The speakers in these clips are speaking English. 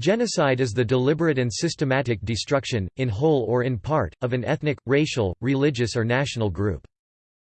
Genocide is the deliberate and systematic destruction, in whole or in part, of an ethnic, racial, religious or national group.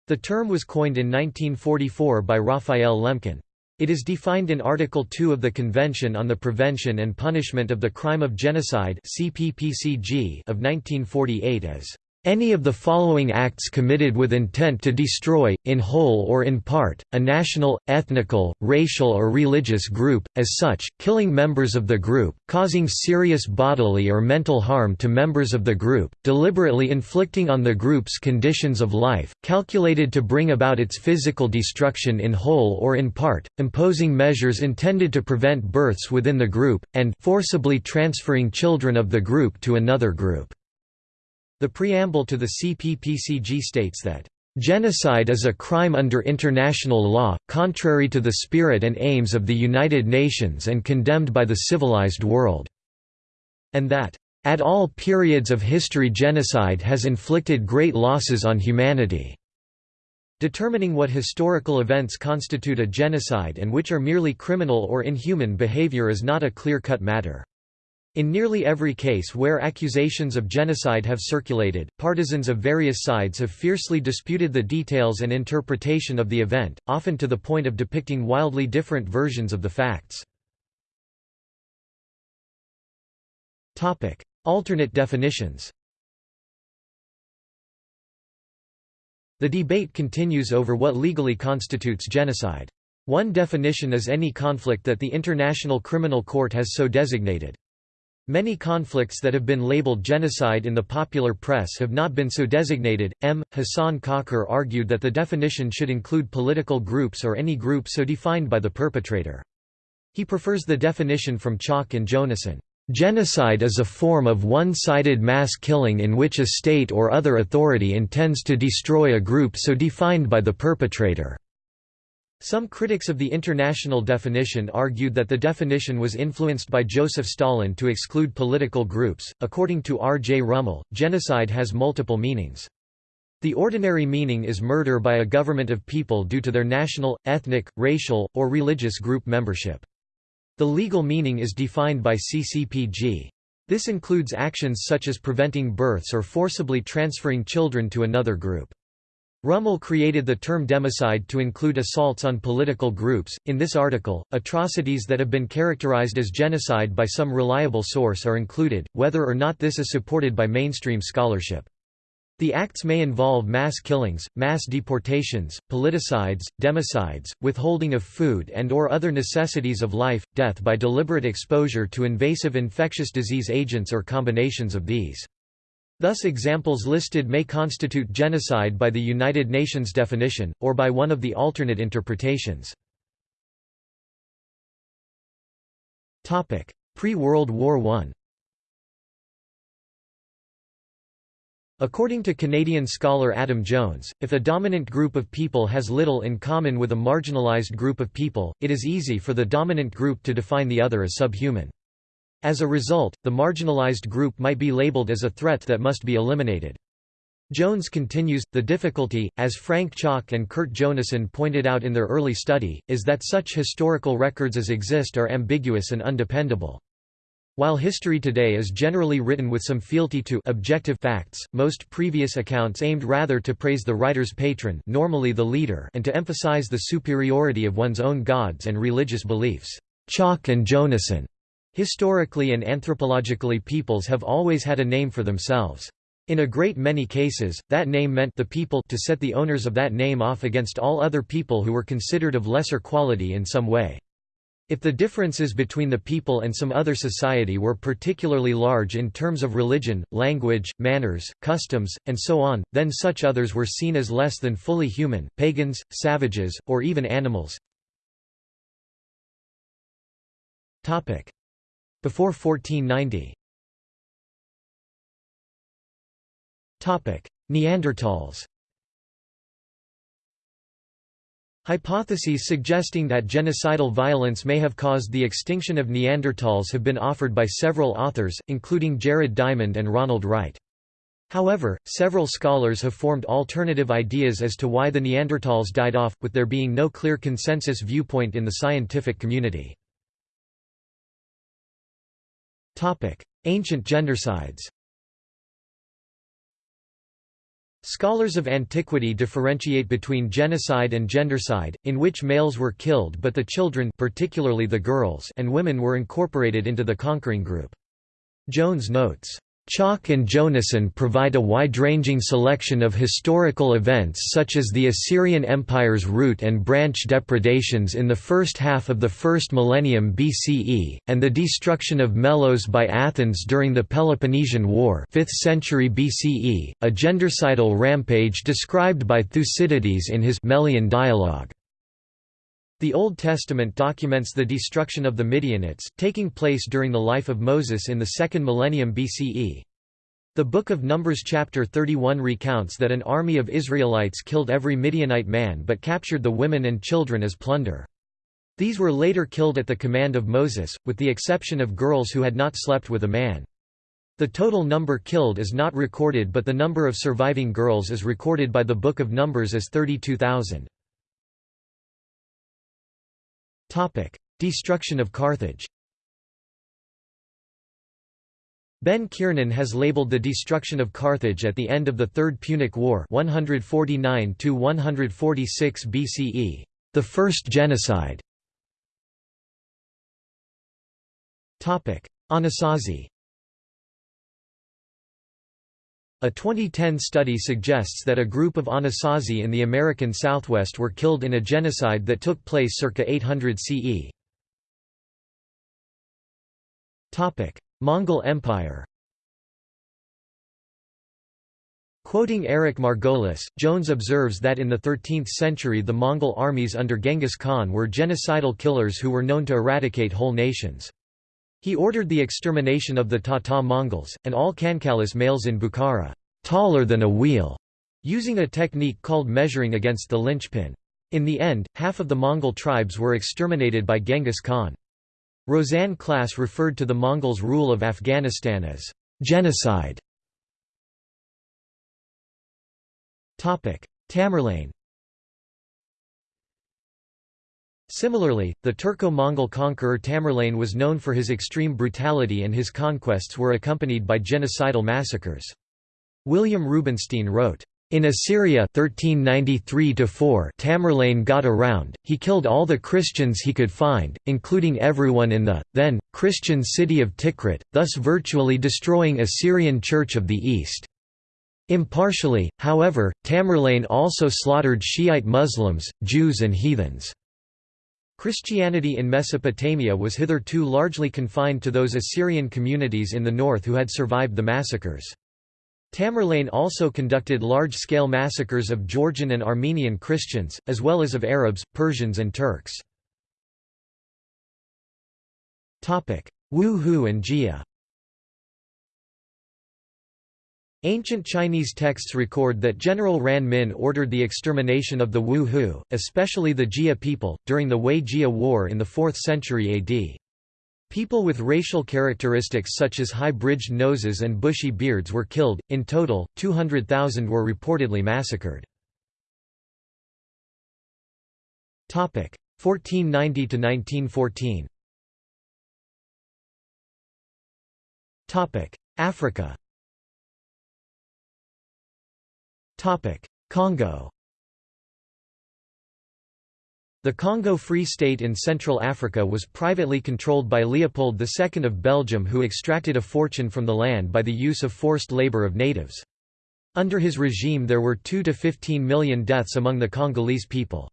The term was coined in 1944 by Raphael Lemkin. It is defined in Article 2 of the Convention on the Prevention and Punishment of the Crime of Genocide of 1948 as any of the following acts committed with intent to destroy, in whole or in part, a national, ethnical, racial or religious group, as such, killing members of the group, causing serious bodily or mental harm to members of the group, deliberately inflicting on the group's conditions of life, calculated to bring about its physical destruction in whole or in part, imposing measures intended to prevent births within the group, and forcibly transferring children of the group to another group. The preamble to the CPPCG states that Genocide is a crime under international law, contrary to the spirit and aims of the United Nations and condemned by the civilized world", and that, "...at all periods of history genocide has inflicted great losses on humanity." Determining what historical events constitute a genocide and which are merely criminal or inhuman behavior is not a clear-cut matter. In nearly every case where accusations of genocide have circulated, partisans of various sides have fiercely disputed the details and interpretation of the event, often to the point of depicting wildly different versions of the facts. Alternate definitions The debate continues over what legally constitutes genocide. One definition is any conflict that the International Criminal Court has so designated. Many conflicts that have been labeled genocide in the popular press have not been so designated. M. Hassan Kakar argued that the definition should include political groups or any group so defined by the perpetrator. He prefers the definition from Chalk and Jonassohn. Genocide is a form of one-sided mass killing in which a state or other authority intends to destroy a group so defined by the perpetrator. Some critics of the international definition argued that the definition was influenced by Joseph Stalin to exclude political groups. According to R. J. Rummel, genocide has multiple meanings. The ordinary meaning is murder by a government of people due to their national, ethnic, racial, or religious group membership. The legal meaning is defined by CCPG. This includes actions such as preventing births or forcibly transferring children to another group. Rummel created the term democide to include assaults on political groups. In this article, atrocities that have been characterized as genocide by some reliable source are included, whether or not this is supported by mainstream scholarship. The acts may involve mass killings, mass deportations, politicides, democides, withholding of food and or other necessities of life, death by deliberate exposure to invasive infectious disease agents or combinations of these. Thus examples listed may constitute genocide by the United Nations definition, or by one of the alternate interpretations. Pre-World War I According to Canadian scholar Adam Jones, if a dominant group of people has little in common with a marginalized group of people, it is easy for the dominant group to define the other as subhuman. As a result, the marginalized group might be labeled as a threat that must be eliminated. Jones continues, the difficulty, as Frank Chalk and Kurt Jonassohn pointed out in their early study, is that such historical records as exist are ambiguous and undependable. While history today is generally written with some fealty to objective facts, most previous accounts aimed rather to praise the writer's patron normally the leader and to emphasize the superiority of one's own gods and religious beliefs. Chalk and Jonassohn Historically and anthropologically peoples have always had a name for themselves. In a great many cases, that name meant the people to set the owners of that name off against all other people who were considered of lesser quality in some way. If the differences between the people and some other society were particularly large in terms of religion, language, manners, customs, and so on, then such others were seen as less than fully human, pagans, savages, or even animals. Before 1490 Neanderthals Hypotheses suggesting that genocidal violence may have caused the extinction of Neanderthals have been offered by several authors, including Jared Diamond and Ronald Wright. However, several scholars have formed alternative ideas as to why the Neanderthals died off, with there being no clear consensus viewpoint in the scientific community. Ancient gendercides Scholars of antiquity differentiate between genocide and gendercide, in which males were killed but the children particularly the girls and women were incorporated into the conquering group. Jones notes, Chalk and Jonassohn provide a wide-ranging selection of historical events such as the Assyrian Empire's root and branch depredations in the first half of the first millennium BCE, and the destruction of Melos by Athens during the Peloponnesian War 5th century BCE, a gendercidal rampage described by Thucydides in his Melian dialogue. The Old Testament documents the destruction of the Midianites, taking place during the life of Moses in the second millennium BCE. The Book of Numbers chapter 31 recounts that an army of Israelites killed every Midianite man but captured the women and children as plunder. These were later killed at the command of Moses, with the exception of girls who had not slept with a man. The total number killed is not recorded but the number of surviving girls is recorded by the Book of Numbers as 32,000. Destruction of Carthage. Ben Kiernan has labeled the destruction of Carthage at the end of the Third Punic War 149 BCE, the first genocide. Anasazi A 2010 study suggests that a group of Anasazi in the American Southwest were killed in a genocide that took place circa 800 CE. Topic: Mongol Empire Quoting Eric Margolis, Jones observes that in the 13th century the Mongol armies under Genghis Khan were genocidal killers who were known to eradicate whole nations. He ordered the extermination of the Tata Mongols, and all Kankalis males in Bukhara, taller than a wheel, using a technique called measuring against the linchpin. In the end, half of the Mongol tribes were exterminated by Genghis Khan. Rosanne Klass referred to the Mongols' rule of Afghanistan as genocide. Tamerlane Similarly, the Turco-Mongol conqueror Tamerlane was known for his extreme brutality and his conquests were accompanied by genocidal massacres. William Rubinstein wrote, in Assyria 1393 Tamerlane got around, he killed all the Christians he could find, including everyone in the, then, Christian city of Tikrit, thus virtually destroying Assyrian Church of the East. Impartially, however, Tamerlane also slaughtered Shiite Muslims, Jews and heathens. Christianity in Mesopotamia was hitherto largely confined to those Assyrian communities in the north who had survived the massacres. Tamerlane also conducted large-scale massacres of Georgian and Armenian Christians, as well as of Arabs, Persians and Turks. Wu Hu and Jie Ancient Chinese texts record that General Ran Min ordered the extermination of the Wu Hu, especially the Jie people, during the Wei-Jie War in the 4th century AD. People with racial characteristics such as high-bridged noses and bushy beards were killed, in total, 200,000 were reportedly massacred. 1490–1914 Africa Congo The Congo Free State in Central Africa was privately controlled by Leopold II of Belgium who extracted a fortune from the land by the use of forced labor of natives. Under his regime there were 2 to 15 million deaths among the Congolese people.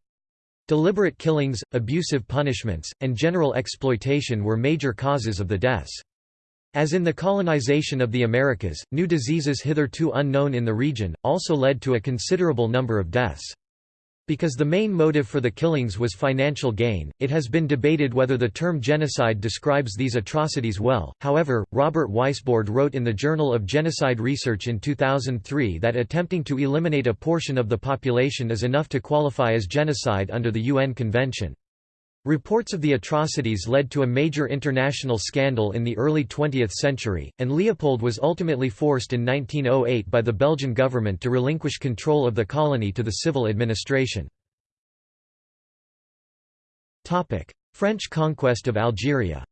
Deliberate killings, abusive punishments, and general exploitation were major causes of the deaths. As in the colonization of the Americas, new diseases hitherto unknown in the region, also led to a considerable number of deaths. Because the main motive for the killings was financial gain, it has been debated whether the term genocide describes these atrocities well. However, Robert Weisbord wrote in the Journal of Genocide Research in 2003 that attempting to eliminate a portion of the population is enough to qualify as genocide under the UN Convention. Reports of the atrocities led to a major international scandal in the early 20th century, and Leopold was ultimately forced in 1908 by the Belgian government to relinquish control of the colony to the civil administration. French conquest of Algeria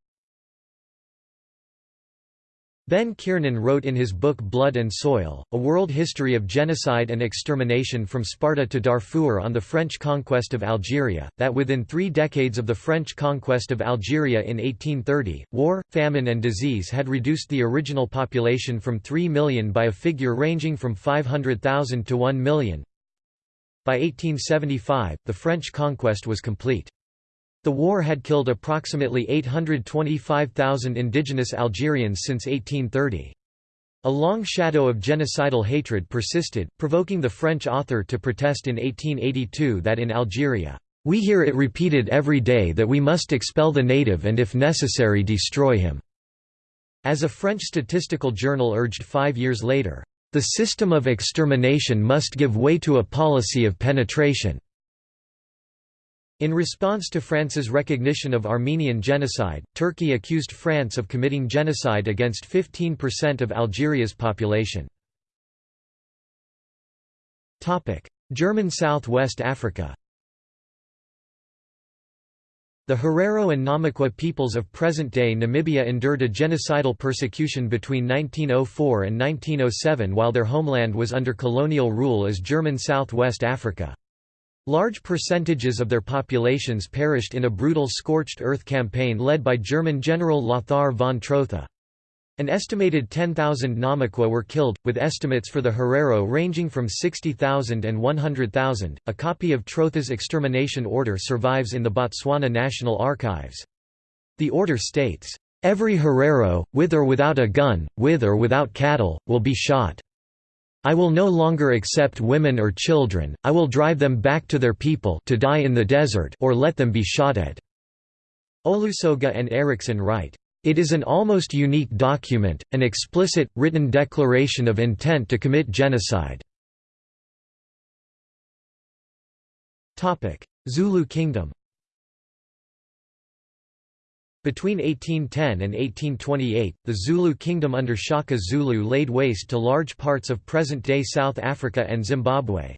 Ben Kiernan wrote in his book Blood and Soil, A World History of Genocide and Extermination from Sparta to Darfur on the French conquest of Algeria, that within three decades of the French conquest of Algeria in 1830, war, famine and disease had reduced the original population from 3 million by a figure ranging from 500,000 to 1 million. By 1875, the French conquest was complete. The war had killed approximately 825,000 indigenous Algerians since 1830. A long shadow of genocidal hatred persisted, provoking the French author to protest in 1882 that in Algeria, "...we hear it repeated every day that we must expel the native and if necessary destroy him." As a French statistical journal urged five years later, "...the system of extermination must give way to a policy of penetration." In response to France's recognition of Armenian genocide, Turkey accused France of committing genocide against 15% of Algeria's population. German South-West Africa The Herero and Namaqua peoples of present-day Namibia endured a genocidal persecution between 1904 and 1907 while their homeland was under colonial rule as German South-West Africa. Large percentages of their populations perished in a brutal scorched earth campaign led by German General Lothar von Trotha. An estimated 10,000 Namaqua were killed, with estimates for the Herero ranging from 60,000 and 100,000. A copy of Trotha's extermination order survives in the Botswana National Archives. The order states, Every Herero, with or without a gun, with or without cattle, will be shot. I will no longer accept women or children, I will drive them back to their people to die in the desert or let them be shot at." Olusoga and Erichsen write, "...it is an almost unique document, an explicit, written declaration of intent to commit genocide." Zulu Kingdom between 1810 and 1828, the Zulu kingdom under Shaka Zulu laid waste to large parts of present-day South Africa and Zimbabwe.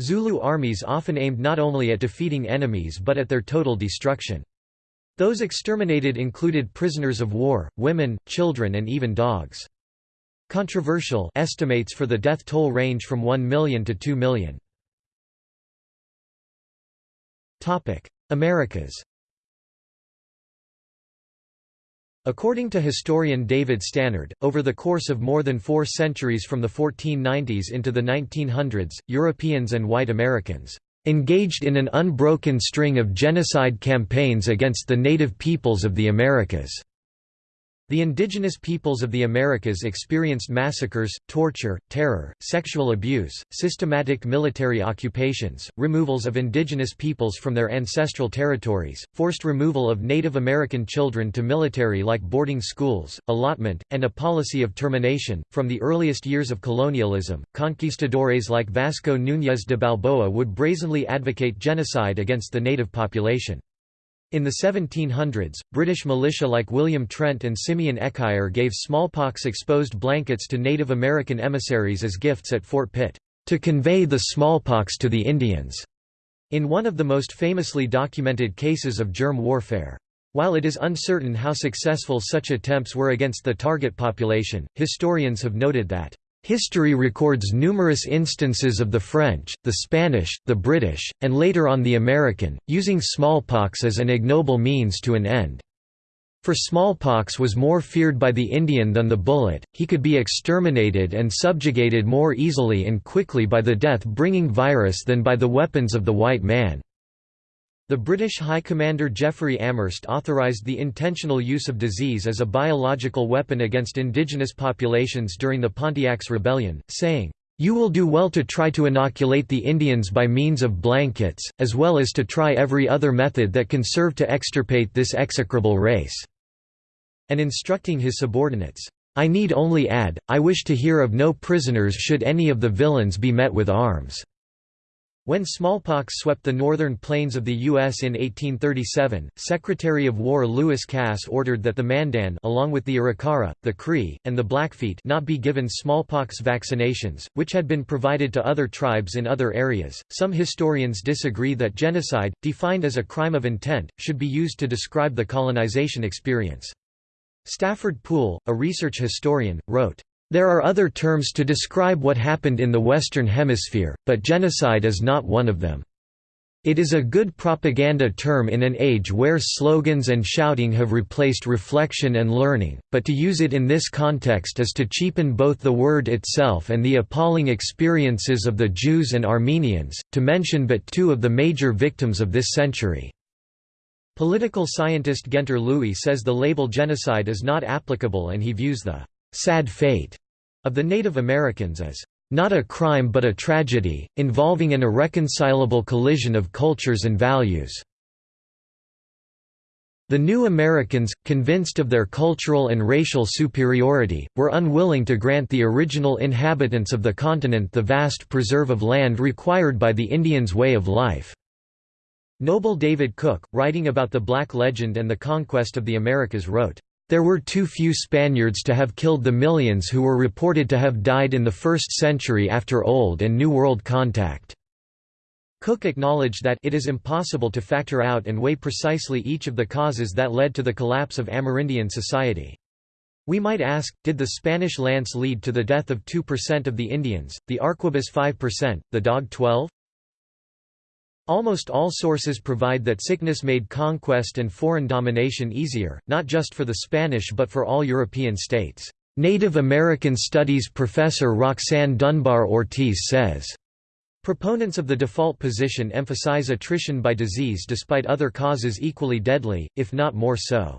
Zulu armies often aimed not only at defeating enemies but at their total destruction. Those exterminated included prisoners of war, women, children and even dogs. Controversial estimates for the death toll range from 1 million to 2 million. Americas According to historian David Stannard, over the course of more than four centuries from the 1490s into the 1900s, Europeans and white Americans engaged in an unbroken string of genocide campaigns against the native peoples of the Americas. The indigenous peoples of the Americas experienced massacres, torture, terror, sexual abuse, systematic military occupations, removals of indigenous peoples from their ancestral territories, forced removal of Native American children to military-like boarding schools, allotment, and a policy of termination. From the earliest years of colonialism, conquistadores like Vasco Núñez de Balboa would brazenly advocate genocide against the native population. In the 1700s, British militia like William Trent and Simeon Ecuyer gave smallpox-exposed blankets to Native American emissaries as gifts at Fort Pitt, "...to convey the smallpox to the Indians." in one of the most famously documented cases of germ warfare. While it is uncertain how successful such attempts were against the target population, historians have noted that History records numerous instances of the French, the Spanish, the British, and later on the American, using smallpox as an ignoble means to an end. For smallpox was more feared by the Indian than the bullet, he could be exterminated and subjugated more easily and quickly by the death-bringing virus than by the weapons of the white man. The British High Commander Jeffery Amherst authorised the intentional use of disease as a biological weapon against indigenous populations during the Pontiac's Rebellion, saying, "...you will do well to try to inoculate the Indians by means of blankets, as well as to try every other method that can serve to extirpate this execrable race." And instructing his subordinates, "...I need only add, I wish to hear of no prisoners should any of the villains be met with arms." When smallpox swept the northern plains of the U.S. in 1837, Secretary of War Lewis Cass ordered that the Mandan along with the Arikara, the Cree, and the Blackfeet not be given smallpox vaccinations, which had been provided to other tribes in other areas. Some historians disagree that genocide, defined as a crime of intent, should be used to describe the colonization experience. Stafford Poole, a research historian, wrote, "...there are other terms to describe what happened in the Western Hemisphere, but genocide is not one of them." It is a good propaganda term in an age where slogans and shouting have replaced reflection and learning, but to use it in this context is to cheapen both the word itself and the appalling experiences of the Jews and Armenians, to mention but two of the major victims of this century. Political scientist Guenter Lewy says the label genocide is not applicable and he views the sad fate of the Native Americans as not a crime but a tragedy, involving an irreconcilable collision of cultures and values. The new Americans, convinced of their cultural and racial superiority, were unwilling to grant the original inhabitants of the continent the vast preserve of land required by the Indians' way of life. Noble David Cook, writing about the Black legend and the conquest of the Americas wrote, there were too few Spaniards to have killed the millions who were reported to have died in the first century after Old and New World contact. Cook acknowledged that it is impossible to factor out and weigh precisely each of the causes that led to the collapse of Amerindian society. We might ask, did the Spanish lance lead to the death of 2% of the Indians, the arquebus 5%, the dog 12? Almost all sources provide that sickness made conquest and foreign domination easier, not just for the Spanish but for all European states. Native American Studies professor Roxanne Dunbar Ortiz says, Proponents of the default position emphasize attrition by disease despite other causes equally deadly, if not more so.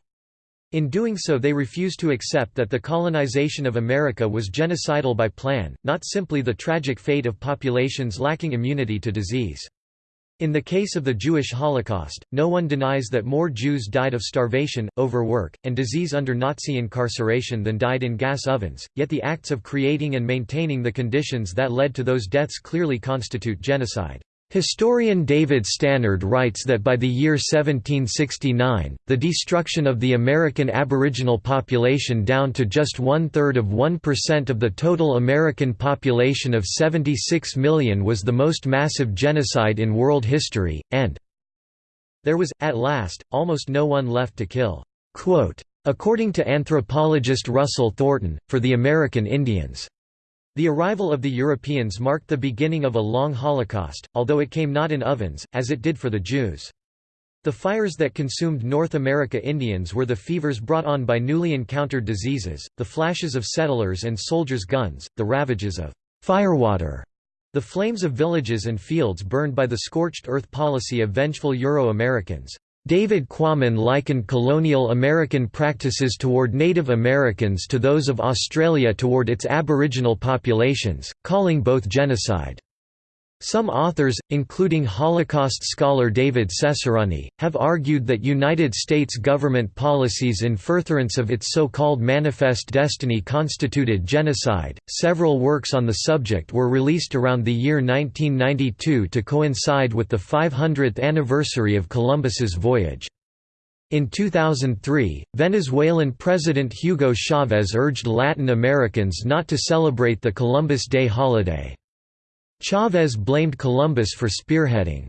In doing so they refuse to accept that the colonization of America was genocidal by plan, not simply the tragic fate of populations lacking immunity to disease. In the case of the Jewish Holocaust, no one denies that more Jews died of starvation, overwork, and disease under Nazi incarceration than died in gas ovens, yet the acts of creating and maintaining the conditions that led to those deaths clearly constitute genocide. Historian David Stannard writes that by the year 1769, the destruction of the American Aboriginal population down to just one-third of 1% of the total American population of 76 million was the most massive genocide in world history, and there was, at last, almost no one left to kill. According to anthropologist Russell Thornton, for the American Indians the arrival of the Europeans marked the beginning of a long Holocaust, although it came not in ovens, as it did for the Jews. The fires that consumed North America Indians were the fevers brought on by newly encountered diseases, the flashes of settlers' and soldiers' guns, the ravages of firewater, the flames of villages and fields burned by the scorched earth policy of vengeful Euro-Americans. David Quammen likened colonial American practices toward Native Americans to those of Australia toward its Aboriginal populations, calling both genocide. Some authors, including Holocaust scholar David Cesarani, have argued that United States government policies in furtherance of its so-called Manifest Destiny constituted genocide. Several works on the subject were released around the year 1992 to coincide with the 500th anniversary of Columbus's voyage. In 2003, Venezuelan President Hugo Chavez urged Latin Americans not to celebrate the Columbus Day holiday. Chavez blamed Columbus for spearheading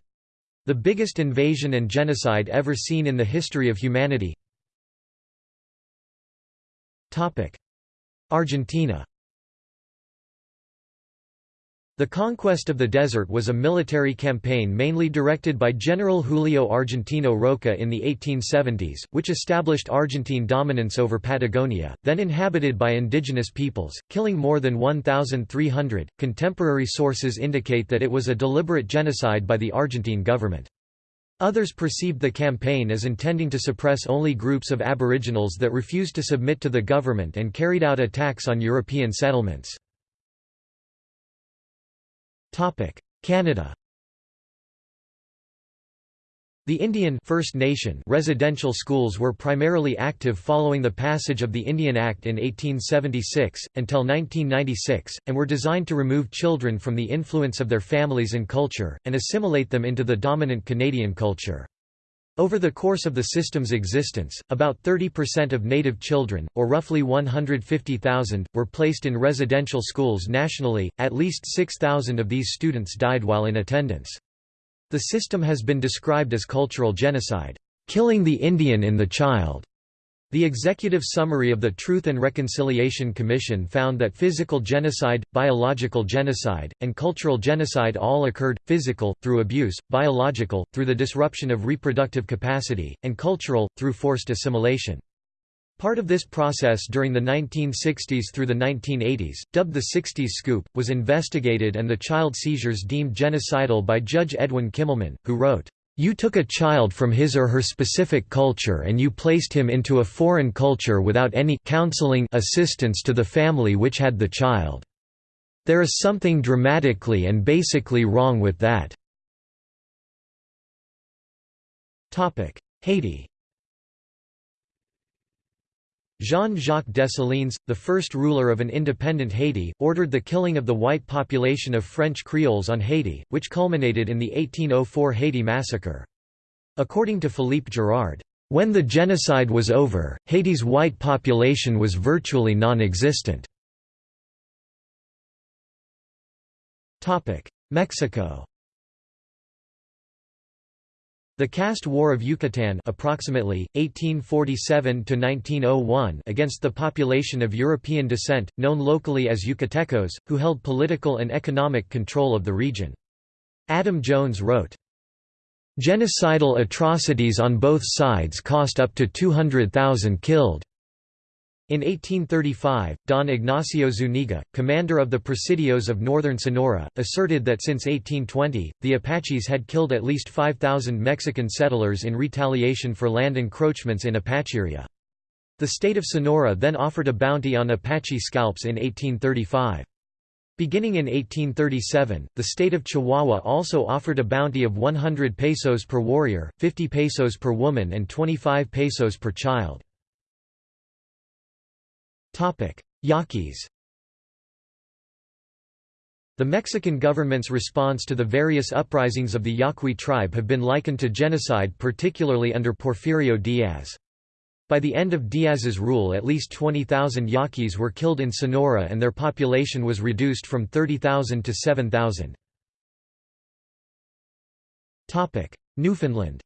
the biggest invasion and genocide ever seen in the history of humanity. Argentina the conquest of the desert was a military campaign mainly directed by General Julio Argentino Roca in the 1870s, which established Argentine dominance over Patagonia, then inhabited by indigenous peoples, killing more than 1,300. Contemporary sources indicate that it was a deliberate genocide by the Argentine government. Others perceived the campaign as intending to suppress only groups of aboriginals that refused to submit to the government and carried out attacks on European settlements. Canada The Indian First Nation residential schools were primarily active following the passage of the Indian Act in 1876, until 1996, and were designed to remove children from the influence of their families and culture, and assimilate them into the dominant Canadian culture. Over the course of the system's existence, about 30% of native children, or roughly 150,000, were placed in residential schools nationally, at least 6,000 of these students died while in attendance. The system has been described as cultural genocide, killing the Indian in the child. The executive summary of the Truth and Reconciliation Commission found that physical genocide, biological genocide, and cultural genocide all occurred, physical, through abuse, biological, through the disruption of reproductive capacity, and cultural, through forced assimilation. Part of this process during the 1960s through the 1980s, dubbed the 60s Scoop, was investigated and the child seizures deemed genocidal by Judge Edwin Kimelman, who wrote, you took a child from his or her specific culture and you placed him into a foreign culture without any counseling assistance to the family which had the child. There is something dramatically and basically wrong with that. Haiti Jean-Jacques Dessalines, the first ruler of an independent Haiti, ordered the killing of the white population of French Creoles on Haiti, which culminated in the 1804 Haiti massacre. According to Philippe Girard, "...when the genocide was over, Haiti's white population was virtually non-existent." Mexico the Caste War of Yucatan approximately, 1847 against the population of European descent, known locally as Yucatecos, who held political and economic control of the region. Adam Jones wrote, Genocidal atrocities on both sides cost up to 200,000 killed. In 1835, Don Ignacio Zuniga, commander of the Presidios of northern Sonora, asserted that since 1820, the Apaches had killed at least 5,000 Mexican settlers in retaliation for land encroachments in Apacheria. The state of Sonora then offered a bounty on Apache scalps in 1835. Beginning in 1837, the state of Chihuahua also offered a bounty of 100 pesos per warrior, 50 pesos per woman and 25 pesos per child. Yaquis The Mexican government's response to the various uprisings of the Yaqui tribe have been likened to genocide particularly under Porfirio Diaz. By the end of Diaz's rule at least 20,000 Yaquis were killed in Sonora and their population was reduced from 30,000 to 7,000. Newfoundland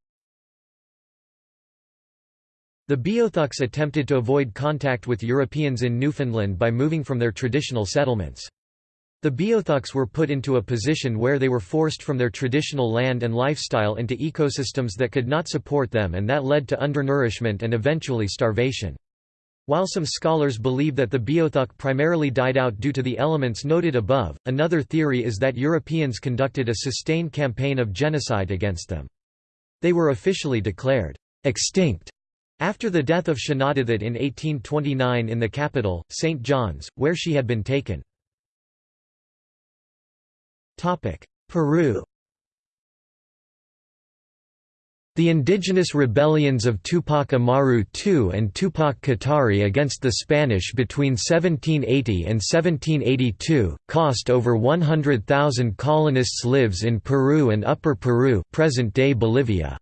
the Beothuks attempted to avoid contact with Europeans in Newfoundland by moving from their traditional settlements. The Beothuks were put into a position where they were forced from their traditional land and lifestyle into ecosystems that could not support them and that led to undernourishment and eventually starvation. While some scholars believe that the Beothuk primarily died out due to the elements noted above, another theory is that Europeans conducted a sustained campaign of genocide against them. They were officially declared extinct after the death of Shanawdithit in 1829 in the capital, St. John's, where she had been taken. Peru The indigenous rebellions of Tupac Amaru II and Tupac Katari against the Spanish between 1780 and 1782, cost over 100,000 colonists lives in Peru and Upper Peru present-day Bolivia.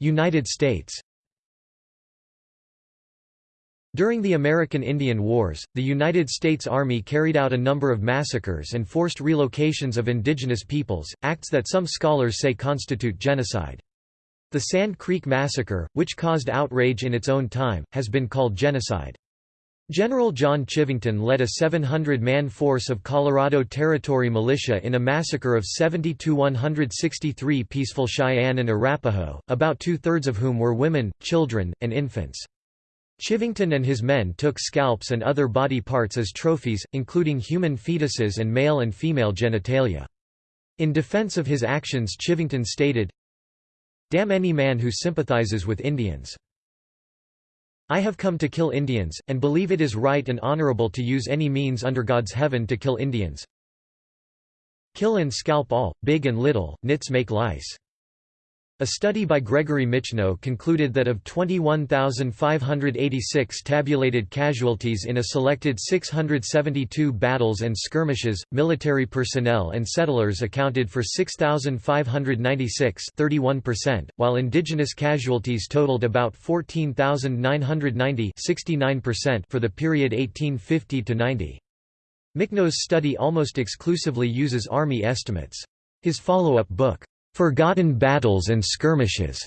United States During the American Indian Wars, the United States Army carried out a number of massacres and forced relocations of indigenous peoples, acts that some scholars say constitute genocide. The Sand Creek Massacre, which caused outrage in its own time, has been called genocide. General John Chivington led a 700-man force of Colorado Territory militia in a massacre of 70–163 peaceful Cheyenne and Arapaho, about two-thirds of whom were women, children, and infants. Chivington and his men took scalps and other body parts as trophies, including human fetuses and male and female genitalia. In defense of his actions Chivington stated, Damn any man who sympathizes with Indians. I have come to kill Indians, and believe it is right and honorable to use any means under God's heaven to kill Indians. Kill and scalp all, big and little, nits make lice. A study by Gregory Michno concluded that of 21,586 tabulated casualties in a selected 672 battles and skirmishes, military personnel and settlers accounted for 6,596 31%, while indigenous casualties totaled about 14,990 69% for the period 1850 to 90. Michno's study almost exclusively uses Army estimates. His follow-up book, Forgotten Battles and Skirmishes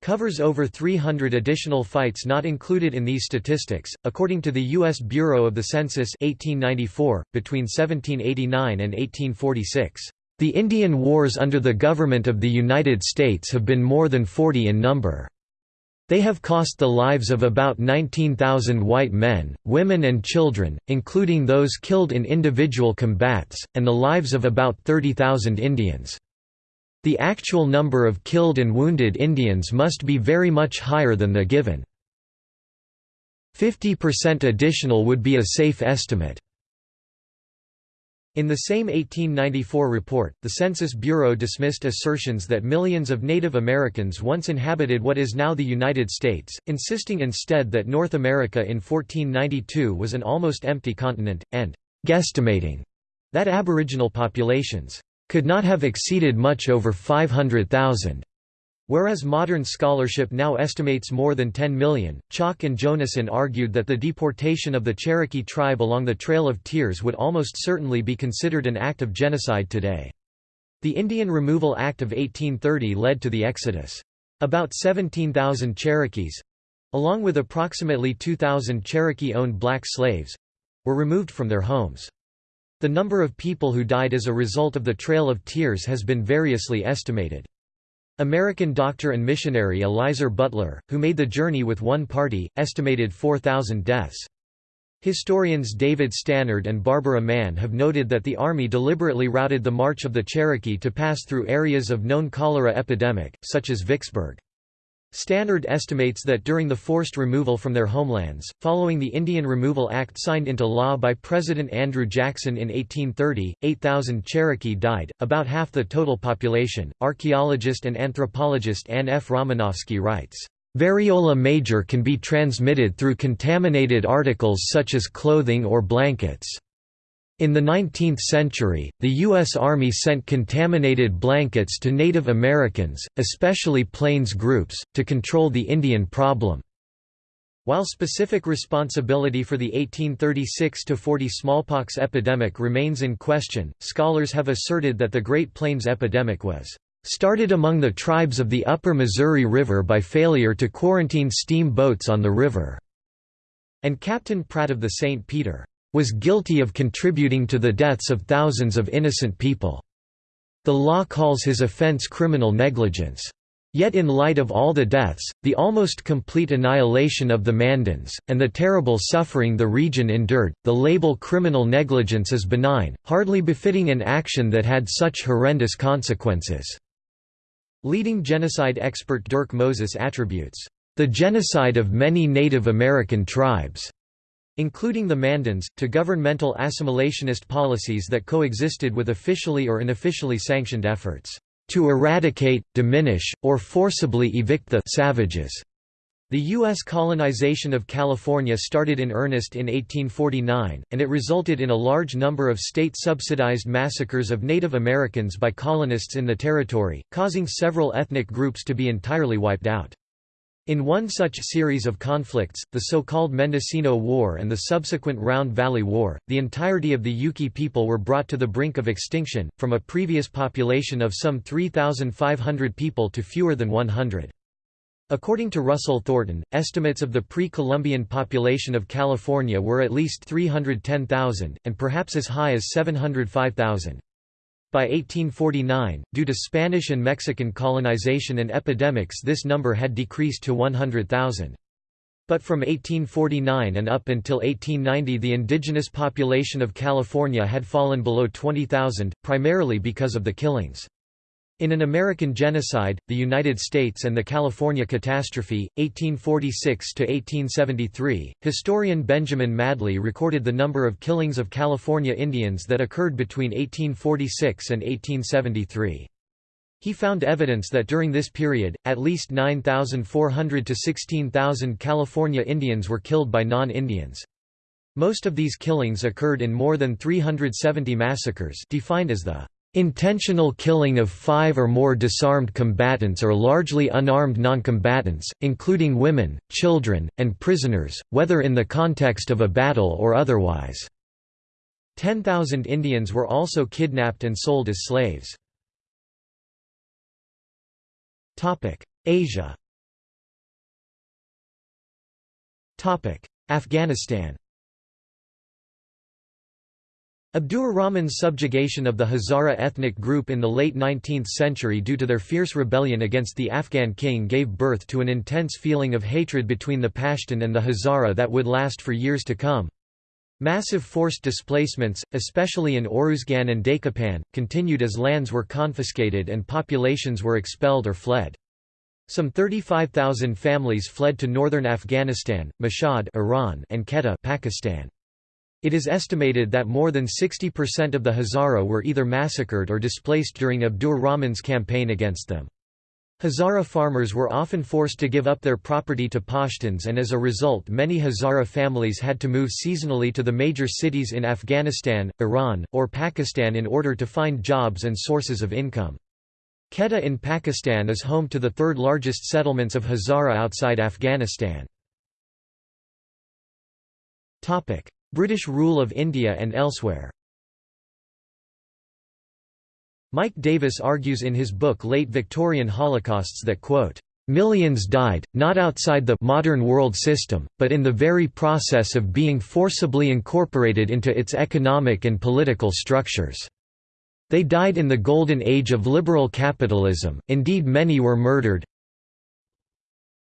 covers over 300 additional fights not included in these statistics. According to the U.S. Bureau of the Census 1894, between 1789 and 1846, the Indian Wars under the government of the United States have been more than 40 in number. They have cost the lives of about 19,000 white men, women and children, including those killed in individual combats, and the lives of about 30,000 Indians. The actual number of killed and wounded Indians must be very much higher than the given. 50% additional would be a safe estimate. In the same 1894 report, the Census Bureau dismissed assertions that millions of Native Americans once inhabited what is now the United States, insisting instead that North America in 1492 was an almost empty continent, and guesstimating that Aboriginal populations could not have exceeded much over 500,000. Whereas modern scholarship now estimates more than 10 million, Chalk and Jonassohn argued that the deportation of the Cherokee tribe along the Trail of Tears would almost certainly be considered an act of genocide today. The Indian Removal Act of 1830 led to the exodus. About 17,000 Cherokees—along with approximately 2,000 Cherokee-owned black slaves—were removed from their homes. The number of people who died as a result of the Trail of Tears has been variously estimated. American doctor and missionary Elizur Butler, who made the journey with one party, estimated 4,000 deaths. Historians David Stannard and Barbara Mann have noted that the Army deliberately routed the march of the Cherokee to pass through areas of known cholera epidemic, such as Vicksburg. Stannard estimates that during the forced removal from their homelands, following the Indian Removal Act signed into law by President Andrew Jackson in 1830, 8,000 Cherokee died, about half the total population. Archaeologist and anthropologist Anne F. Ramenofsky writes, Variola major can be transmitted through contaminated articles such as clothing or blankets. In the 19th century, the U.S. Army sent contaminated blankets to Native Americans, especially Plains groups, to control the Indian problem. While specific responsibility for the 1836–40 smallpox epidemic remains in question, scholars have asserted that the Great Plains epidemic was started among the tribes of the upper Missouri River by failure to quarantine steam boats on the river, and Captain Pratt of the St. Peter was guilty of contributing to the deaths of thousands of innocent people. The law calls his offense criminal negligence. Yet in light of all the deaths, the almost complete annihilation of the Mandans, and the terrible suffering the region endured, the label criminal negligence is benign, hardly befitting an action that had such horrendous consequences." Leading genocide expert Dirk Moses attributes, "...the genocide of many Native American tribes." Including the Mandans, to governmental assimilationist policies that coexisted with officially or unofficially sanctioned efforts to eradicate, diminish, or forcibly evict the savages. The U.S. colonization of California started in earnest in 1849, and it resulted in a large number of state-subsidized massacres of Native Americans by colonists in the territory, causing several ethnic groups to be entirely wiped out. In one such series of conflicts, the so-called Mendocino War and the subsequent Round Valley War, the entirety of the Yuki people were brought to the brink of extinction, from a previous population of some 3,500 people to fewer than 100. According to Russell Thornton, estimates of the pre-Columbian population of California were at least 310,000, and perhaps as high as 705,000. By 1849, due to Spanish and Mexican colonization and epidemics this number had decreased to 100,000. But from 1849 and up until 1890 the indigenous population of California had fallen below 20,000, primarily because of the killings. In An American Genocide, The United States and the California Catastrophe, 1846–1873, historian Benjamin Madley recorded the number of killings of California Indians that occurred between 1846 and 1873. He found evidence that during this period, at least 9,400 to 16,000 California Indians were killed by non-Indians. Most of these killings occurred in more than 370 massacres defined as the Intentional killing of five or more disarmed combatants or largely unarmed noncombatants, including women, children, and prisoners, whether in the context of a battle or otherwise. 10,000 Indians were also kidnapped and sold as slaves. Asia Afghanistan Abdur Rahman's subjugation of the Hazara ethnic group in the late 19th century due to their fierce rebellion against the Afghan king gave birth to an intense feeling of hatred between the Pashtun and the Hazara that would last for years to come. Massive forced displacements, especially in Oruzgan and Daychopan, continued as lands were confiscated and populations were expelled or fled. Some 35,000 families fled to northern Afghanistan, Mashhad Iran and Quetta Pakistan. It is estimated that more than 60% of the Hazara were either massacred or displaced during Abdur Rahman's campaign against them. Hazara farmers were often forced to give up their property to Pashtuns and as a result many Hazara families had to move seasonally to the major cities in Afghanistan, Iran, or Pakistan in order to find jobs and sources of income. Quetta in Pakistan is home to the third largest settlements of Hazara outside Afghanistan. British rule of India and elsewhere Mike Davis argues in his book Late Victorian Holocausts that quote, Millions died, not outside the modern world system, but in the very process of being forcibly incorporated into its economic and political structures. They died in the golden age of liberal capitalism, indeed many were murdered,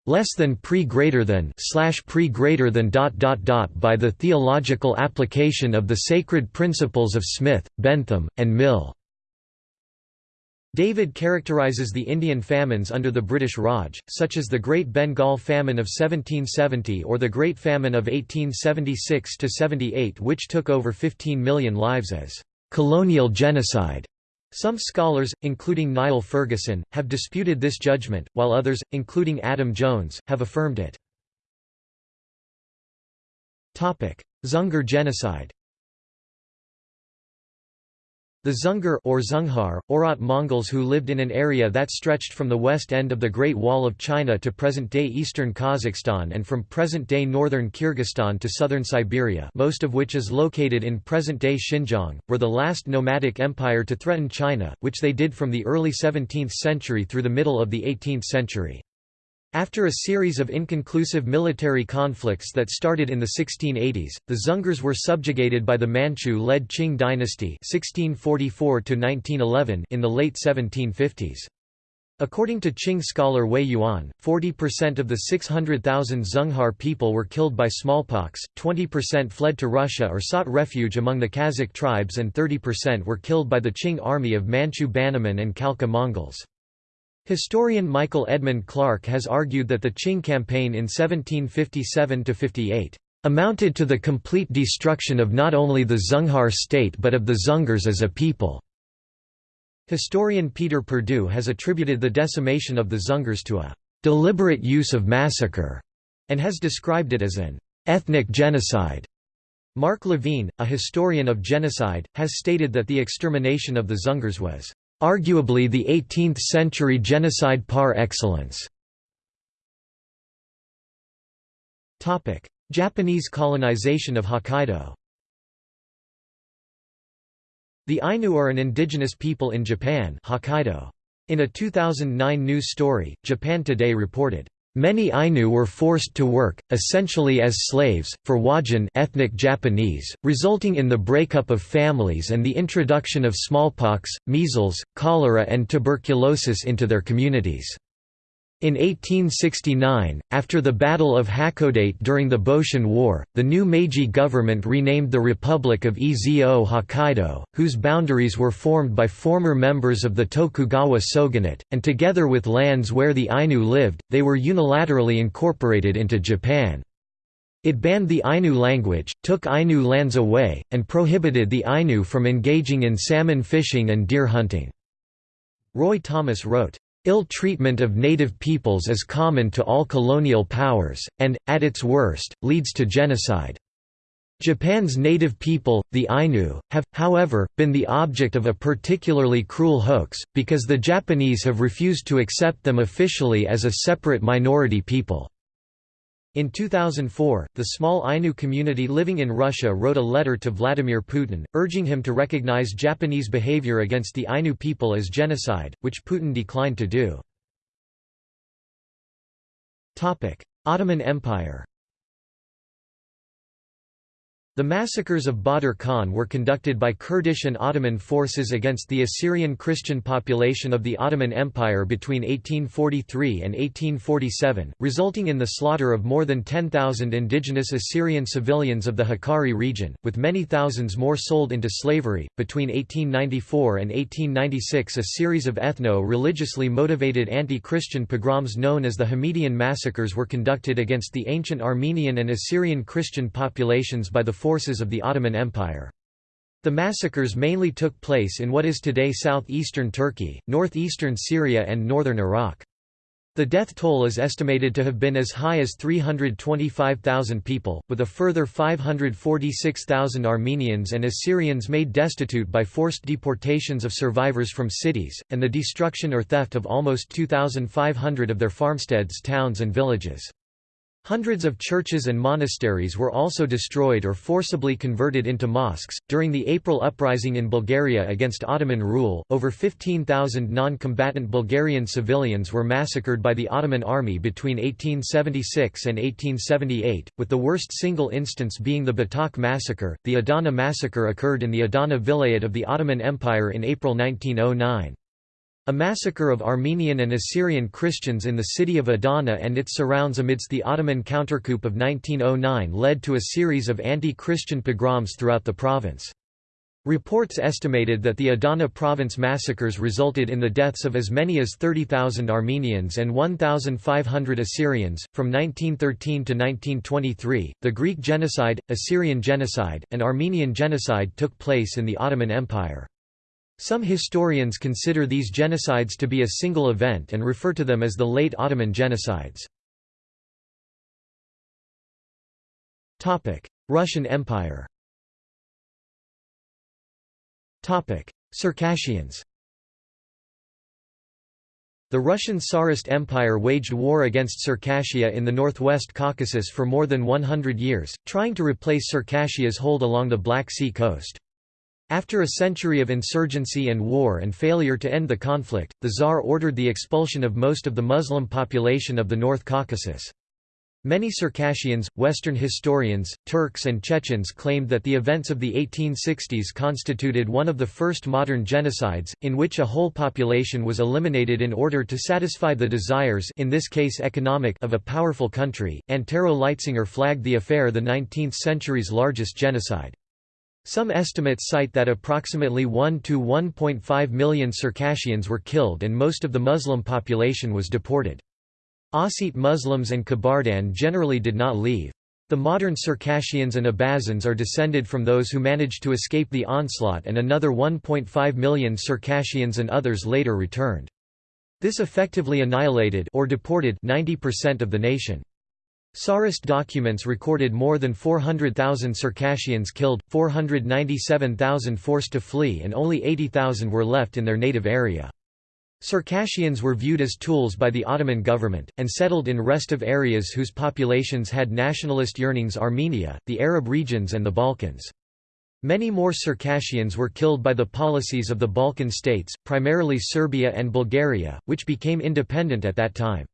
less than pre greater than slash pre greater than dot dot dot by the theological application of the sacred principles of Smith, Bentham, and Mill. Davis characterizes the Indian famines under the British Raj, such as the Great Bengal Famine of 1770 or the Great Famine of 1876–78 which took over 15 million lives as «colonial genocide». Some scholars, including Niall Ferguson, have disputed this judgment, while others, including Adam Jones, have affirmed it. Dzungar genocide the Dzungar or Zunghar, Oirat Mongols who lived in an area that stretched from the west end of the Great Wall of China to present-day eastern Kazakhstan and from present-day northern Kyrgyzstan to southern Siberia most of which is located in present-day Xinjiang, were the last nomadic empire to threaten China, which they did from the early 17th century through the middle of the 18th century. After a series of inconclusive military conflicts that started in the 1680s, the Dzungars were subjugated by the Manchu-led Qing dynasty 1644 in the late 1750s. According to Qing scholar Wei Yuan, 40% of the 600,000 Zunghar people were killed by smallpox, 20% fled to Russia or sought refuge among the Kazakh tribes and 30% were killed by the Qing army of Manchu Bannermen and Khalkha Mongols. Historian Michael Edmund Clark has argued that the Qing campaign in 1757–58 amounted to the complete destruction of not only the Zunghar state but of the Dzungars as a people. Historian Peter Perdue has attributed the decimation of the Dzungars to a deliberate use of massacre and has described it as an ethnic genocide. Mark Levene, a historian of genocide, has stated that the extermination of the Dzungars was Arguably the 18th-century genocide par excellence. Japanese colonization of Hokkaido The Ainu are an indigenous people in Japan Hokkaido. In a 2009 news story, Japan Today reported, Many Ainu were forced to work, essentially as slaves, for Wajin ethnic Japanese, resulting in the breakup of families and the introduction of smallpox, measles, cholera and tuberculosis into their communities. In 1869, after the Battle of Hakodate during the Boshin War, the new Meiji government renamed the Republic of Ezo Hokkaido, whose boundaries were formed by former members of the Tokugawa shogunate, and together with lands where the Ainu lived, they were unilaterally incorporated into Japan. It banned the Ainu language, took Ainu lands away, and prohibited the Ainu from engaging in salmon fishing and deer hunting. Roy Thomas wrote, Ill treatment of native peoples is common to all colonial powers, and, at its worst, leads to genocide. Japan's native people, the Ainu, have, however, been the object of a particularly cruel hoax, because the Japanese have refused to accept them officially as a separate minority people. In 2004, the small Ainu community living in Russia wrote a letter to Vladimir Putin, urging him to recognize Japanese behavior against the Ainu people as genocide, which Putin declined to do. Ottoman Empire The massacres of Badr Khan were conducted by Kurdish and Ottoman forces against the Assyrian Christian population of the Ottoman Empire between 1843 and 1847, resulting in the slaughter of more than 10,000 indigenous Assyrian civilians of the Hakkari region, with many thousands more sold into slavery. Between 1894 and 1896, a series of ethno religiously motivated anti Christian pogroms known as the Hamidian massacres were conducted against the ancient Armenian and Assyrian Christian populations by the forces of the Ottoman Empire. The massacres mainly took place in what is today southeastern Turkey, northeastern Syria and northern Iraq. The death toll is estimated to have been as high as 325,000 people, with a further 546,000 Armenians and Assyrians made destitute by forced deportations of survivors from cities, and the destruction or theft of almost 2,500 of their farmsteads towns and villages. Hundreds of churches and monasteries were also destroyed or forcibly converted into mosques. During the April uprising in Bulgaria against Ottoman rule, over 15,000 non combatant Bulgarian civilians were massacred by the Ottoman army between 1876 and 1878, with the worst single instance being the Batak massacre. The Adana massacre occurred in the Adana Vilayet of the Ottoman Empire in April 1909. A massacre of Armenian and Assyrian Christians in the city of Adana and its surrounds amidst the Ottoman countercoup of 1909 led to a series of anti-Christian pogroms throughout the province. Reports estimated that the Adana province massacres resulted in the deaths of as many as 30,000 Armenians and 1,500 Assyrians. From 1913 to 1923, the Greek genocide, Assyrian genocide, and Armenian genocide took place in the Ottoman Empire. Some historians consider these genocides to be a single event and refer to them as the late Ottoman genocides. Russian Empire Circassians The Russian Tsarist Empire waged war against Circassia in the northwest Caucasus for more than 100 years, trying to replace Circassia's hold along the Black Sea coast. After a century of insurgency and war and failure to end the conflict, the Tsar ordered the expulsion of most of the Muslim population of the North Caucasus. Many Circassians, Western historians, Turks and Chechens claimed that the events of the 1860s constituted one of the first modern genocides, in which a whole population was eliminated in order to satisfy the desires in this case economic of a powerful country. Antero Leitzinger flagged the affair the 19th century's largest genocide. Some estimates cite that approximately 1 to 1.5 million Circassians were killed and most of the Muslim population was deported. Ossete Muslims and Kabardan generally did not leave. The modern Circassians and Abazins are descended from those who managed to escape the onslaught and another 1.5 million Circassians and others later returned. This effectively annihilated or deported 90% of the nation. Tsarist documents recorded more than 400,000 Circassians killed, 497,000 forced to flee and only 80,000 were left in their native area. Circassians were viewed as tools by the Ottoman government, and settled in restive areas whose populations had nationalist yearnings Armenia, the Arab regions and the Balkans. Many more Circassians were killed by the policies of the Balkan states, primarily Serbia and Bulgaria, which became independent at that time.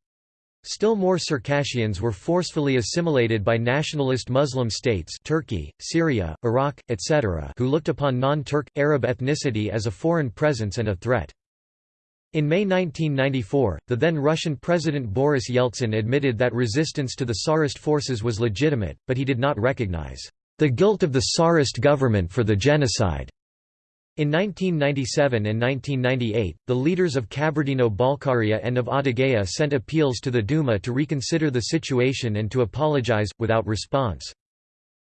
Still more Circassians were forcefully assimilated by nationalist Muslim states Turkey, Syria, Iraq, etc. who looked upon non-Turk, Arab ethnicity as a foreign presence and a threat. In May 1994, the then Russian President Boris Yeltsin admitted that resistance to the Tsarist forces was legitimate, but he did not recognize the guilt of the Tsarist government for the genocide. In 1997 and 1998, the leaders of Kabardino-Balkaria and of Adygea sent appeals to the Duma to reconsider the situation and to apologize, without response.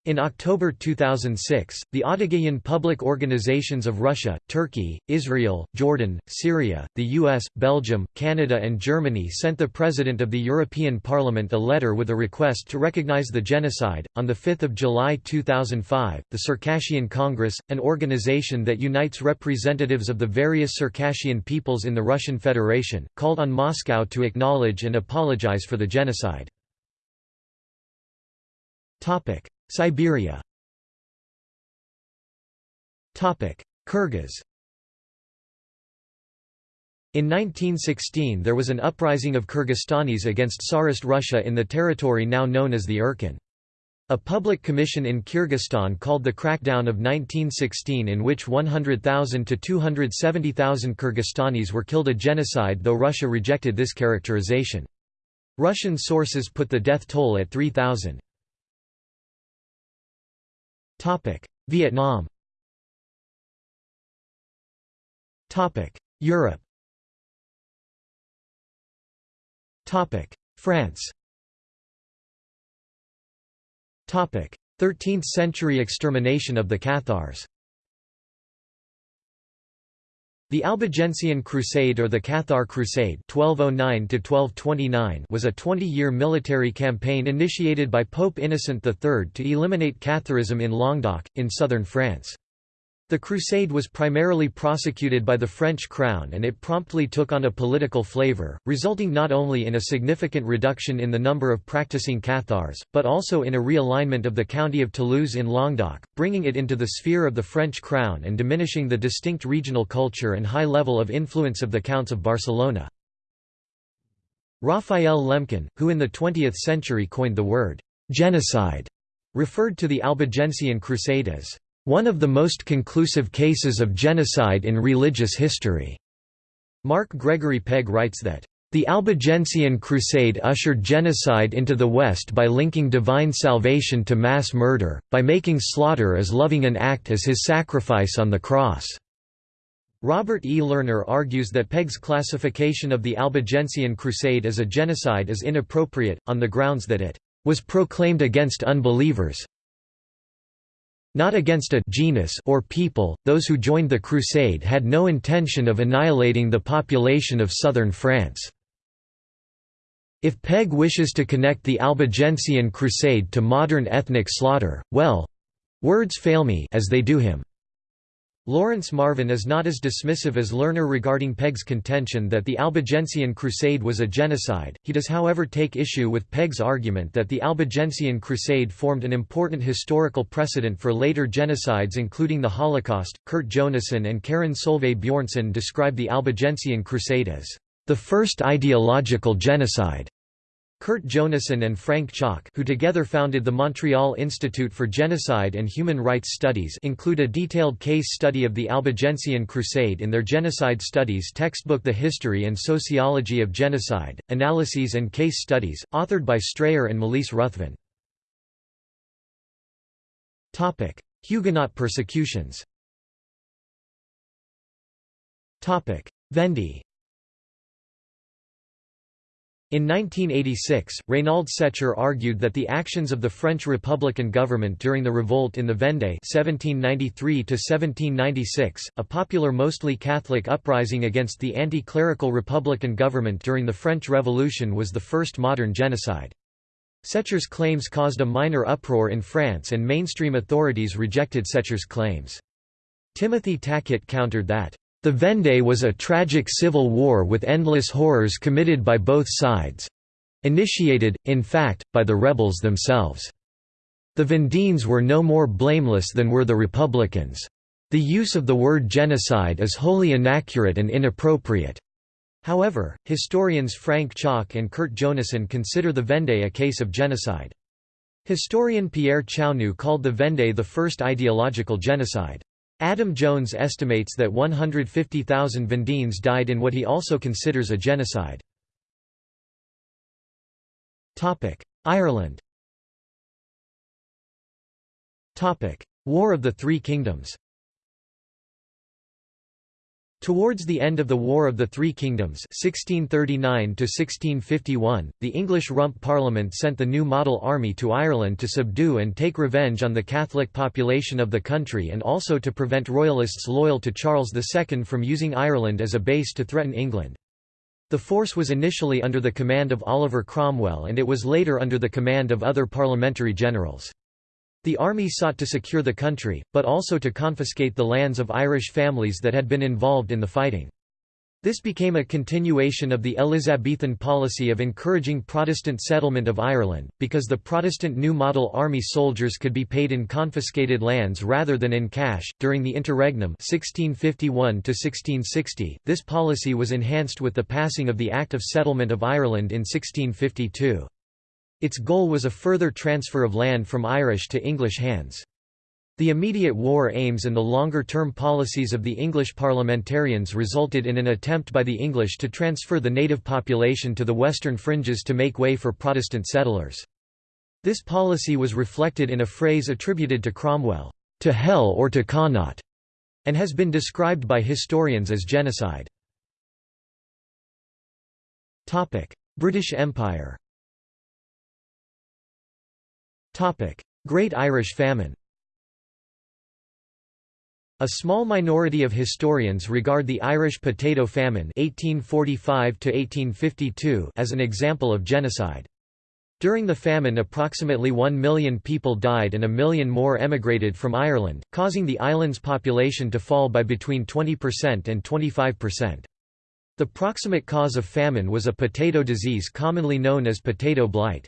In October 2006, the Adygean public organizations of Russia, Turkey, Israel, Jordan, Syria, the US, Belgium, Canada and Germany sent the President of the European Parliament a letter with a request to recognize the genocide. On 5 July 2005, the Circassian Congress, an organization that unites representatives of the various Circassian peoples in the Russian Federation, called on Moscow to acknowledge and apologize for the genocide. Siberia Kyrgyz In 1916 there was an uprising of Kyrgyzstanis against Tsarist Russia in the territory now known as the Urkun. A public commission in Kyrgyzstan called the crackdown of 1916 in which 100,000 to 270,000 Kyrgyzstanis were killed a genocide though Russia rejected this characterization. Russian sources put the death toll at 3,000. Vietnam. Topic: Europe. Topic: France. Topic: 13th-century extermination of the Cathars The Albigensian Crusade or the Cathar Crusade 1209 was a 20-year military campaign initiated by Pope Innocent III to eliminate Catharism in Languedoc, in southern France. The crusade was primarily prosecuted by the French crown and it promptly took on a political flavor, resulting not only in a significant reduction in the number of practicing Cathars, but also in a realignment of the county of Toulouse in Languedoc, bringing it into the sphere of the French crown and diminishing the distinct regional culture and high level of influence of the Counts of Barcelona. Raphael Lemkin, who in the 20th century coined the word «genocide», referred to the Albigensian Crusade as one of the most conclusive cases of genocide in religious history. Mark Gregory Pegg writes that, the Albigensian Crusade ushered genocide into the West by linking divine salvation to mass murder, by making slaughter as loving an act as his sacrifice on the cross. Robert E. Lerner argues that Pegg's classification of the Albigensian Crusade as a genocide is inappropriate, on the grounds that it was proclaimed against unbelievers, not against a genus or people, those who joined the crusade had no intention of annihilating the population of southern France. If Pegg wishes to connect the Albigensian crusade to modern ethnic slaughter, well—words fail me as they do him. Lawrence Marvin is not as dismissive as Lerner regarding Pegg's contention that the Albigensian Crusade was a genocide, he does however take issue with Pegg's argument that the Albigensian Crusade formed an important historical precedent for later genocides including the Holocaust. Kurt Jonassohn and Karen Solveig Bjornson describe the Albigensian Crusade as the first ideological genocide. Kurt Jonassohn and Frank Chalk who together founded the Montreal Institute for Genocide and Human Rights Studies include a detailed case study of the Albigensian Crusade in their Genocide Studies textbook The History and Sociology of Genocide, Analyses and Case Studies, authored by Strayer and Malise Ruthven. Huguenot persecutions. Vendée in 1986, Reynald Secher argued that the actions of the French Republican government during the revolt in the Vendée (1793–1796), a popular mostly Catholic uprising against the anti-clerical Republican government during the French Revolution was the first modern genocide. Secher's claims caused a minor uproar in France and mainstream authorities rejected Secher's claims. Timothy Tackett countered that the Vendée was a tragic civil war with endless horrors committed by both sides—initiated, in fact, by the rebels themselves. The Vendéens were no more blameless than were the Republicans. The use of the word genocide is wholly inaccurate and inappropriate. However, historians Frank Chalk and Kurt Jonassohn consider the Vendée a case of genocide. Historian Pierre Chaunu called the Vendée the first ideological genocide. Adam Jones estimates that 150,000 Vendéens died in what he also considers a genocide. Ireland War of the Three Kingdoms Towards the end of the War of the Three Kingdoms 1639 the English Rump Parliament sent the new model army to Ireland to subdue and take revenge on the Catholic population of the country and also to prevent royalists loyal to Charles II from using Ireland as a base to threaten England. The force was initially under the command of Oliver Cromwell and it was later under the command of other parliamentary generals. The army sought to secure the country, but also to confiscate the lands of Irish families that had been involved in the fighting. This became a continuation of the Elizabethan policy of encouraging Protestant settlement of Ireland, because the Protestant New Model Army soldiers could be paid in confiscated lands rather than in cash. During the interregnum 1651 1660, this policy was enhanced with the passing of the Act of Settlement of Ireland in 1652. Its goal was a further transfer of land from Irish to English hands. The immediate war aims and the longer-term policies of the English parliamentarians resulted in an attempt by the English to transfer the native population to the western fringes to make way for Protestant settlers. This policy was reflected in a phrase attributed to Cromwell, "'to hell or to Connaught' and has been described by historians as genocide. British Empire Great Irish Famine a small minority of historians regard the Irish potato famine 1845 as an example of genocide. During the famine approximately one million people died and a million more emigrated from Ireland, causing the island's population to fall by between 20% and 25%. The proximate cause of famine was a potato disease commonly known as potato blight.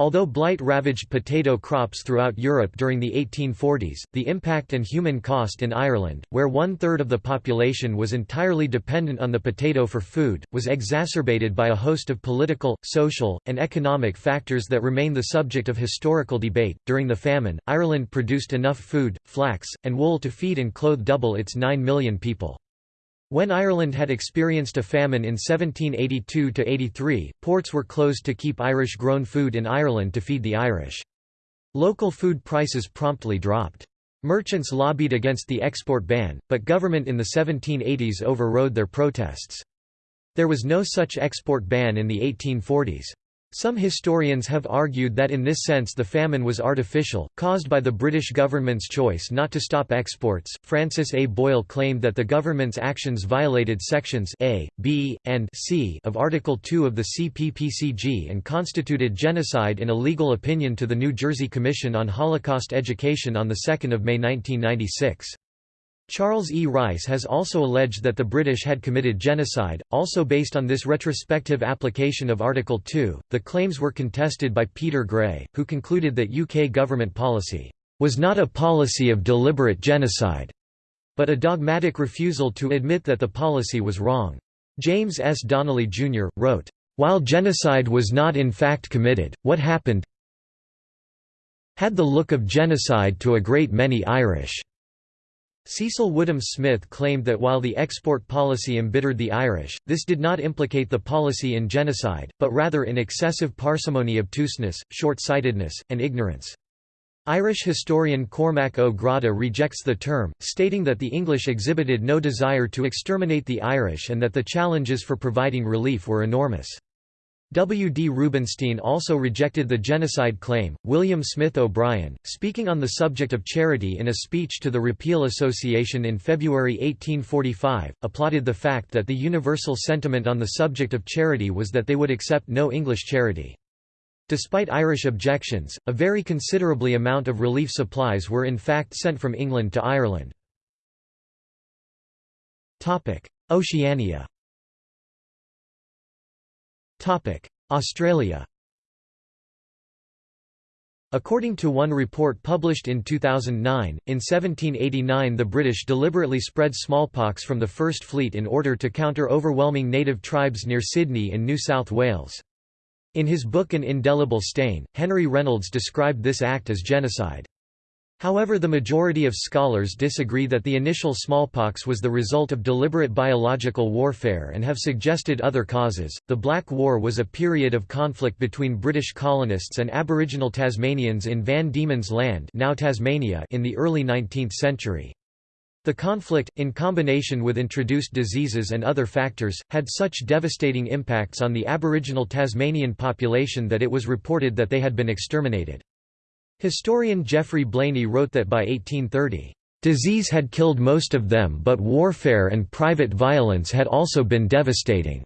Although blight ravaged potato crops throughout Europe during the 1840s, the impact and human cost in Ireland, where one-third of the population was entirely dependent on the potato for food, was exacerbated by a host of political, social, and economic factors that remain the subject of historical debate. During the famine, Ireland produced enough food, flax, and wool to feed and clothe double its 9 million people. When Ireland had experienced a famine in 1782–83, ports were closed to keep Irish-grown food in Ireland to feed the Irish. Local food prices promptly dropped. Merchants lobbied against the export ban, but government in the 1780s overrode their protests. There was no such export ban in the 1840s. Some historians have argued that in this sense the famine was artificial, caused by the British government's choice not to stop exports. Francis A. Boyle claimed that the government's actions violated sections A, B, and C of Article 2 of the CPPCG and constituted genocide in a legal opinion to the New Jersey Commission on Holocaust Education on 2 May 1996. Charles E. Rice has also alleged that the British had committed genocide, also based on this retrospective application of Article 2. The claims were contested by Peter Gray, who concluded that UK government policy was not a policy of deliberate genocide, but a dogmatic refusal to admit that the policy was wrong. James S. Donnelly, Jr., wrote, While genocide was not in fact committed, what happened had the look of genocide to a great many Irish. Cecil Woodham Smith claimed that while the export policy embittered the Irish, this did not implicate the policy in genocide, but rather in excessive parsimony obtuseness, short-sightedness, and ignorance. Irish historian Cormac O'Grada rejects the term, stating that the English exhibited no desire to exterminate the Irish and that the challenges for providing relief were enormous. W. D. Rubinstein also rejected the genocide claim. William Smith O'Brien, speaking on the subject of charity in a speech to the Repeal Association in February 1845, applauded the fact that the universal sentiment on the subject of charity was that they would accept no English charity. Despite Irish objections, a very considerably amount of relief supplies were in fact sent from England to Ireland. Oceania Australia According to one report published in 2009, in 1789 the British deliberately spread smallpox from the First Fleet in order to counter overwhelming native tribes near Sydney in New South Wales. In his book An Indelible Stain, Henry Reynolds described this act as genocide. However the majority of scholars disagree that the initial smallpox was the result of deliberate biological warfare and have suggested other causes. The Black War was a period of conflict between British colonists and Aboriginal Tasmanians in Van Diemen's Land now Tasmania in the early 19th century. The conflict, in combination with introduced diseases and other factors, had such devastating impacts on the Aboriginal Tasmanian population that it was reported that they had been exterminated. Historian Geoffrey Blainey wrote that by 1830, "...disease had killed most of them but warfare and private violence had also been devastating."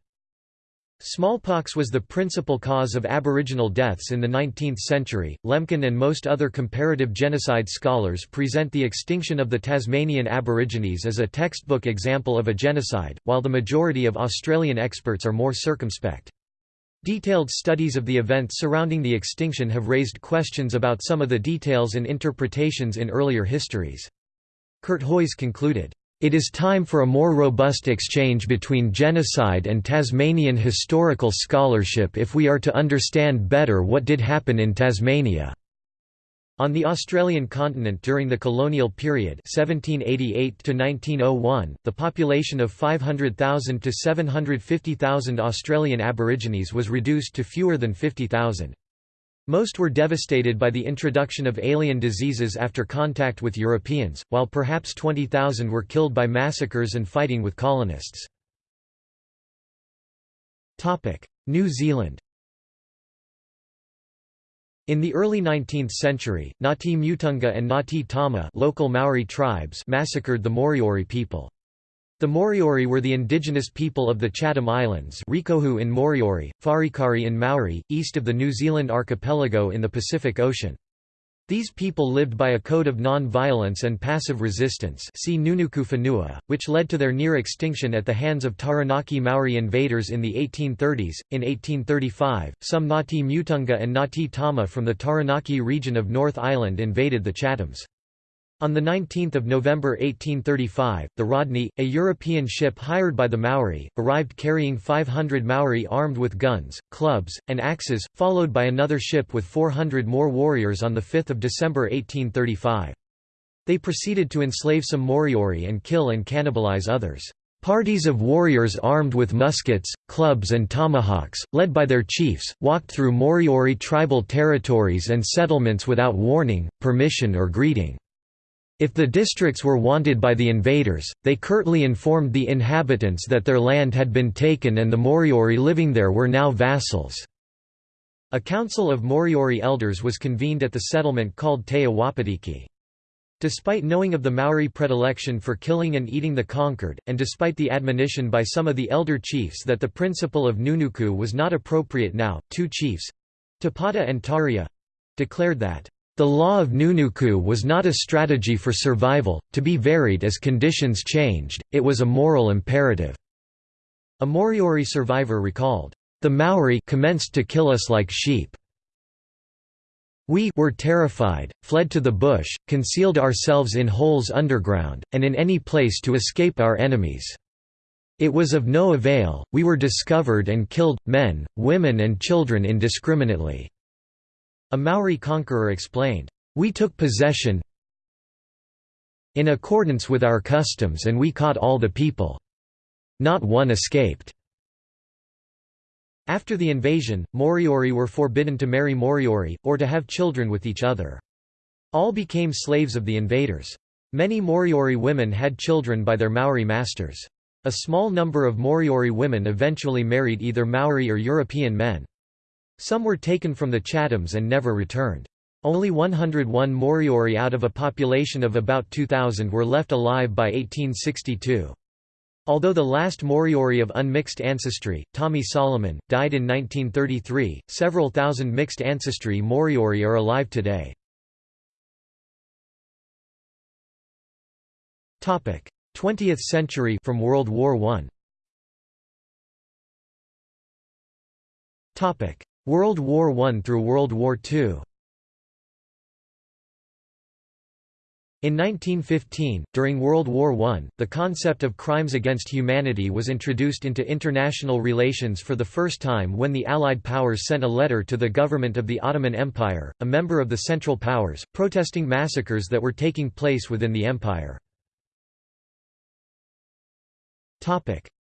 Smallpox was the principal cause of Aboriginal deaths in the 19th century. Lemkin and most other comparative genocide scholars present the extinction of the Tasmanian Aborigines as a textbook example of a genocide, while the majority of Australian experts are more circumspect. Detailed studies of the events surrounding the extinction have raised questions about some of the details and interpretations in earlier histories. Curthoys concluded, It is time for a more robust exchange between genocide and Tasmanian historical scholarship if we are to understand better what did happen in Tasmania. On the Australian continent during the colonial period 1788 1901, the population of 500,000 to 750,000 Australian Aborigines was reduced to fewer than 50,000. Most were devastated by the introduction of alien diseases after contact with Europeans, while perhaps 20,000 were killed by massacres and fighting with colonists. New Zealand in the early 19th century, Ngati Mutunga and Ngati Tama local Maori tribes massacred the Moriori people. The Moriori were the indigenous people of the Chatham Islands Rikohu in Moriori, Wharekauri in Maori, east of the New Zealand archipelago in the Pacific Ocean. These people lived by a code of non-violence and passive resistance see Nunuku Whenua, which led to their near extinction at the hands of Taranaki Maori invaders in the 1830s. In 1835, some Ngati Mutunga and Ngati Tama from the Taranaki region of North Island invaded the Chathams. On 19 November 1835, the Rodney, a European ship hired by the Maori, arrived carrying 500 Maori armed with guns, clubs, and axes, followed by another ship with 400 more warriors on 5 December 1835. They proceeded to enslave some Moriori and kill and cannibalize others. Parties of warriors armed with muskets, clubs and tomahawks, led by their chiefs, walked through Moriori tribal territories and settlements without warning, permission or greeting. If the districts were wanted by the invaders, they curtly informed the inhabitants that their land had been taken and the Moriori living there were now vassals. A council of Moriori elders was convened at the settlement called Te. Despite knowing of the Maori predilection for killing and eating the conquered, and despite the admonition by some of the elder chiefs that the principle of Nunuku was not appropriate now, two chiefs—Tapata and Taria—declared that the law of Nunuku was not a strategy for survival, to be varied as conditions changed, it was a moral imperative." A Moriori survivor recalled, "...the Maori commenced to kill us like sheep. We were terrified, fled to the bush, concealed ourselves in holes underground, and in any place to escape our enemies. It was of no avail, we were discovered and killed, men, women and children indiscriminately." A Maori conqueror explained, "...we took possession in accordance with our customs and we caught all the people. Not one escaped." After the invasion, Moriori were forbidden to marry Moriori, or to have children with each other. All became slaves of the invaders. Many Moriori women had children by their Maori masters. A small number of Moriori women eventually married either Maori or European men. Some were taken from the Chathams and never returned. Only 101 Moriori out of a population of about 2,000 were left alive by 1862. Although the last Moriori of unmixed ancestry, Tommy Solomon, died in 1933, several thousand mixed ancestry Moriori are alive today. Topic: 20th century from World War I World War I through World War II In 1915, during World War I, the concept of crimes against humanity was introduced into international relations for the first time when the Allied powers sent a letter to the government of the Ottoman Empire, a member of the Central Powers, protesting massacres that were taking place within the empire.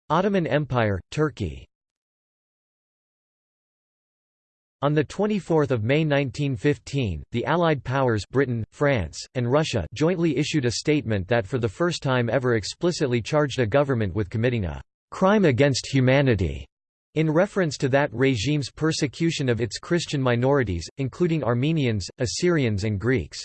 Ottoman Empire, Turkey On 24 May 1915, the Allied powers Britain, France, and Russia jointly issued a statement that for the first time ever explicitly charged a government with committing a «crime against humanity» in reference to that regime's persecution of its Christian minorities, including Armenians, Assyrians and Greeks.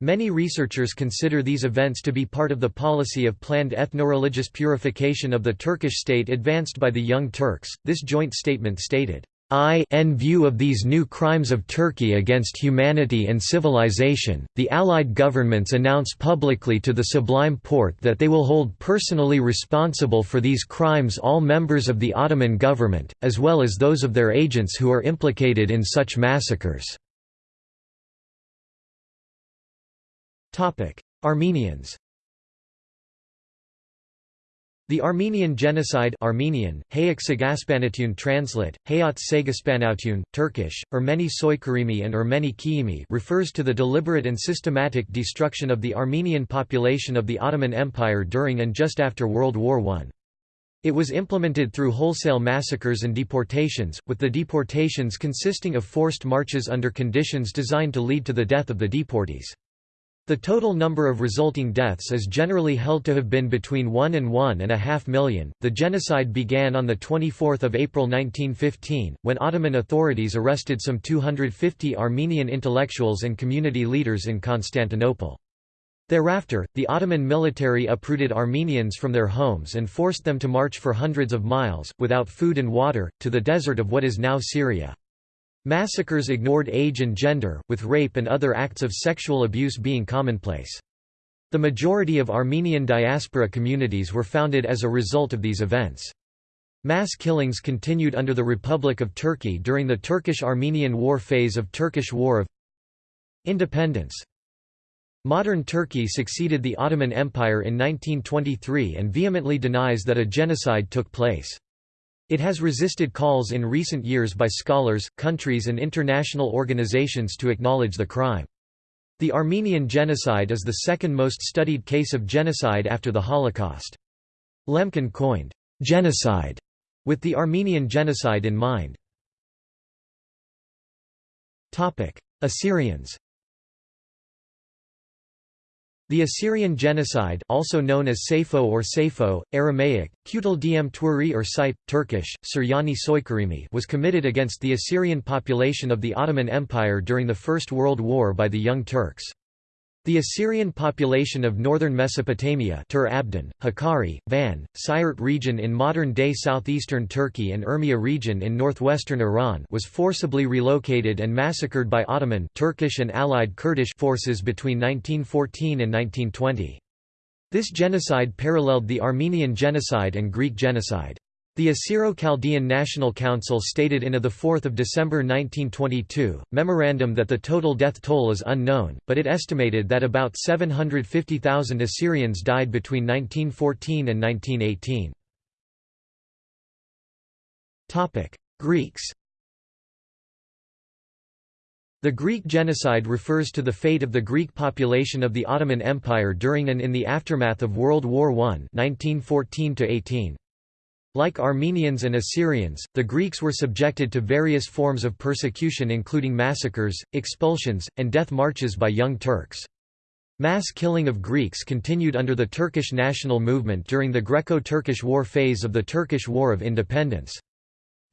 Many researchers consider these events to be part of the policy of planned ethno-religious purification of the Turkish state advanced by the Young Turks. This joint statement stated, In view of these new crimes of Turkey against humanity and civilization, the Allied governments announce publicly to the Sublime Porte that they will hold personally responsible for these crimes all members of the Ottoman government, as well as those of their agents who are implicated in such massacres. Armenians The Armenian genocide Armenian, Hayek Sagaspanatun translate, Hayat Sagaspanatun, Turkish, Ermeni Soykarimi and Ermeni Kiimi refers to the deliberate and systematic destruction of the Armenian population of the Ottoman Empire during and just after World War I. It was implemented through wholesale massacres and deportations, with the deportations consisting of forced marches under conditions designed to lead to the death of the deportees. The total number of resulting deaths is generally held to have been between 1 and 1.5 million. The genocide began on 24 April 1915, when Ottoman authorities arrested some 250 Armenian intellectuals and community leaders in Constantinople. Thereafter, the Ottoman military uprooted Armenians from their homes and forced them to march for hundreds of miles, without food and water, to the desert of what is now Syria. Massacres ignored age and gender, with rape and other acts of sexual abuse being commonplace. The majority of Armenian diaspora communities were founded as a result of these events. Mass killings continued under the Republic of Turkey during the Turkish-Armenian War phase of Turkish War of Independence. Modern Turkey succeeded the Ottoman Empire in 1923 and vehemently denies that a genocide took place. It has resisted calls in recent years by scholars, countries and international organizations to acknowledge the crime. The Armenian genocide is the second most studied case of genocide after the Holocaust. Lemkin coined, "'genocide' with the Armenian genocide in mind. Assyrians the Assyrian genocide also known as Sayfo or Sayfo, Aramaic, Kutal Diem Turi or Sipe, Turkish, Suryani Soykarimi was committed against the Assyrian population of the Ottoman Empire during the First World War by the Young Turks. The Assyrian population of northern Mesopotamia Tur Abdin, Hakkari, Van, Siirt region in modern-day southeastern Turkey and Urmia region in northwestern Iran was forcibly relocated and massacred by Ottoman Turkish and Allied Kurdish forces between 1914 and 1920. This genocide paralleled the Armenian genocide and Greek genocide. The Assyro-Chaldean National Council stated in a 4 December 1922, memorandum that the total death toll is unknown, but it estimated that about 750,000 Assyrians died between 1914 and 1918. Greeks The Greek genocide refers to the fate of the Greek population of the Ottoman Empire during and in the aftermath of World War I 1914 -18. Like Armenians and Assyrians, the Greeks were subjected to various forms of persecution including massacres, expulsions, and death marches by young Turks. Mass killing of Greeks continued under the Turkish national movement during the Greco-Turkish War phase of the Turkish War of Independence.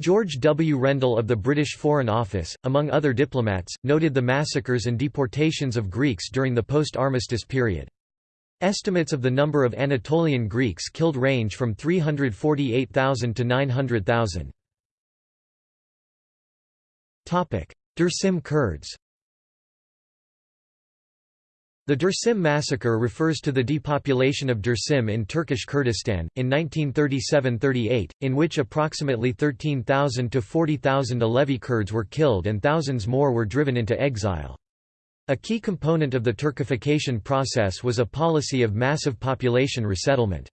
George W. Rendel of the British Foreign Office, among other diplomats, noted the massacres and deportations of Greeks during the post-armistice period. Estimates of the number of Anatolian Greeks killed range from 348,000 to 900,000. Dersim Kurds The Dersim massacre refers to the depopulation of Dersim in Turkish Kurdistan, in 1937–38, in which approximately 13,000 to 40,000 Alevi Kurds were killed and thousands more were driven into exile. A key component of the Turkification process was a policy of massive population resettlement.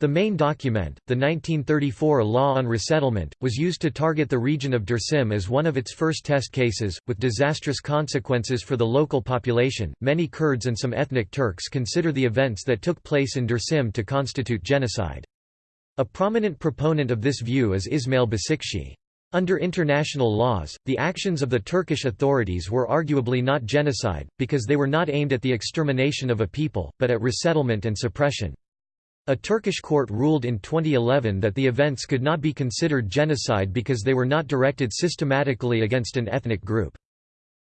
The main document, the 1934 Law on Resettlement, was used to target the region of Dersim as one of its first test cases, with disastrous consequences for the local population. Many Kurds and some ethnic Turks consider the events that took place in Dersim to constitute genocide. A prominent proponent of this view is Ismail Beşikçi. Under international laws, the actions of the Turkish authorities were arguably not genocide, because they were not aimed at the extermination of a people, but at resettlement and suppression. A Turkish court ruled in 2011 that the events could not be considered genocide because they were not directed systematically against an ethnic group.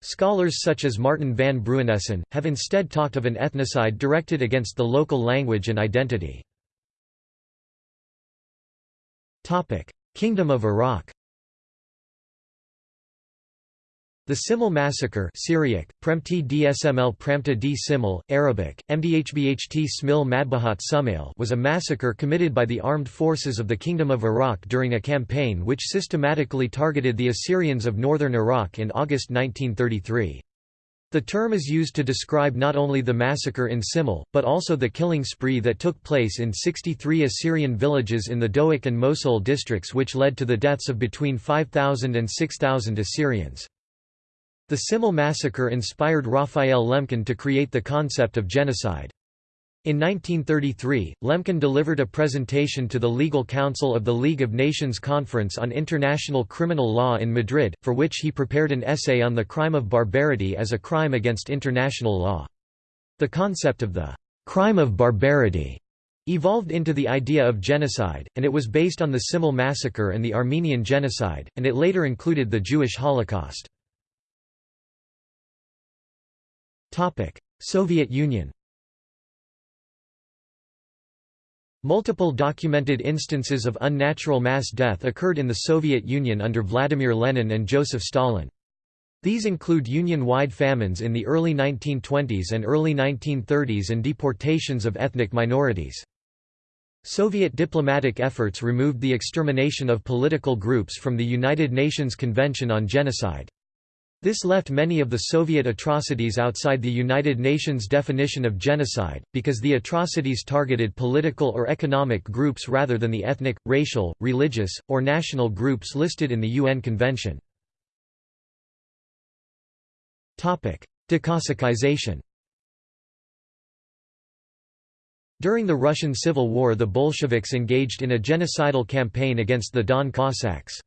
Scholars such as Martin van Bruinessen, have instead talked of an ethnocide directed against the local language and identity. Kingdom of Iraq The Simele massacre Syriac, Premti dsml d Simel, Arabic, Mdhbht Smil Madbahat Sumail was a massacre committed by the armed forces of the Kingdom of Iraq during a campaign which systematically targeted the Assyrians of northern Iraq in August 1933. The term is used to describe not only the massacre in Simele, but also the killing spree that took place in 63 Assyrian villages in the Dohuk and Mosul districts which led to the deaths of between 5,000 and 6,000 Assyrians. The Simele massacre inspired Raphael Lemkin to create the concept of genocide. In 1933, Lemkin delivered a presentation to the Legal Council of the League of Nations Conference on International Criminal Law in Madrid, for which he prepared an essay on the crime of barbarity as a crime against international law. The concept of the crime of barbarity evolved into the idea of genocide, and it was based on the Simele massacre and the Armenian genocide, and it later included the Jewish Holocaust. Soviet Union Multiple documented instances of unnatural mass death occurred in the Soviet Union under Vladimir Lenin and Joseph Stalin. These include Union-wide famines in the early 1920s and early 1930s and deportations of ethnic minorities. Soviet diplomatic efforts removed the extermination of political groups from the United Nations Convention on Genocide. This left many of the Soviet atrocities outside the United Nations definition of genocide, because the atrocities targeted political or economic groups rather than the ethnic, racial, religious, or national groups listed in the UN Convention. Decossacization During the Russian Civil War the Bolsheviks engaged in a genocidal campaign against the Don Cossacks.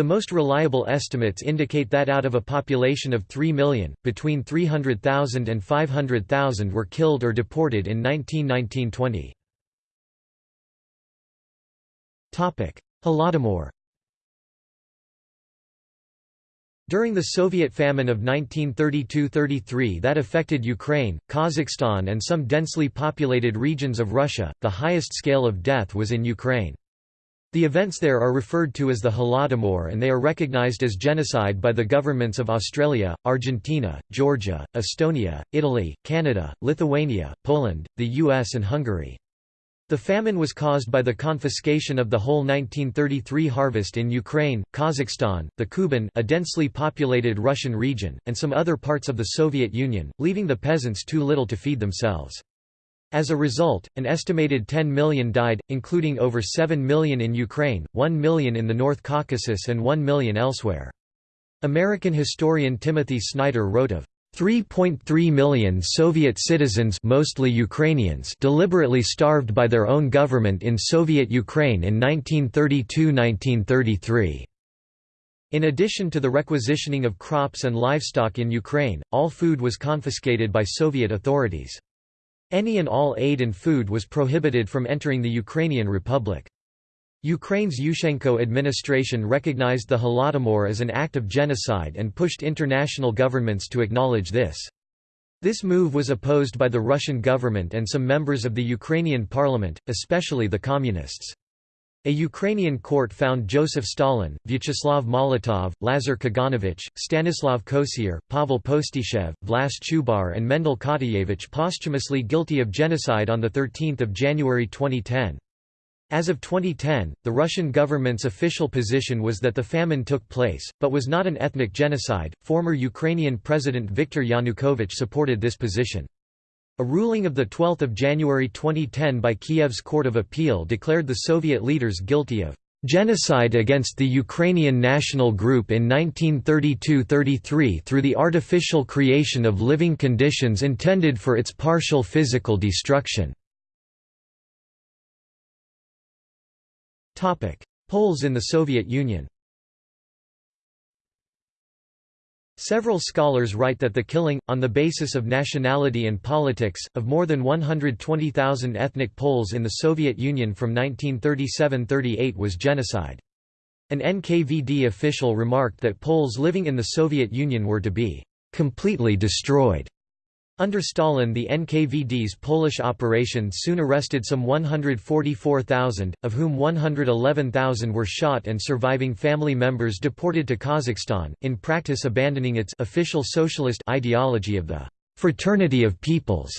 The most reliable estimates indicate that out of a population of 3 million, between 300,000 and 500,000 were killed or deported in 1919–20. Holodomor During the Soviet famine of 1932–33 that affected Ukraine, Kazakhstan and some densely populated regions of Russia, the highest scale of death was in Ukraine. The events there are referred to as the Holodomor and they are recognized as genocide by the governments of Australia, Argentina, Georgia, Estonia, Italy, Canada, Lithuania, Poland, the US and Hungary. The famine was caused by the confiscation of the whole 1933 harvest in Ukraine, Kazakhstan, the Kuban a densely populated Russian region, and some other parts of the Soviet Union, leaving the peasants too little to feed themselves. As a result, an estimated 10 million died, including over 7 million in Ukraine, 1 million in the North Caucasus and 1 million elsewhere. American historian Timothy Snyder wrote of 3.3 million Soviet citizens mostly Ukrainians deliberately starved by their own government in Soviet Ukraine in 1932–1933. In addition to the requisitioning of crops and livestock in Ukraine, all food was confiscated by Soviet authorities. Any and all aid and food was prohibited from entering the Ukrainian Republic. Ukraine's Yushchenko administration recognized the Holodomor as an act of genocide and pushed international governments to acknowledge this. This move was opposed by the Russian government and some members of the Ukrainian parliament, especially the Communists. A Ukrainian court found Joseph Stalin, Vyacheslav Molotov, Lazar Kaganovich, Stanislav Kosior, Pavel Postyshev, Vlas Chubar and Mendel Khatayevich posthumously guilty of genocide on 13 January 2010. As of 2010, the Russian government's official position was that the famine took place, but was not an ethnic genocide. Former Ukrainian President Viktor Yanukovych supported this position. A ruling of 12 January 2010 by Kiev's Court of Appeal declared the Soviet leaders guilty of genocide against the Ukrainian national group in 1932–33 through the artificial creation of living conditions intended for its partial physical destruction. Poles in the Soviet Union Several scholars write that the killing, on the basis of nationality and politics, of more than 120,000 ethnic Poles in the Soviet Union from 1937–38 was genocide. An NKVD official remarked that Poles living in the Soviet Union were to be completely destroyed. Under Stalin the NKVD's Polish operation soon arrested some 144,000, of whom 111,000 were shot and surviving family members deported to Kazakhstan, in practice abandoning its official socialist ideology of the «fraternity of peoples».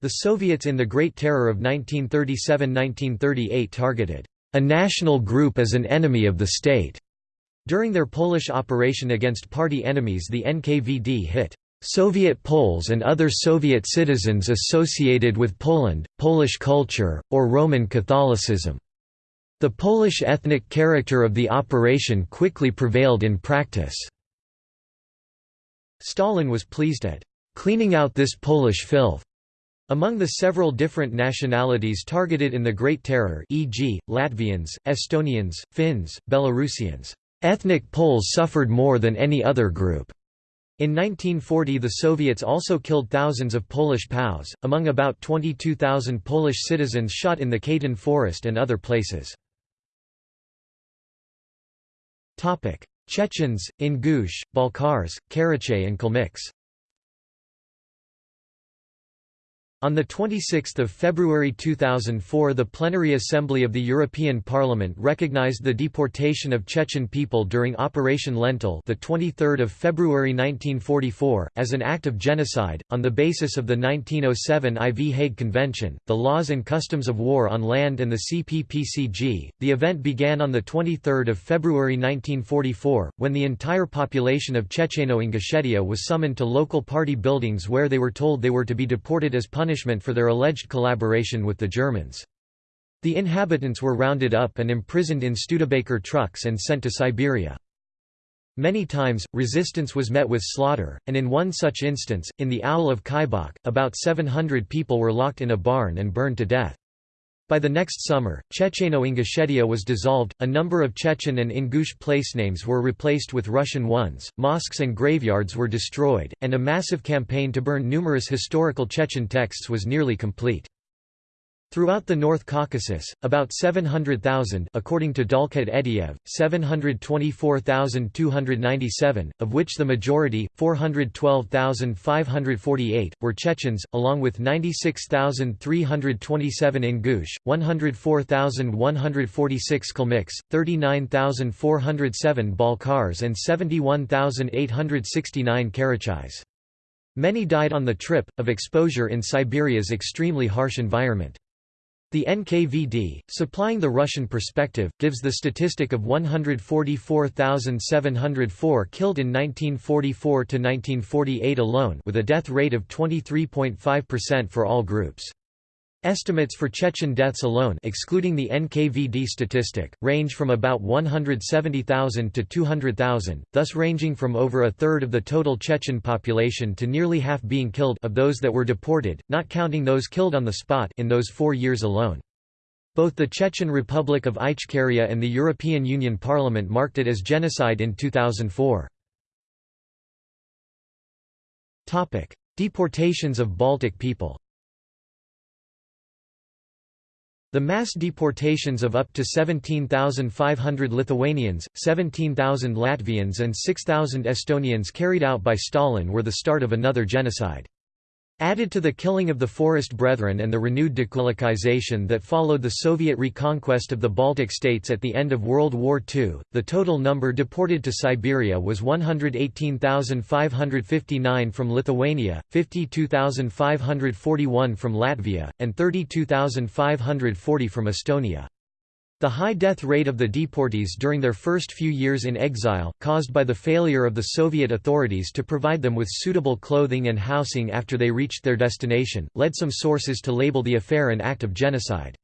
The Soviets in the Great Terror of 1937–1938 targeted «a national group as an enemy of the state». During their Polish operation against party enemies the NKVD hit Soviet Poles and other Soviet citizens associated with Poland, Polish culture, or Roman Catholicism. The Polish ethnic character of the operation quickly prevailed in practice. Stalin was pleased at cleaning out this Polish filth. Among the several different nationalities targeted in the Great Terror e.g., Latvians, Estonians, Finns, Belarusians, ethnic Poles suffered more than any other group. In 1940 the Soviets also killed thousands of Polish POWs, among about 22,000 Polish citizens shot in the Katyn forest and other places. Chechens, Ingush, Balkars, Karachay and Kalmyks On 26 February 2004 the Plenary Assembly of the European Parliament recognized the deportation of Chechen people during Operation Lentil the 23rd of February 1944 as an act of genocide on the basis of the 1907 IV Hague Convention, the laws and customs of war on land and the CPPCG. The event began on the 23rd of February 1944 when the entire population of Checheno-Ingushetia was summoned to local party buildings where they were told they were to be deported as punishment punishment for their alleged collaboration with the Germans. The inhabitants were rounded up and imprisoned in Studebaker trucks and sent to Siberia. Many times, resistance was met with slaughter, and in one such instance, in the Owl of Khaibakh, about 700 people were locked in a barn and burned to death. By the next summer, Checheno-Ingushetia was dissolved, a number of Chechen and Ingush placenames were replaced with Russian ones, mosques and graveyards were destroyed, and a massive campaign to burn numerous historical Chechen texts was nearly complete. Throughout the North Caucasus, about 700,000 according to Dalkhat Ediev, 724,297, of which the majority, 412,548, were Chechens, along with 96,327 Ingush, 104,146 Kalmyks, 39,407 Balkars and 71,869 Karachays. Many died on the trip, of exposure in Siberia's extremely harsh environment. The NKVD, supplying the Russian perspective, gives the statistic of 144,704 killed in 1944–1948 alone with a death rate of 23.5% for all groups. Estimates for Chechen deaths alone excluding the NKVD statistic, range from about 170,000 to 200,000, thus ranging from over a third of the total Chechen population to nearly half being killed of those that were deported, not counting those killed on the spot in those four years alone. Both the Chechen Republic of Ichkeria and the European Union Parliament marked it as genocide in 2004. Deportations of Baltic people The mass deportations of up to 17,500 Lithuanians, 17,000 Latvians and 6,000 Estonians carried out by Stalin were the start of another genocide. Added to the killing of the Forest Brethren and the renewed dekulakization that followed the Soviet reconquest of the Baltic states at the end of World War II, the total number deported to Siberia was 118,559 from Lithuania, 52,541 from Latvia, and 32,540 from Estonia. The high death rate of the deportees during their first few years in exile, caused by the failure of the Soviet authorities to provide them with suitable clothing and housing after they reached their destination, led some sources to label the affair an act of genocide.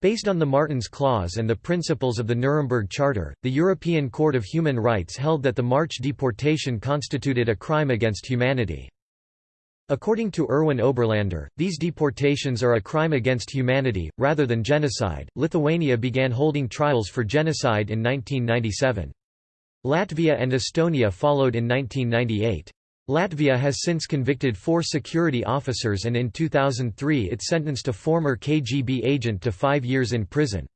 Based on the Martens Clause and the principles of the Nuremberg Charter, the European Court of Human Rights held that the March deportation constituted a crime against humanity. According to Erwin Oberlander, these deportations are a crime against humanity, rather than genocide. Lithuania began holding trials for genocide in 1997. Latvia and Estonia followed in 1998. Latvia has since convicted four security officers and in 2003 it sentenced a former KGB agent to five years in prison.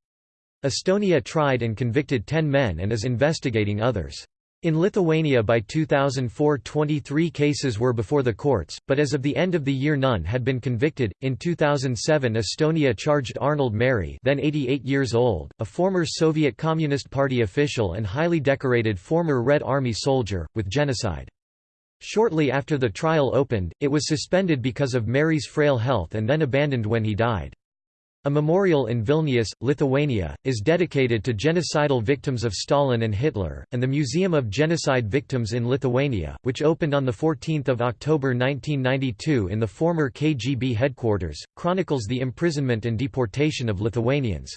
Estonia tried and convicted ten men and is investigating others. In Lithuania by 2004 23 cases were before the courts, but as of the end of the year none had been convicted. In 2007 Estonia charged Arnold Meri then 88 years old, a former Soviet Communist Party official and highly decorated former Red Army soldier, with genocide. Shortly after the trial opened, it was suspended because of Meri's frail health and then abandoned when he died. A memorial in Vilnius, Lithuania, is dedicated to genocidal victims of Stalin and Hitler, and the Museum of Genocide Victims in Lithuania, which opened on 14 October 1992 in the former KGB headquarters, chronicles the imprisonment and deportation of Lithuanians.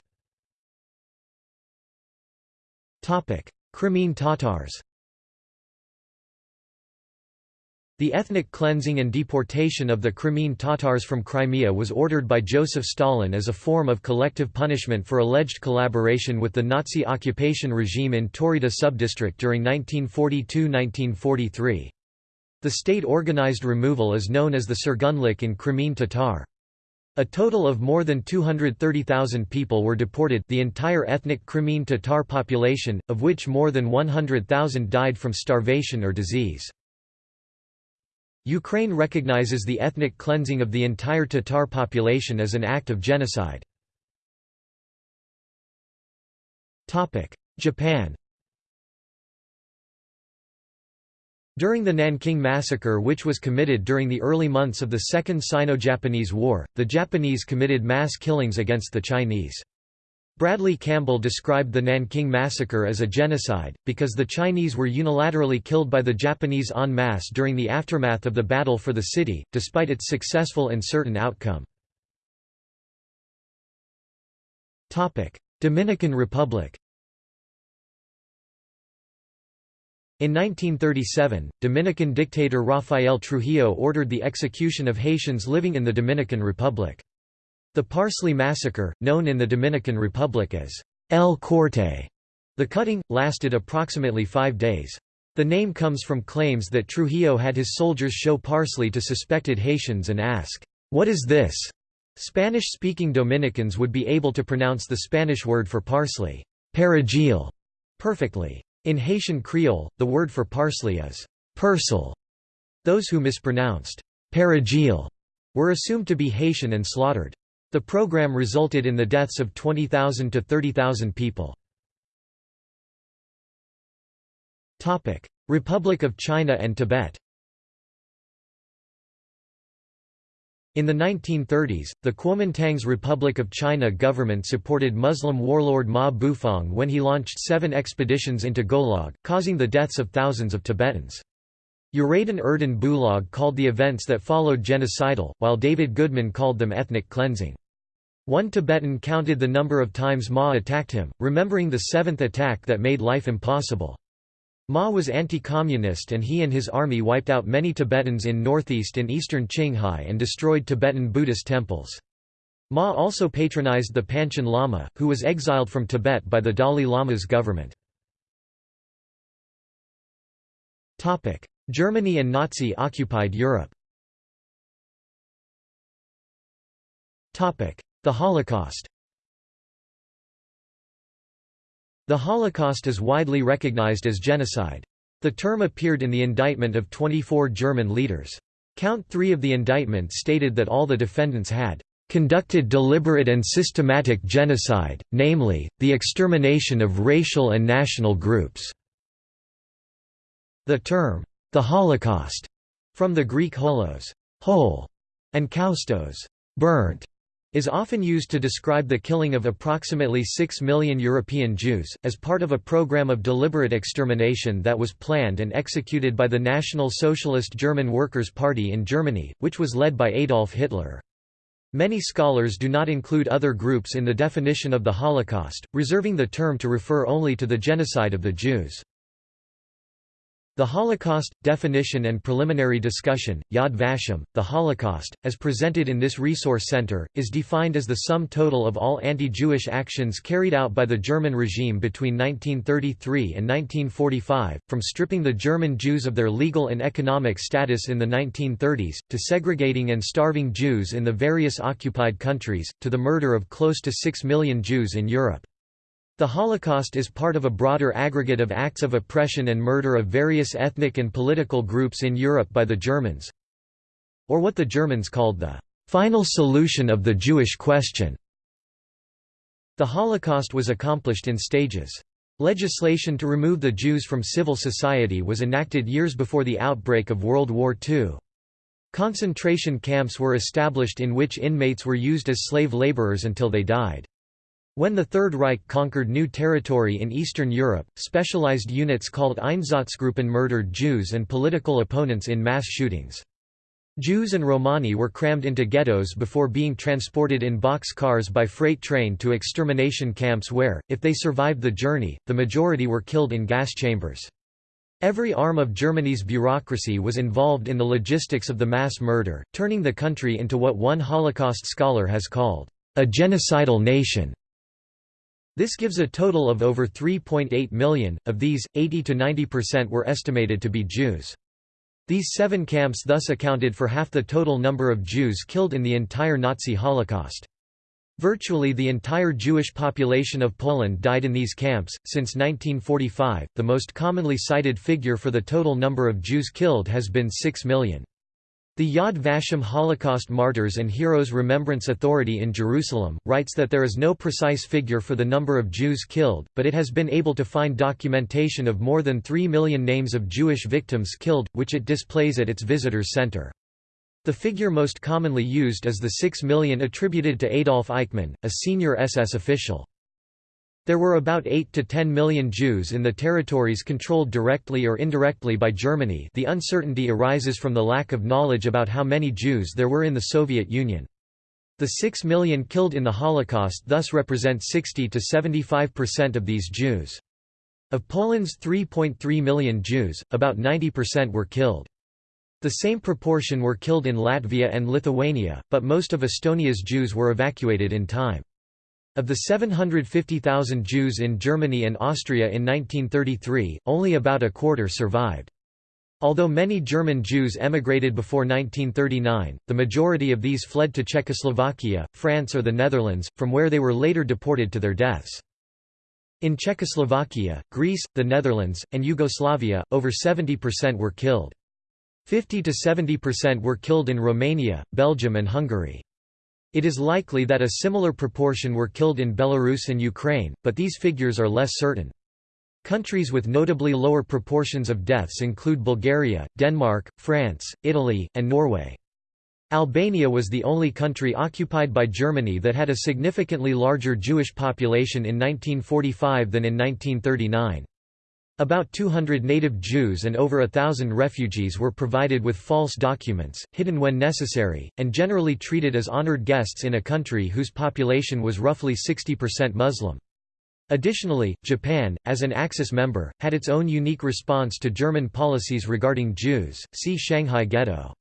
Crimean Tatars The ethnic cleansing and deportation of the Crimean Tatars from Crimea was ordered by Joseph Stalin as a form of collective punishment for alleged collaboration with the Nazi occupation regime in Taurida subdistrict during 1942–1943. The state-organized removal is known as the Surgunlik in Crimean Tatar. A total of more than 230,000 people were deported the entire ethnic Crimean Tatar population, of which more than 100,000 died from starvation or disease. Ukraine recognizes the ethnic cleansing of the entire Tatar population as an act of genocide. Japan During the Nanking Massacre which was committed during the early months of the Second Sino-Japanese War, the Japanese committed mass killings against the Chinese. Bradley Campbell described the Nanking Massacre as a genocide, because the Chinese were unilaterally killed by the Japanese en masse during the aftermath of the battle for the city, despite its successful and certain outcome. Dominican Republic In 1937, Dominican dictator Rafael Trujillo ordered the execution of Haitians living in the Dominican Republic. The Parsley Massacre, known in the Dominican Republic as El Corte, the cutting, lasted approximately five days. The name comes from claims that Trujillo had his soldiers show parsley to suspected Haitians and ask, "'What is this?' Spanish-speaking Dominicans would be able to pronounce the Spanish word for parsley, perejil, perfectly. In Haitian Creole, the word for parsley is persil. Those who mispronounced perejil were assumed to be Haitian and slaughtered. The program resulted in the deaths of 20,000 to 30,000 people. Republic of China and Tibet In the 1930s, the Kuomintang's Republic of China government supported Muslim warlord Ma Bufang when he launched seven expeditions into Golog, causing the deaths of thousands of Tibetans. Uradyn Erden Bulag called the events that followed genocidal, while David Goodman called them ethnic cleansing. One Tibetan counted the number of times Ma attacked him, remembering the seventh attack that made life impossible. Ma was anti-communist and he and his army wiped out many Tibetans in northeast and eastern Qinghai and destroyed Tibetan Buddhist temples. Ma also patronized the Panchen Lama, who was exiled from Tibet by the Dalai Lama's government. Germany and Nazi-occupied Europe The Holocaust The Holocaust is widely recognized as genocide. The term appeared in the indictment of 24 German leaders. Count 3 of the indictment stated that all the defendants had conducted deliberate and systematic genocide, namely, the extermination of racial and national groups." The term, the Holocaust, from the Greek holos whole", and kaustos burnt", is often used to describe the killing of approximately 6 million European Jews, as part of a program of deliberate extermination that was planned and executed by the National Socialist German Workers' Party in Germany, which was led by Adolf Hitler. Many scholars do not include other groups in the definition of the Holocaust, reserving the term to refer only to the genocide of the Jews. The Holocaust, Definition and Preliminary Discussion, Yad Vashem, The Holocaust, as presented in this resource center, is defined as the sum total of all anti-Jewish actions carried out by the German regime between 1933 and 1945, from stripping the German Jews of their legal and economic status in the 1930s, to segregating and starving Jews in the various occupied countries, to the murder of close to 6 million Jews in Europe. The Holocaust is part of a broader aggregate of acts of oppression and murder of various ethnic and political groups in Europe by the Germans, or what the Germans called the final solution of the Jewish question. The Holocaust was accomplished in stages. Legislation to remove the Jews from civil society was enacted years before the outbreak of World War II. Concentration camps were established in which inmates were used as slave laborers until they died. When the Third Reich conquered new territory in Eastern Europe, specialized units called Einsatzgruppen murdered Jews and political opponents in mass shootings. Jews and Romani were crammed into ghettos before being transported in box cars by freight train to extermination camps where, if they survived the journey, the majority were killed in gas chambers. Every arm of Germany's bureaucracy was involved in the logistics of the mass murder, turning the country into what one Holocaust scholar has called, a genocidal nation. This gives a total of over 3.8 million, of these, 80–90% were estimated to be Jews. These seven camps thus accounted for half the total number of Jews killed in the entire Nazi Holocaust. Virtually the entire Jewish population of Poland died in these camps. Since 1945, the most commonly cited figure for the total number of Jews killed has been 6 million. The Yad Vashem Holocaust Martyrs and Heroes Remembrance Authority in Jerusalem, writes that there is no precise figure for the number of Jews killed, but it has been able to find documentation of more than 3 million names of Jewish victims killed, which it displays at its visitors center. The figure most commonly used is the 6 million attributed to Adolf Eichmann, a senior SS official. There were about 8 to 10 million Jews in the territories controlled directly or indirectly by Germany the uncertainty arises from the lack of knowledge about how many Jews there were in the Soviet Union. The 6 million killed in the Holocaust thus represent 60 to 75% of these Jews. Of Poland's 3.3 million Jews, about 90% were killed. The same proportion were killed in Latvia and Lithuania, but most of Estonia's Jews were evacuated in time. Of the 750,000 Jews in Germany and Austria in 1933, only about a quarter survived. Although many German Jews emigrated before 1939, the majority of these fled to Czechoslovakia, France or the Netherlands, from where they were later deported to their deaths. In Czechoslovakia, Greece, the Netherlands, and Yugoslavia, over 70% were killed. 50 to 70% were killed in Romania, Belgium and Hungary. It is likely that a similar proportion were killed in Belarus and Ukraine, but these figures are less certain. Countries with notably lower proportions of deaths include Bulgaria, Denmark, France, Italy, and Norway. Albania was the only country occupied by Germany that had a significantly larger Jewish population in 1945 than in 1939. About 200 native Jews and over a thousand refugees were provided with false documents, hidden when necessary, and generally treated as honored guests in a country whose population was roughly 60% Muslim. Additionally, Japan, as an Axis member, had its own unique response to German policies regarding Jews, see Shanghai Ghetto.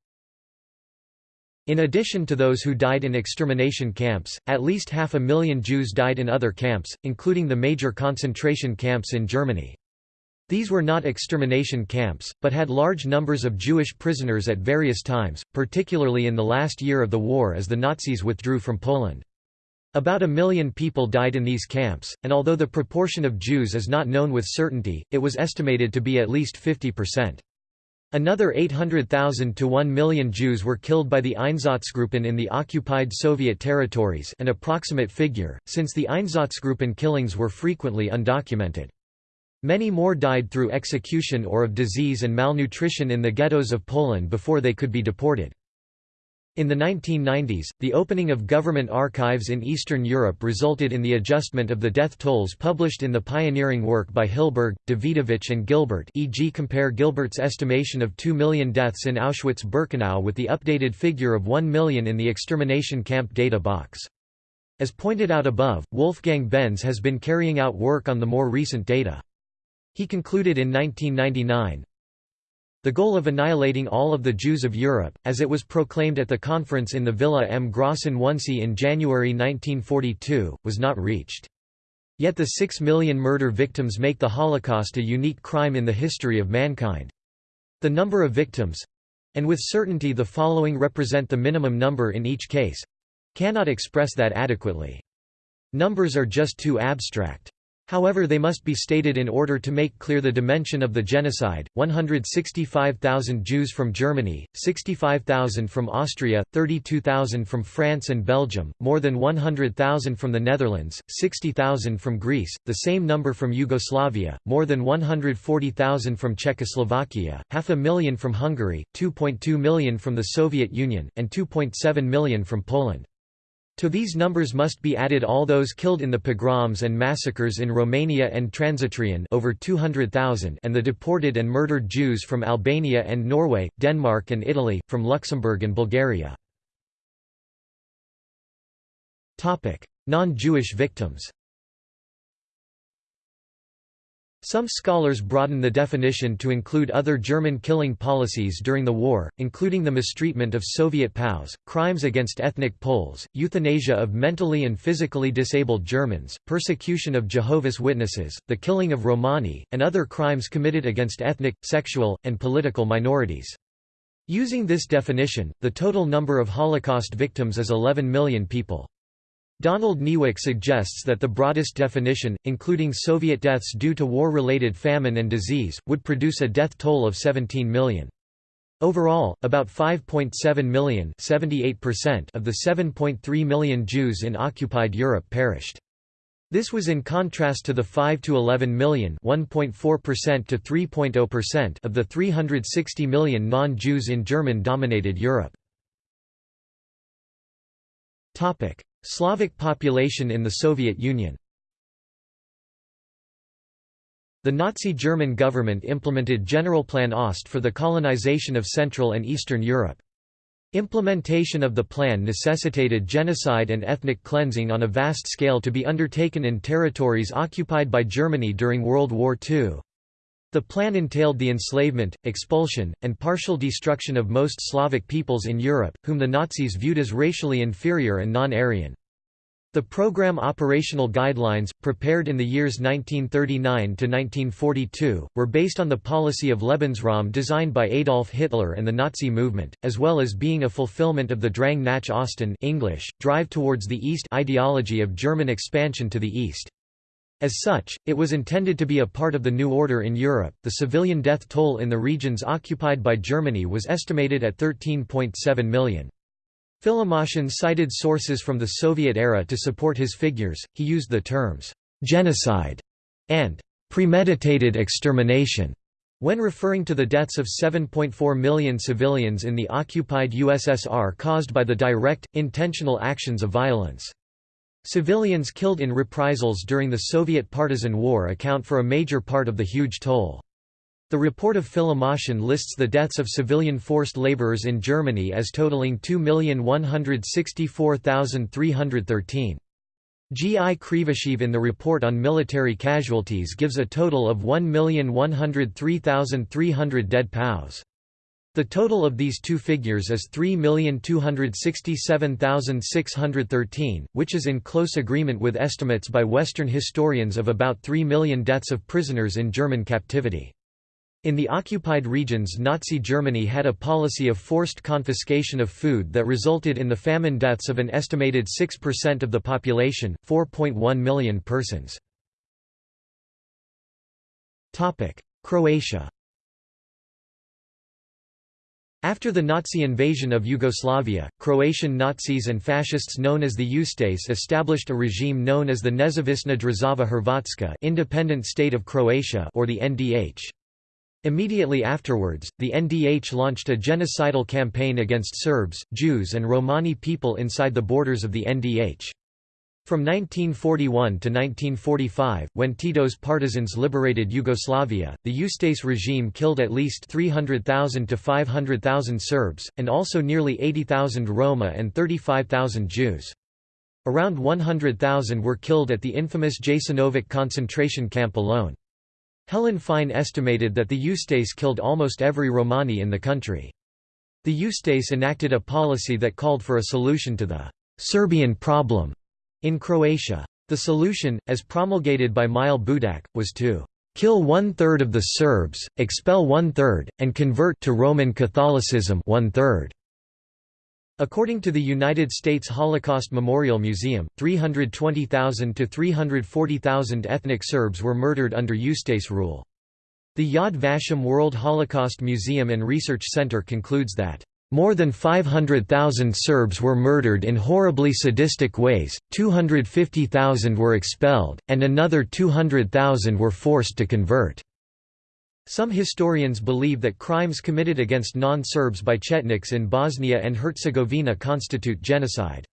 In addition to those who died in extermination camps, at least half a million Jews died in other camps, including the major concentration camps in Germany. These were not extermination camps, but had large numbers of Jewish prisoners at various times, particularly in the last year of the war as the Nazis withdrew from Poland. About a million people died in these camps, and although the proportion of Jews is not known with certainty, it was estimated to be at least 50%. Another 800,000 to 1 million Jews were killed by the Einsatzgruppen in the occupied Soviet territories an approximate figure, since the Einsatzgruppen killings were frequently undocumented. Many more died through execution or of disease and malnutrition in the ghettos of Poland before they could be deported. In the 1990s, the opening of government archives in Eastern Europe resulted in the adjustment of the death tolls published in the pioneering work by Hilberg, Dawidowicz and Gilbert e.g. compare Gilbert's estimation of 2 million deaths in Auschwitz-Birkenau with the updated figure of 1 million in the extermination camp data box. As pointed out above, Wolfgang Benz has been carrying out work on the more recent data. He concluded in 1999, the goal of annihilating all of the Jews of Europe, as it was proclaimed at the conference in the Villa M. Grossen Wannsee in January 1942, was not reached. Yet the six million murder victims make the Holocaust a unique crime in the history of mankind. The number of victims—and with certainty the following represent the minimum number in each case—cannot express that adequately. Numbers are just too abstract. However they must be stated in order to make clear the dimension of the genocide, 165,000 Jews from Germany, 65,000 from Austria, 32,000 from France and Belgium, more than 100,000 from the Netherlands, 60,000 from Greece, the same number from Yugoslavia, more than 140,000 from Czechoslovakia, half a million from Hungary, 2.2 million from the Soviet Union, and 2.7 million from Poland. To these numbers must be added all those killed in the pogroms and massacres in Romania and Transnistria over 200,000 and the deported and murdered Jews from Albania and Norway, Denmark and Italy, from Luxembourg and Bulgaria. Non-Jewish victims Some scholars broaden the definition to include other German killing policies during the war, including the mistreatment of Soviet POWs, crimes against ethnic Poles, euthanasia of mentally and physically disabled Germans, persecution of Jehovah's Witnesses, the killing of Romani, and other crimes committed against ethnic, sexual, and political minorities. Using this definition, the total number of Holocaust victims is 11 million people. Donald Niewyk suggests that the broadest definition, including Soviet deaths due to war-related famine and disease, would produce a death toll of 17 million. Overall, about 5.7 million of the 7.3 million Jews in occupied Europe perished. This was in contrast to the 5 to 11 million (1.4% to 3.0%) of the 360 million non-Jews in German-dominated Europe. Topic: Slavic population in the Soviet Union The Nazi German government implemented Generalplan Ost for the colonization of Central and Eastern Europe. Implementation of the plan necessitated genocide and ethnic cleansing on a vast scale to be undertaken in territories occupied by Germany during World War II. The plan entailed the enslavement, expulsion, and partial destruction of most Slavic peoples in Europe, whom the Nazis viewed as racially inferior and non-Aryan. The program operational guidelines, prepared in the years 1939–1942, were based on the policy of Lebensraum designed by Adolf Hitler and the Nazi movement, as well as being a fulfillment of the Drang nach Osten English, drive towards the East ideology of German expansion to the East. As such, it was intended to be a part of the new order in Europe. The civilian death toll in the regions occupied by Germany was estimated at 13.7 million. Filimoshin cited sources from the Soviet era to support his figures. He used the terms genocide and premeditated extermination when referring to the deaths of 7.4 million civilians in the occupied USSR caused by the direct, intentional actions of violence. Civilians killed in reprisals during the Soviet Partisan War account for a major part of the huge toll. The report of Filimoshin lists the deaths of civilian forced laborers in Germany as totaling 2,164,313. G. I. Krivoshev in the report on military casualties gives a total of 1,103,300 dead POWs. The total of these two figures is 3,267,613, which is in close agreement with estimates by Western historians of about 3 million deaths of prisoners in German captivity. In the occupied regions Nazi Germany had a policy of forced confiscation of food that resulted in the famine deaths of an estimated 6% of the population, 4.1 million persons. Croatia after the Nazi invasion of Yugoslavia, Croatian Nazis and fascists known as the Ustase established a regime known as the Nezavisna Država Hrvatska independent state of Croatia or the NDH. Immediately afterwards, the NDH launched a genocidal campaign against Serbs, Jews and Romani people inside the borders of the NDH. From 1941 to 1945, when Tito's partisans liberated Yugoslavia, the Ustase regime killed at least 300,000 to 500,000 Serbs, and also nearly 80,000 Roma and 35,000 Jews. Around 100,000 were killed at the infamous Jasenovac concentration camp alone. Helen Fein estimated that the Ustase killed almost every Romani in the country. The Ustase enacted a policy that called for a solution to the Serbian problem in Croatia. The solution, as promulgated by Mile Budak, was to kill one-third of the Serbs, expel one-third, and convert to Roman Catholicism one-third. According to the United States Holocaust Memorial Museum, 320,000 to 340,000 ethnic Serbs were murdered under Ustase rule. The Yad Vashem World Holocaust Museum and Research Center concludes that more than 500,000 Serbs were murdered in horribly sadistic ways, 250,000 were expelled, and another 200,000 were forced to convert. Some historians believe that crimes committed against non-Serbs by Chetniks in Bosnia and Herzegovina constitute genocide.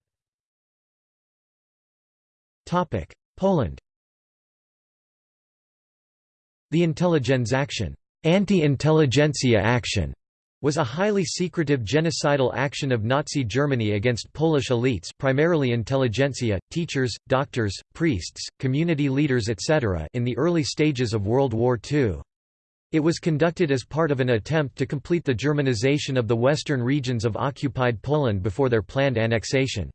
Poland The Intelligenzaktion anti-intelligentsia action was a highly secretive genocidal action of Nazi Germany against Polish elites primarily intelligentsia, teachers, doctors, priests, community leaders etc. in the early stages of World War II. It was conducted as part of an attempt to complete the Germanization of the western regions of occupied Poland before their planned annexation.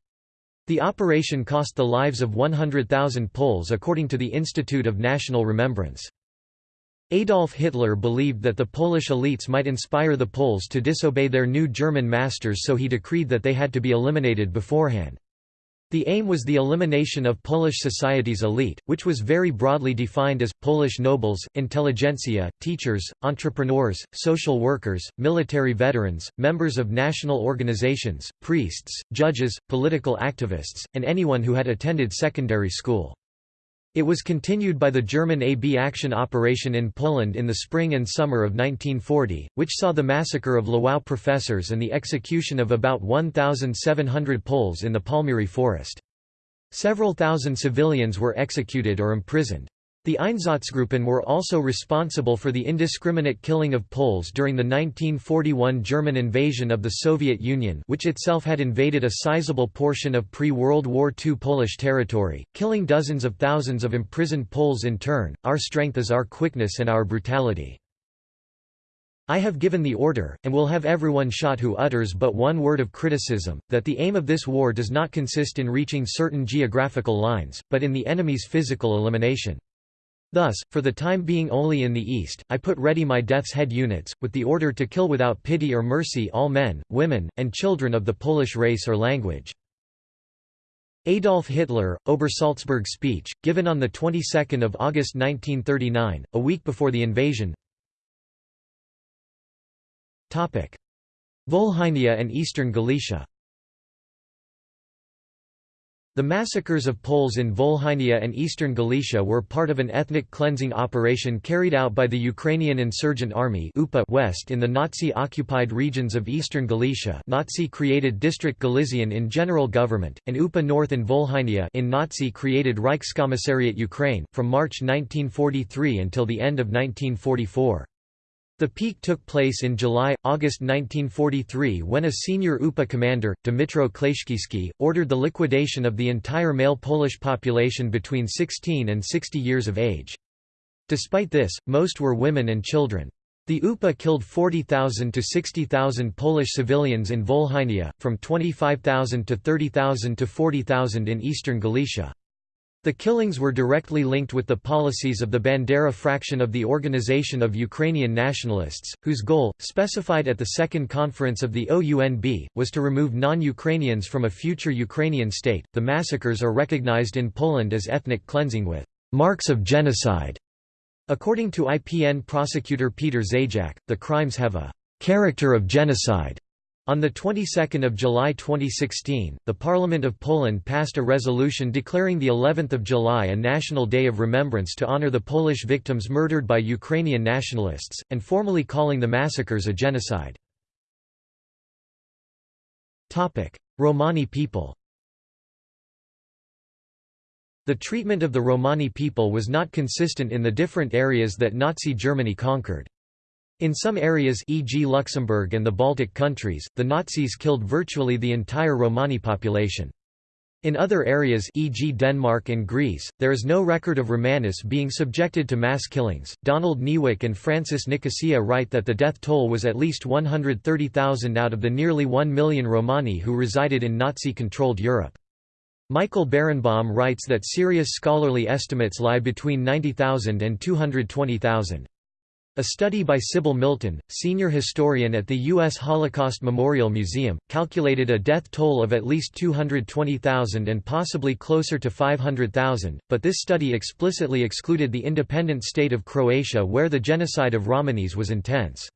The operation cost the lives of 100,000 Poles according to the Institute of National Remembrance. Adolf Hitler believed that the Polish elites might inspire the Poles to disobey their new German masters so he decreed that they had to be eliminated beforehand. The aim was the elimination of Polish society's elite, which was very broadly defined as, Polish nobles, intelligentsia, teachers, entrepreneurs, social workers, military veterans, members of national organizations, priests, judges, political activists, and anyone who had attended secondary school. It was continued by the German AB action operation in Poland in the spring and summer of 1940, which saw the massacre of Lwów professors and the execution of about 1,700 Poles in the Palmiry forest. Several thousand civilians were executed or imprisoned. The Einsatzgruppen were also responsible for the indiscriminate killing of Poles during the 1941 German invasion of the Soviet Union which itself had invaded a sizable portion of pre-World War II Polish territory, killing dozens of thousands of imprisoned Poles in turn. Our strength is our quickness and our brutality. I have given the order, and will have everyone shot who utters but one word of criticism, that the aim of this war does not consist in reaching certain geographical lines, but in the enemy's physical elimination. Thus, for the time being only in the east, I put ready my death's head units, with the order to kill without pity or mercy all men, women, and children of the Polish race or language. Adolf Hitler, Obersalzberg speech, given on the 22nd of August 1939, a week before the invasion. Volhynia and eastern Galicia the massacres of Poles in Volhynia and eastern Galicia were part of an ethnic cleansing operation carried out by the Ukrainian Insurgent Army West in the Nazi-occupied regions of eastern Galicia Nazi-created District Galician in general government, and UPA North in Volhynia in Nazi-created Reichskommissariat Ukraine, from March 1943 until the end of 1944. The peak took place in July-August 1943 when a senior UPA commander, Dmitro Klyachkivsky, ordered the liquidation of the entire male Polish population between 16 and 60 years of age. Despite this, most were women and children. The UPA killed 40,000 to 60,000 Polish civilians in Volhynia, from 25,000 to 30,000 to 40,000 in eastern Galicia. The killings were directly linked with the policies of the Bandera fraction of the Organization of Ukrainian Nationalists, whose goal, specified at the Second Conference of the OUNB, was to remove non-Ukrainians from a future Ukrainian state. The massacres are recognized in Poland as ethnic cleansing with marks of genocide. According to IPN prosecutor Peter Zajac, the crimes have a character of genocide on the 22nd of July 2016, the Parliament of Poland passed a resolution declaring the 11th of July a national day of remembrance to honor the Polish victims murdered by Ukrainian nationalists and formally calling the massacres a genocide. Topic: Romani people. The treatment of the Romani people was not consistent in the different areas that Nazi Germany conquered. In some areas e.g. Luxembourg and the Baltic countries, the Nazis killed virtually the entire Romani population. In other areas e.g. Denmark and Greece, there is no record of Romanis being subjected to mass killings. Donald Niewyk and Francis Nicosia write that the death toll was at least 130,000 out of the nearly 1 million Romani who resided in Nazi-controlled Europe. Michael Berenbaum writes that serious scholarly estimates lie between 90,000 and 220,000. A study by Sybil Milton, senior historian at the U.S. Holocaust Memorial Museum, calculated a death toll of at least 220,000 and possibly closer to 500,000, but this study explicitly excluded the independent state of Croatia where the genocide of Romanis was intense.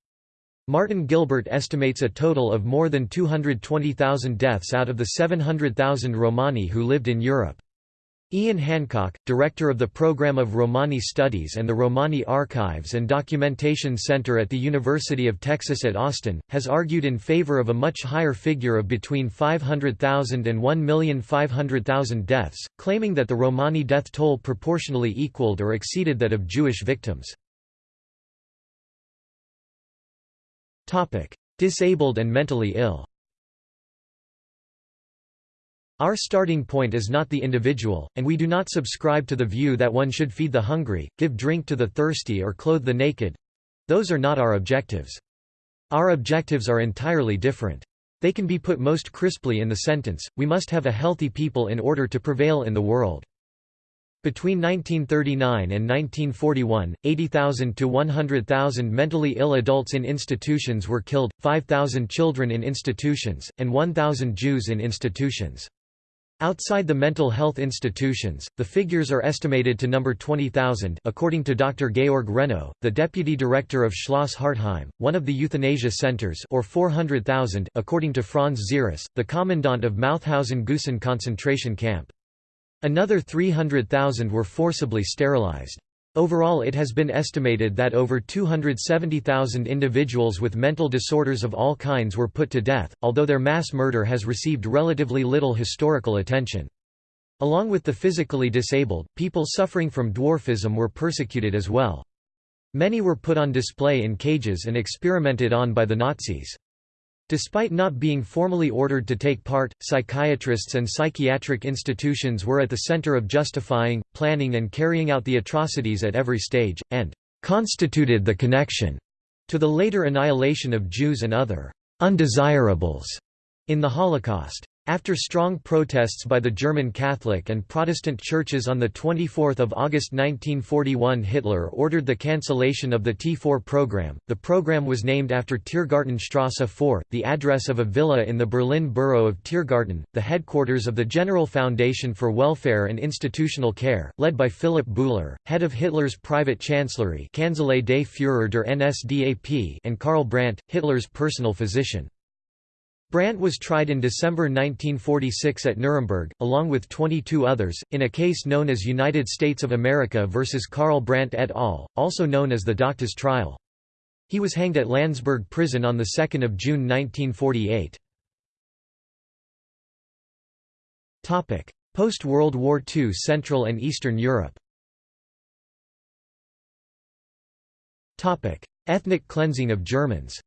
Martin Gilbert estimates a total of more than 220,000 deaths out of the 700,000 Romani who lived in Europe. Ian Hancock, director of the Program of Romani Studies and the Romani Archives and Documentation Center at the University of Texas at Austin, has argued in favor of a much higher figure of between 500,000 and 1,500,000 deaths, claiming that the Romani death toll proportionally equaled or exceeded that of Jewish victims. Disabled and mentally ill our starting point is not the individual, and we do not subscribe to the view that one should feed the hungry, give drink to the thirsty or clothe the naked. Those are not our objectives. Our objectives are entirely different. They can be put most crisply in the sentence, we must have a healthy people in order to prevail in the world. Between 1939 and 1941, 80,000 to 100,000 mentally ill adults in institutions were killed, 5,000 children in institutions, and 1,000 Jews in institutions. Outside the mental health institutions, the figures are estimated to number 20,000 according to Dr. Georg Renno, the deputy director of Schloss Hartheim, one of the euthanasia centers or 400,000 according to Franz Ziereis, the commandant of Mauthausen-Gusen concentration camp. Another 300,000 were forcibly sterilized. Overall it has been estimated that over 270,000 individuals with mental disorders of all kinds were put to death, although their mass murder has received relatively little historical attention. Along with the physically disabled, people suffering from dwarfism were persecuted as well. Many were put on display in cages and experimented on by the Nazis. Despite not being formally ordered to take part, psychiatrists and psychiatric institutions were at the center of justifying, planning and carrying out the atrocities at every stage, and constituted the connection to the later annihilation of Jews and other undesirables in the Holocaust. After strong protests by the German Catholic and Protestant churches on 24 August 1941 Hitler ordered the cancellation of the T4 program. The program was named after Tiergartenstrasse 4, the address of a villa in the Berlin borough of Tiergarten, the headquarters of the General Foundation for Welfare and Institutional Care, led by Philipp Bühler, head of Hitler's private chancellery Kanzlei des Führer der NSDAP and Karl Brandt, Hitler's personal physician. Brandt was tried in December 1946 at Nuremberg, along with 22 others, in a case known as United States of America versus Karl Brandt et al., also known as the Doctors' trial. He was hanged at Landsberg prison on 2 June 1948. Post-World War II Central and Eastern Europe Ethnic cleansing of Germans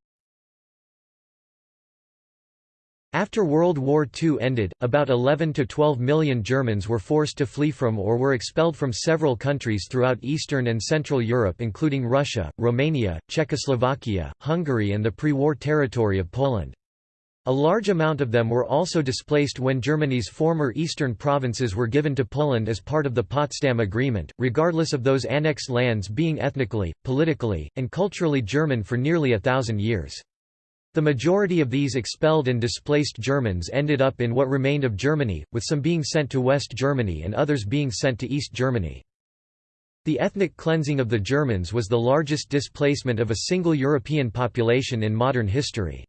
After World War II ended, about 11 to 12 million Germans were forced to flee from or were expelled from several countries throughout Eastern and Central Europe including Russia, Romania, Czechoslovakia, Hungary and the pre-war territory of Poland. A large amount of them were also displaced when Germany's former eastern provinces were given to Poland as part of the Potsdam Agreement, regardless of those annexed lands being ethnically, politically, and culturally German for nearly a thousand years. The majority of these expelled and displaced Germans ended up in what remained of Germany, with some being sent to West Germany and others being sent to East Germany. The ethnic cleansing of the Germans was the largest displacement of a single European population in modern history.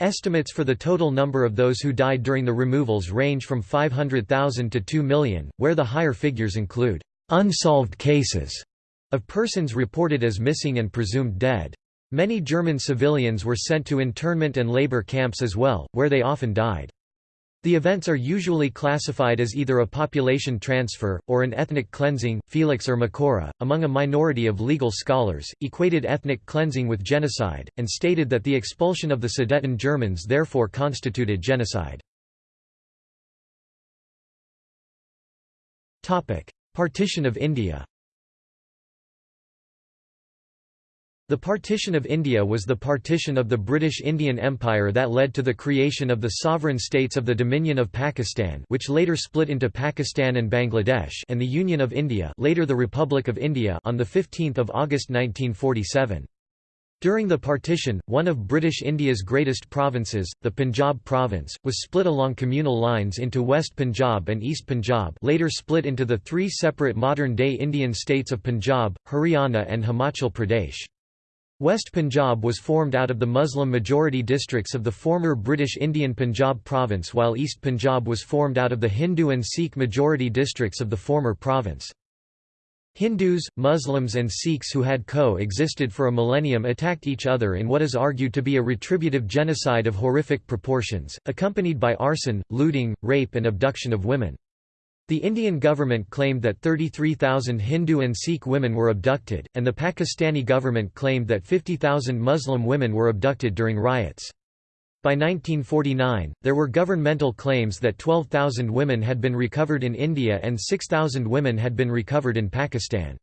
Estimates for the total number of those who died during the removals range from 500,000 to 2 million, where the higher figures include unsolved cases of persons reported as missing and presumed dead. Many German civilians were sent to internment and labor camps as well, where they often died. The events are usually classified as either a population transfer, or an ethnic cleansing. Felix Ermacora, among a minority of legal scholars, equated ethnic cleansing with genocide, and stated that the expulsion of the Sudeten Germans therefore constituted genocide. Partition of India The partition of India was the partition of the British Indian Empire that led to the creation of the sovereign states of the Dominion of Pakistan which later split into Pakistan and Bangladesh and the Union of India later the Republic of India on 15 August 1947. During the partition, one of British India's greatest provinces, the Punjab province, was split along communal lines into West Punjab and East Punjab later split into the three separate modern-day Indian states of Punjab, Haryana and Himachal Pradesh. West Punjab was formed out of the Muslim-majority districts of the former British Indian Punjab province while East Punjab was formed out of the Hindu and Sikh-majority districts of the former province. Hindus, Muslims and Sikhs who had co-existed for a millennium attacked each other in what is argued to be a retributive genocide of horrific proportions, accompanied by arson, looting, rape and abduction of women. The Indian government claimed that 33,000 Hindu and Sikh women were abducted, and the Pakistani government claimed that 50,000 Muslim women were abducted during riots. By 1949, there were governmental claims that 12,000 women had been recovered in India and 6,000 women had been recovered in Pakistan.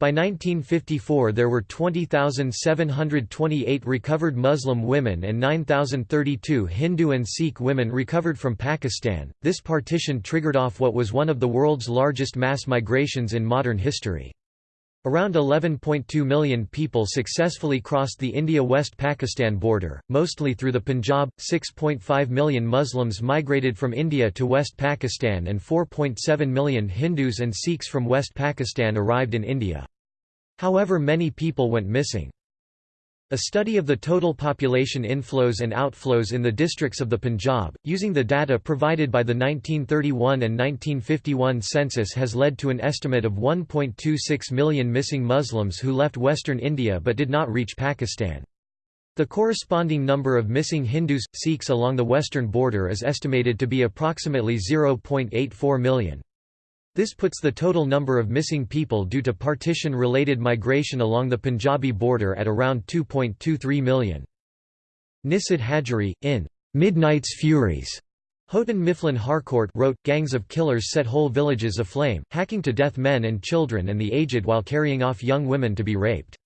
By 1954 there were 20,728 recovered Muslim women and 9,032 Hindu and Sikh women recovered from Pakistan. This partition triggered off what was one of the world's largest mass migrations in modern history. Around 11.2 million people successfully crossed the India-West Pakistan border, mostly through the Punjab, 6.5 million Muslims migrated from India to West Pakistan and 4.7 million Hindus and Sikhs from West Pakistan arrived in India. However many people went missing. A study of the total population inflows and outflows in the districts of the Punjab, using the data provided by the 1931 and 1951 census has led to an estimate of 1.26 million missing Muslims who left western India but did not reach Pakistan. The corresponding number of missing Hindus, Sikhs along the western border is estimated to be approximately 0.84 million. This puts the total number of missing people due to partition-related migration along the Punjabi border at around 2.23 million. Nisid Hajari, in Midnight's Furies, Houghton Mifflin Harcourt wrote, gangs of killers set whole villages aflame, hacking to death men and children and the aged while carrying off young women to be raped.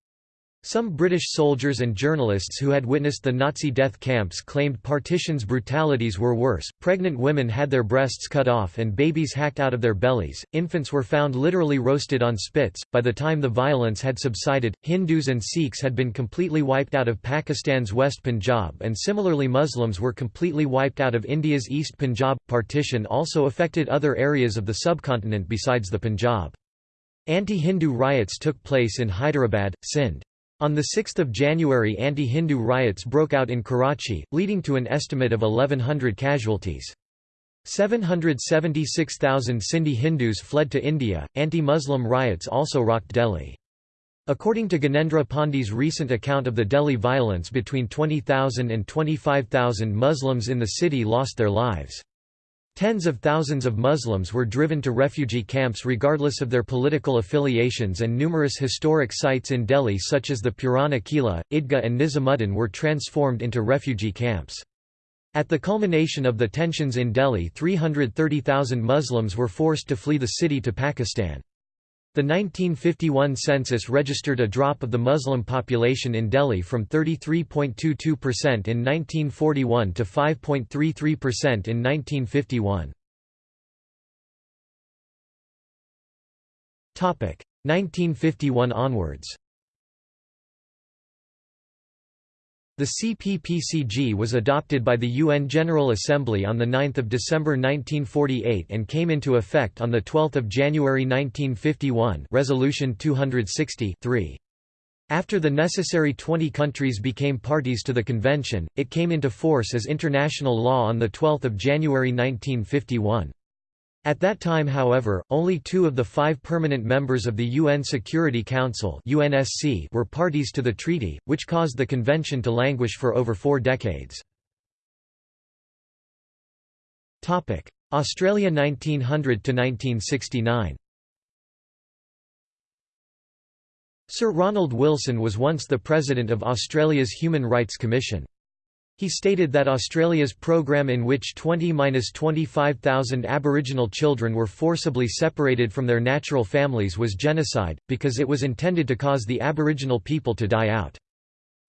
Some British soldiers and journalists who had witnessed the Nazi death camps claimed partition's brutalities were worse. Pregnant women had their breasts cut off and babies hacked out of their bellies. Infants were found literally roasted on spits. By the time the violence had subsided, Hindus and Sikhs had been completely wiped out of Pakistan's West Punjab, and similarly Muslims were completely wiped out of India's East Punjab. Partition also affected other areas of the subcontinent besides the Punjab. Anti-Hindu riots took place in Hyderabad, Sindh. On 6 January anti-Hindu riots broke out in Karachi, leading to an estimate of 1,100 casualties. 776,000 Sindhi Hindus fled to India. Anti-Muslim riots also rocked Delhi. According to Gyanendra Pandey's recent account of the Delhi violence between 20,000 and 25,000 Muslims in the city lost their lives. Tens of thousands of Muslims were driven to refugee camps regardless of their political affiliations and numerous historic sites in Delhi such as the Purana Kila, Idgah and Nizamuddin were transformed into refugee camps. At the culmination of the tensions in Delhi 330,000 Muslims were forced to flee the city to Pakistan. The 1951 census registered a drop of the Muslim population in Delhi from 33.22% in 1941 to 5.33% in 1951. 1951 onwards The CPPCG was adopted by the UN General Assembly on 9 December 1948 and came into effect on 12 January 1951 Resolution 260 -3. After the necessary 20 countries became parties to the convention, it came into force as international law on 12 January 1951. At that time however, only two of the five permanent members of the UN Security Council UNSC were parties to the treaty, which caused the convention to languish for over four decades. Australia 1900–1969 Sir Ronald Wilson was once the President of Australia's Human Rights Commission. He stated that Australia's program in which 20–25,000 Aboriginal children were forcibly separated from their natural families was genocide, because it was intended to cause the Aboriginal people to die out.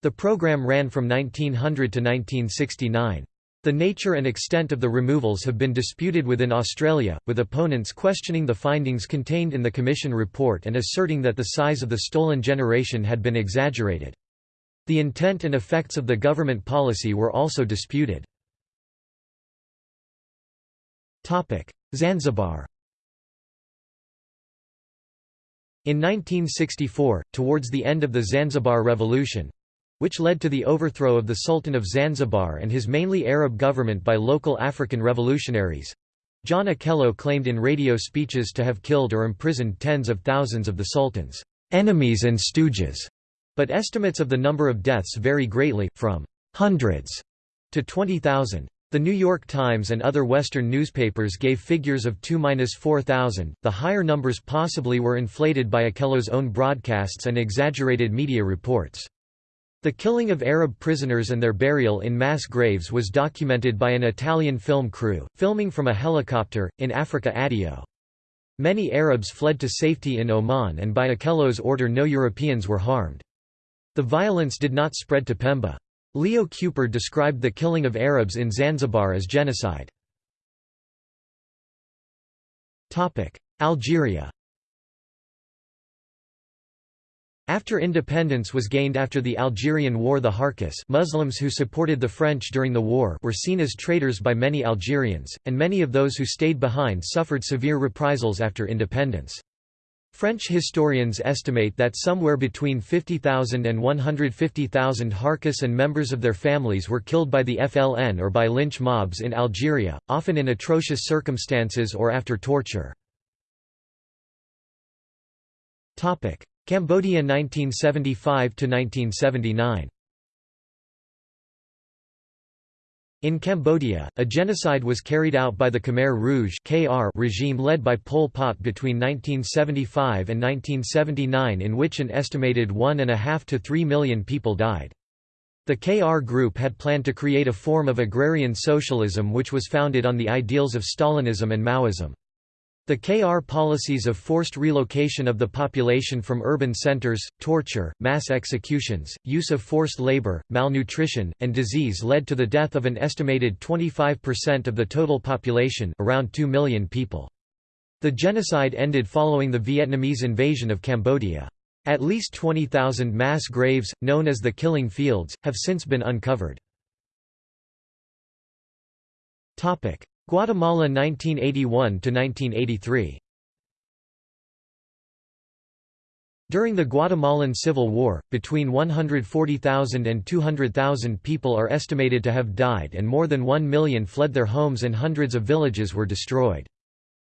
The program ran from 1900 to 1969. The nature and extent of the removals have been disputed within Australia, with opponents questioning the findings contained in the Commission report and asserting that the size of the stolen generation had been exaggerated. The intent and effects of the government policy were also disputed. Zanzibar In 1964, towards the end of the Zanzibar Revolution, which led to the overthrow of the Sultan of Zanzibar and his mainly Arab government by local African revolutionaries. John Okello claimed in radio speeches to have killed or imprisoned tens of thousands of the Sultan's enemies and stooges. But estimates of the number of deaths vary greatly, from hundreds to 20,000. The New York Times and other Western newspapers gave figures of 2–4,000, the higher numbers possibly were inflated by Okello's own broadcasts and exaggerated media reports. The killing of Arab prisoners and their burial in mass graves was documented by an Italian film crew, filming from a helicopter, in Africa Addio. Many Arabs fled to safety in Oman and by Okello's order no Europeans were harmed. The violence did not spread to Pemba. Leo Kuper described the killing of Arabs in Zanzibar as genocide. Algeria After independence was gained after the Algerian War the Harkis Muslims who supported the French during the war were seen as traitors by many Algerians, and many of those who stayed behind suffered severe reprisals after independence. French historians estimate that somewhere between 50,000 and 150,000 Harkis and members of their families were killed by the FLN or by lynch mobs in Algeria, often in atrocious circumstances or after torture. Cambodia 1975–1979 In Cambodia, a genocide was carried out by the Khmer Rouge regime led by Pol Pot between 1975 and 1979 in which an estimated 1.5 to 3 million people died. The KR group had planned to create a form of agrarian socialism which was founded on the ideals of Stalinism and Maoism. The KR policies of forced relocation of the population from urban centers, torture, mass executions, use of forced labor, malnutrition, and disease led to the death of an estimated 25% of the total population around 2 million people. The genocide ended following the Vietnamese invasion of Cambodia. At least 20,000 mass graves, known as the Killing Fields, have since been uncovered. Guatemala 1981–1983 During the Guatemalan Civil War, between 140,000 and 200,000 people are estimated to have died and more than 1 million fled their homes and hundreds of villages were destroyed.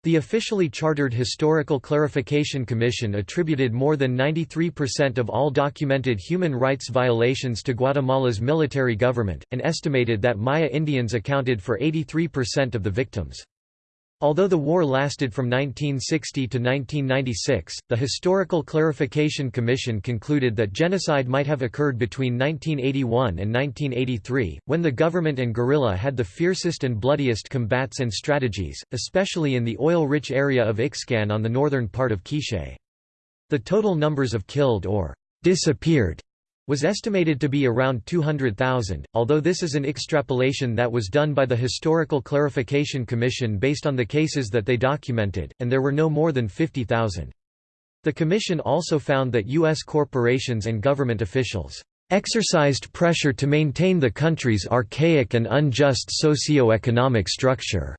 The officially chartered Historical Clarification Commission attributed more than 93% of all documented human rights violations to Guatemala's military government, and estimated that Maya Indians accounted for 83% of the victims. Although the war lasted from 1960 to 1996, the Historical Clarification Commission concluded that genocide might have occurred between 1981 and 1983, when the government and guerrilla had the fiercest and bloodiest combats and strategies, especially in the oil-rich area of Ixcan on the northern part of Quiché. The total numbers of killed or disappeared was estimated to be around 200,000, although this is an extrapolation that was done by the Historical Clarification Commission based on the cases that they documented, and there were no more than 50,000. The commission also found that U.S. corporations and government officials exercised pressure to maintain the country's archaic and unjust socio-economic structure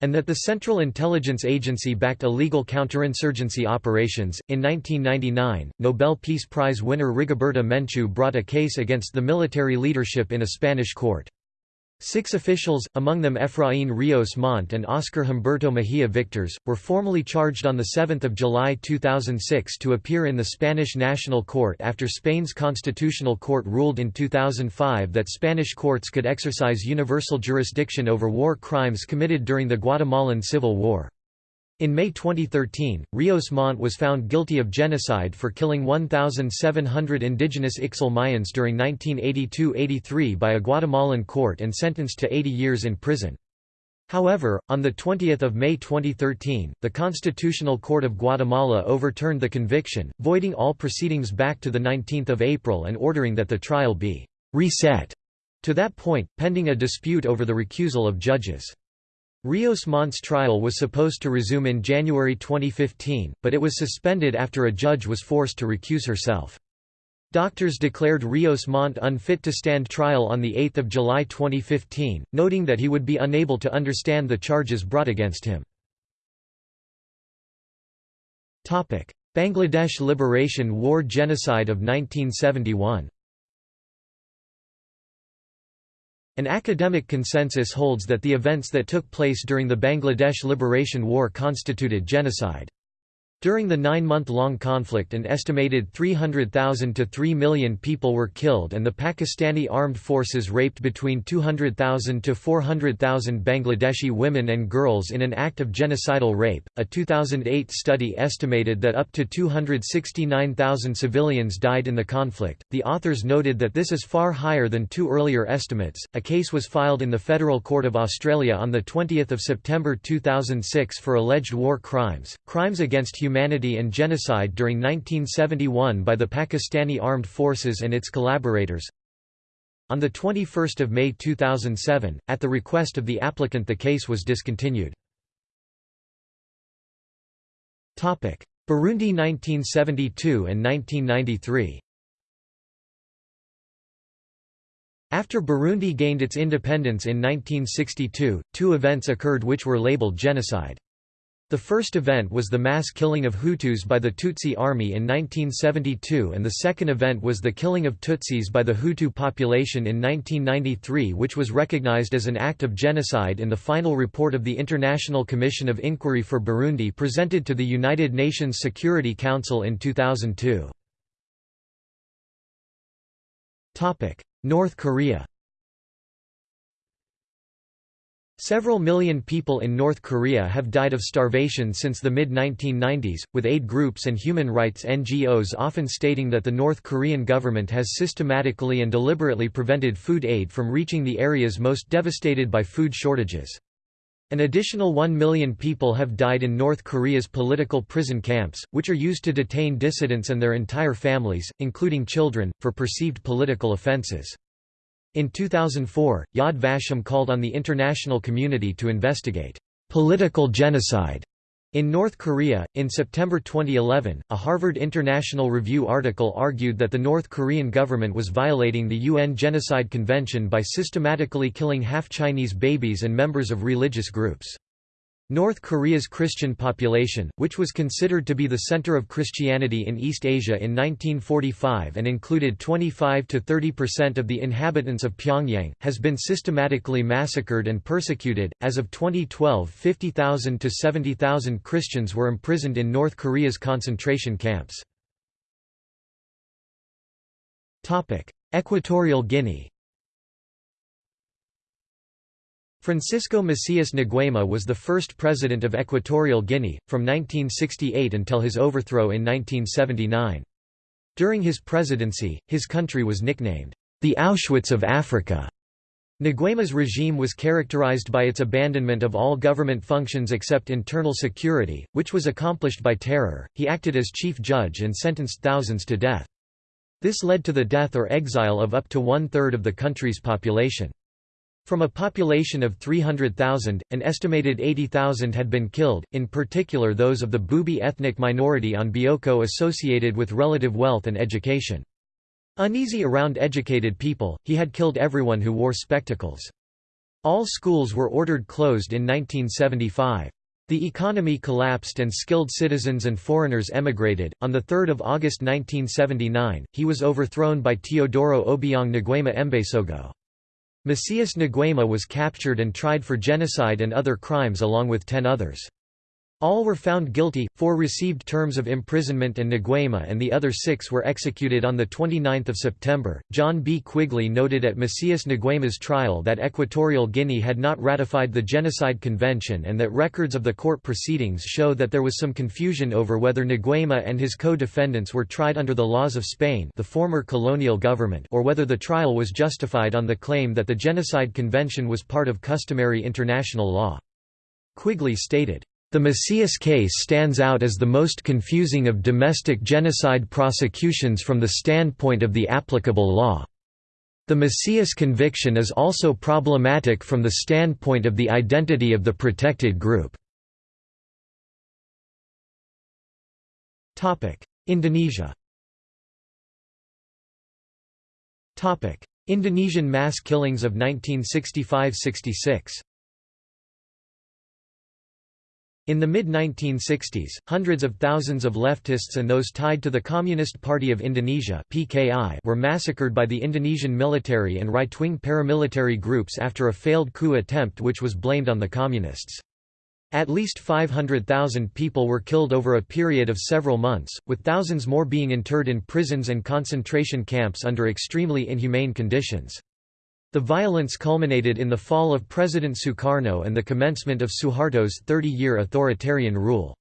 and that the Central Intelligence Agency backed illegal counterinsurgency operations. In 1999, Nobel Peace Prize winner Rigoberta Menchú brought a case against the military leadership in a Spanish court. Six officials, among them Efraín Ríos Montt and Óscar Humberto Mejía Victores, were formally charged on 7 July 2006 to appear in the Spanish National Court after Spain's Constitutional Court ruled in 2005 that Spanish courts could exercise universal jurisdiction over war crimes committed during the Guatemalan Civil War. In May 2013, Rios Montt was found guilty of genocide for killing 1,700 indigenous Ixil Mayans during 1982–83 by a Guatemalan court and sentenced to 80 years in prison. However, on 20 May 2013, the Constitutional Court of Guatemala overturned the conviction, voiding all proceedings back to 19 April and ordering that the trial be «reset» to that point, pending a dispute over the recusal of judges. Rios Montt's trial was supposed to resume in January 2015, but it was suspended after a judge was forced to recuse herself. Doctors declared Rios Montt unfit to stand trial on 8 July 2015, noting that he would be unable to understand the charges brought against him. Bangladesh Liberation War Genocide of 1971 An academic consensus holds that the events that took place during the Bangladesh Liberation War constituted genocide. During the nine-month-long conflict an estimated 300,000 to 3 million people were killed and the Pakistani armed forces raped between 200,000 to 400,000 Bangladeshi women and girls in an act of genocidal rape. A 2008 study estimated that up to 269,000 civilians died in the conflict. The authors noted that this is far higher than two earlier estimates. A case was filed in the Federal Court of Australia on the 20th of September 2006 for alleged war crimes, crimes against humanity humanity and genocide during 1971 by the Pakistani Armed Forces and its collaborators. On 21 May 2007, at the request of the applicant the case was discontinued. Burundi 1972 and 1993 After Burundi gained its independence in 1962, two events occurred which were labeled genocide. The first event was the mass killing of Hutus by the Tutsi army in 1972 and the second event was the killing of Tutsis by the Hutu population in 1993 which was recognized as an act of genocide in the final report of the International Commission of Inquiry for Burundi presented to the United Nations Security Council in 2002. North Korea Several million people in North Korea have died of starvation since the mid-1990s, with aid groups and human rights NGOs often stating that the North Korean government has systematically and deliberately prevented food aid from reaching the areas most devastated by food shortages. An additional 1 million people have died in North Korea's political prison camps, which are used to detain dissidents and their entire families, including children, for perceived political offenses. In 2004, Yad Vashem called on the international community to investigate political genocide in North Korea. In September 2011, a Harvard International Review article argued that the North Korean government was violating the UN Genocide Convention by systematically killing half Chinese babies and members of religious groups. North Korea's Christian population, which was considered to be the center of Christianity in East Asia in 1945 and included 25 to 30 percent of the inhabitants of Pyongyang, has been systematically massacred and persecuted. As of 2012, 50,000 to 70,000 Christians were imprisoned in North Korea's concentration camps. Equatorial Guinea Francisco Macias Nguema was the first president of Equatorial Guinea, from 1968 until his overthrow in 1979. During his presidency, his country was nicknamed, the Auschwitz of Africa. Nguema's regime was characterized by its abandonment of all government functions except internal security, which was accomplished by terror. He acted as chief judge and sentenced thousands to death. This led to the death or exile of up to one-third of the country's population. From a population of 300,000, an estimated 80,000 had been killed, in particular those of the Bubi ethnic minority on Bioko associated with relative wealth and education. Uneasy around educated people, he had killed everyone who wore spectacles. All schools were ordered closed in 1975. The economy collapsed and skilled citizens and foreigners emigrated. On 3 August 1979, he was overthrown by Teodoro Obiang Nguema Mbasogo. Macias Nguema was captured and tried for genocide and other crimes along with ten others. All were found guilty, four received terms of imprisonment and Nguema and the other six were executed on 29 September. John B. Quigley noted at Macias Nguema's trial that Equatorial Guinea had not ratified the Genocide Convention and that records of the court proceedings show that there was some confusion over whether Nguema and his co-defendants were tried under the laws of Spain the former colonial government or whether the trial was justified on the claim that the Genocide Convention was part of customary international law. Quigley stated, the Macias case stands out as the most confusing of domestic genocide prosecutions from the standpoint of the applicable law. The Macias conviction is also problematic from the standpoint of the identity of the protected group. Indonesia Indonesian mass killings of 1965–66 In the mid-1960s, hundreds of thousands of leftists and those tied to the Communist Party of Indonesia (PKI) were massacred by the Indonesian military and right-wing paramilitary groups after a failed coup attempt which was blamed on the Communists. At least 500,000 people were killed over a period of several months, with thousands more being interred in prisons and concentration camps under extremely inhumane conditions. The violence culminated in the fall of President Sukarno and the commencement of Suharto's 30-year authoritarian rule.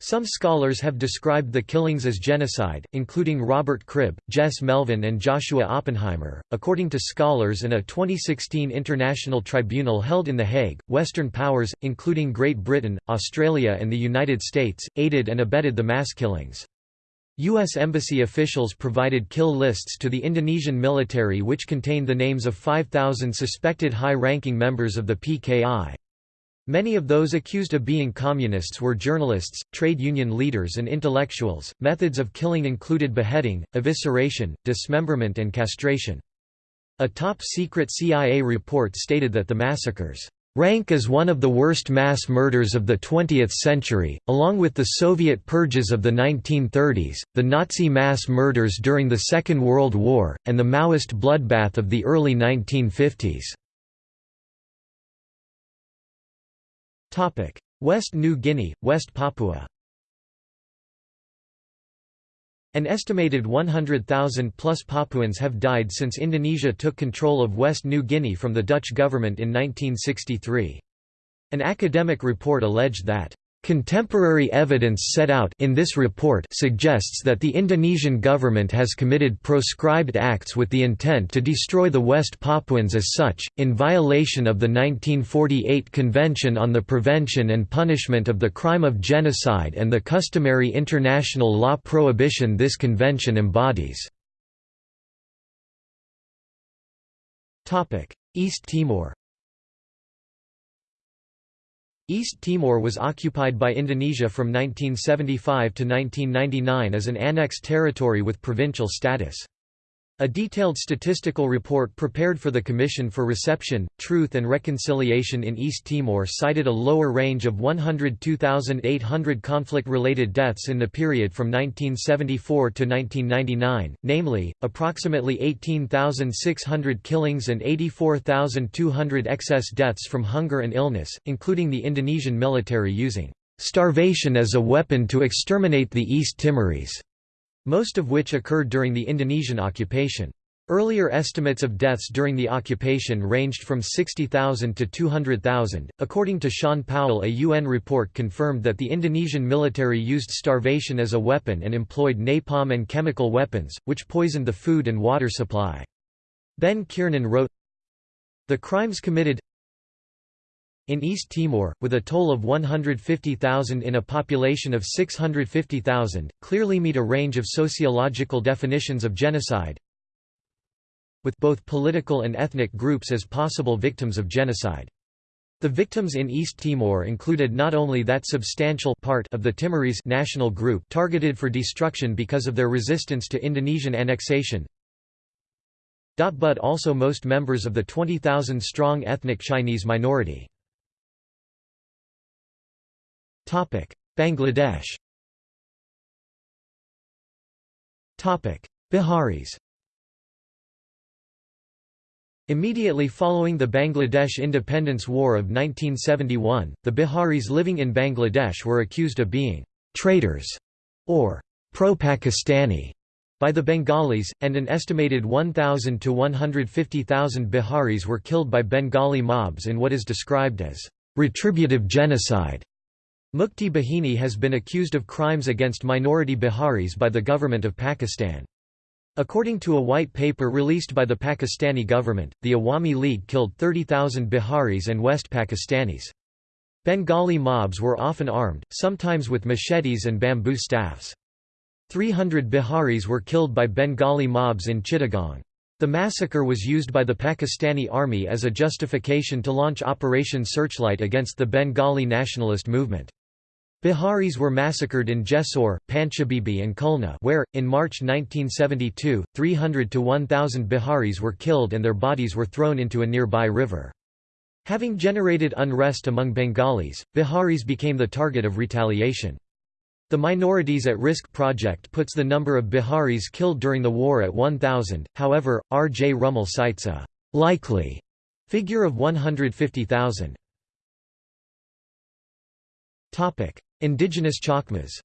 Some scholars have described the killings as genocide, including Robert Cribb, Jess Melvin, and Joshua Oppenheimer. According to scholars and a 2016 international tribunal held in The Hague, Western powers, including Great Britain, Australia, and the United States, aided and abetted the mass killings. U.S. Embassy officials provided kill lists to the Indonesian military which contained the names of 5,000 suspected high-ranking members of the PKI. Many of those accused of being communists were journalists, trade union leaders and intellectuals. Methods of killing included beheading, evisceration, dismemberment and castration. A top-secret CIA report stated that the massacres rank as one of the worst mass murders of the 20th century, along with the Soviet purges of the 1930s, the Nazi mass murders during the Second World War, and the Maoist bloodbath of the early 1950s. West New Guinea, West Papua An estimated 100,000 plus Papuans have died since Indonesia took control of West New Guinea from the Dutch government in 1963. An academic report alleged that Contemporary evidence set out in this report suggests that the Indonesian government has committed proscribed acts with the intent to destroy the West Papuans as such, in violation of the 1948 Convention on the Prevention and Punishment of the Crime of Genocide and the customary international law prohibition this convention embodies. East Timor East Timor was occupied by Indonesia from 1975 to 1999 as an annexed territory with provincial status. A detailed statistical report prepared for the Commission for Reception, Truth and Reconciliation in East Timor cited a lower range of 102,800 conflict-related deaths in the period from 1974 to 1999, namely, approximately 18,600 killings and 84,200 excess deaths from hunger and illness, including the Indonesian military using starvation as a weapon to exterminate the East Timorese most of which occurred during the Indonesian occupation. Earlier estimates of deaths during the occupation ranged from 60,000 to 200,000. According to Sean Powell, a UN report confirmed that the Indonesian military used starvation as a weapon and employed napalm and chemical weapons, which poisoned the food and water supply. Ben Kiernan wrote, The crimes committed in East Timor, with a toll of 150,000 in a population of 650,000, clearly meet a range of sociological definitions of genocide with both political and ethnic groups as possible victims of genocide. The victims in East Timor included not only that substantial part of the Timorese national group targeted for destruction because of their resistance to Indonesian annexation, but also most members of the 20,000-strong ethnic Chinese minority. Bangladesh. Biharis. Immediately following the Bangladesh Independence War of 1971, the Biharis living in Bangladesh were accused of being «traitors» or «pro-Pakistani» by the Bengalis, and an estimated 1,000 to 150,000 Biharis were killed by Bengali mobs in what is described as «retributive genocide». Mukti Bahini has been accused of crimes against minority Biharis by the government of Pakistan. According to a white paper released by the Pakistani government, the Awami League killed 30,000 Biharis and West Pakistanis. Bengali mobs were often armed, sometimes with machetes and bamboo staffs. 300 Biharis were killed by Bengali mobs in Chittagong. The massacre was used by the Pakistani army as a justification to launch Operation Searchlight against the Bengali nationalist movement. Biharis were massacred in Jessore, Panchabibi and Khulna where, in March 1972, 300 to 1,000 Biharis were killed and their bodies were thrown into a nearby river. Having generated unrest among Bengalis, Biharis became the target of retaliation. The Minorities at Risk project puts the number of Biharis killed during the war at 1,000, however, R. J. Rummel cites a «likely» figure of 150,000. Indigenous Chakmas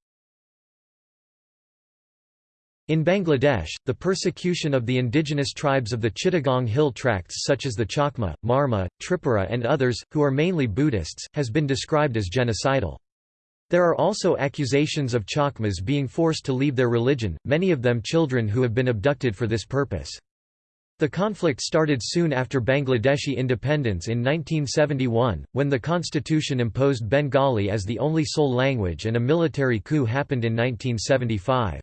in Bangladesh, the persecution of the indigenous tribes of the Chittagong Hill Tracts such as the Chakma, Marma, Tripura and others, who are mainly Buddhists, has been described as genocidal. There are also accusations of Chakmas being forced to leave their religion, many of them children who have been abducted for this purpose. The conflict started soon after Bangladeshi independence in 1971, when the constitution imposed Bengali as the only sole language and a military coup happened in 1975.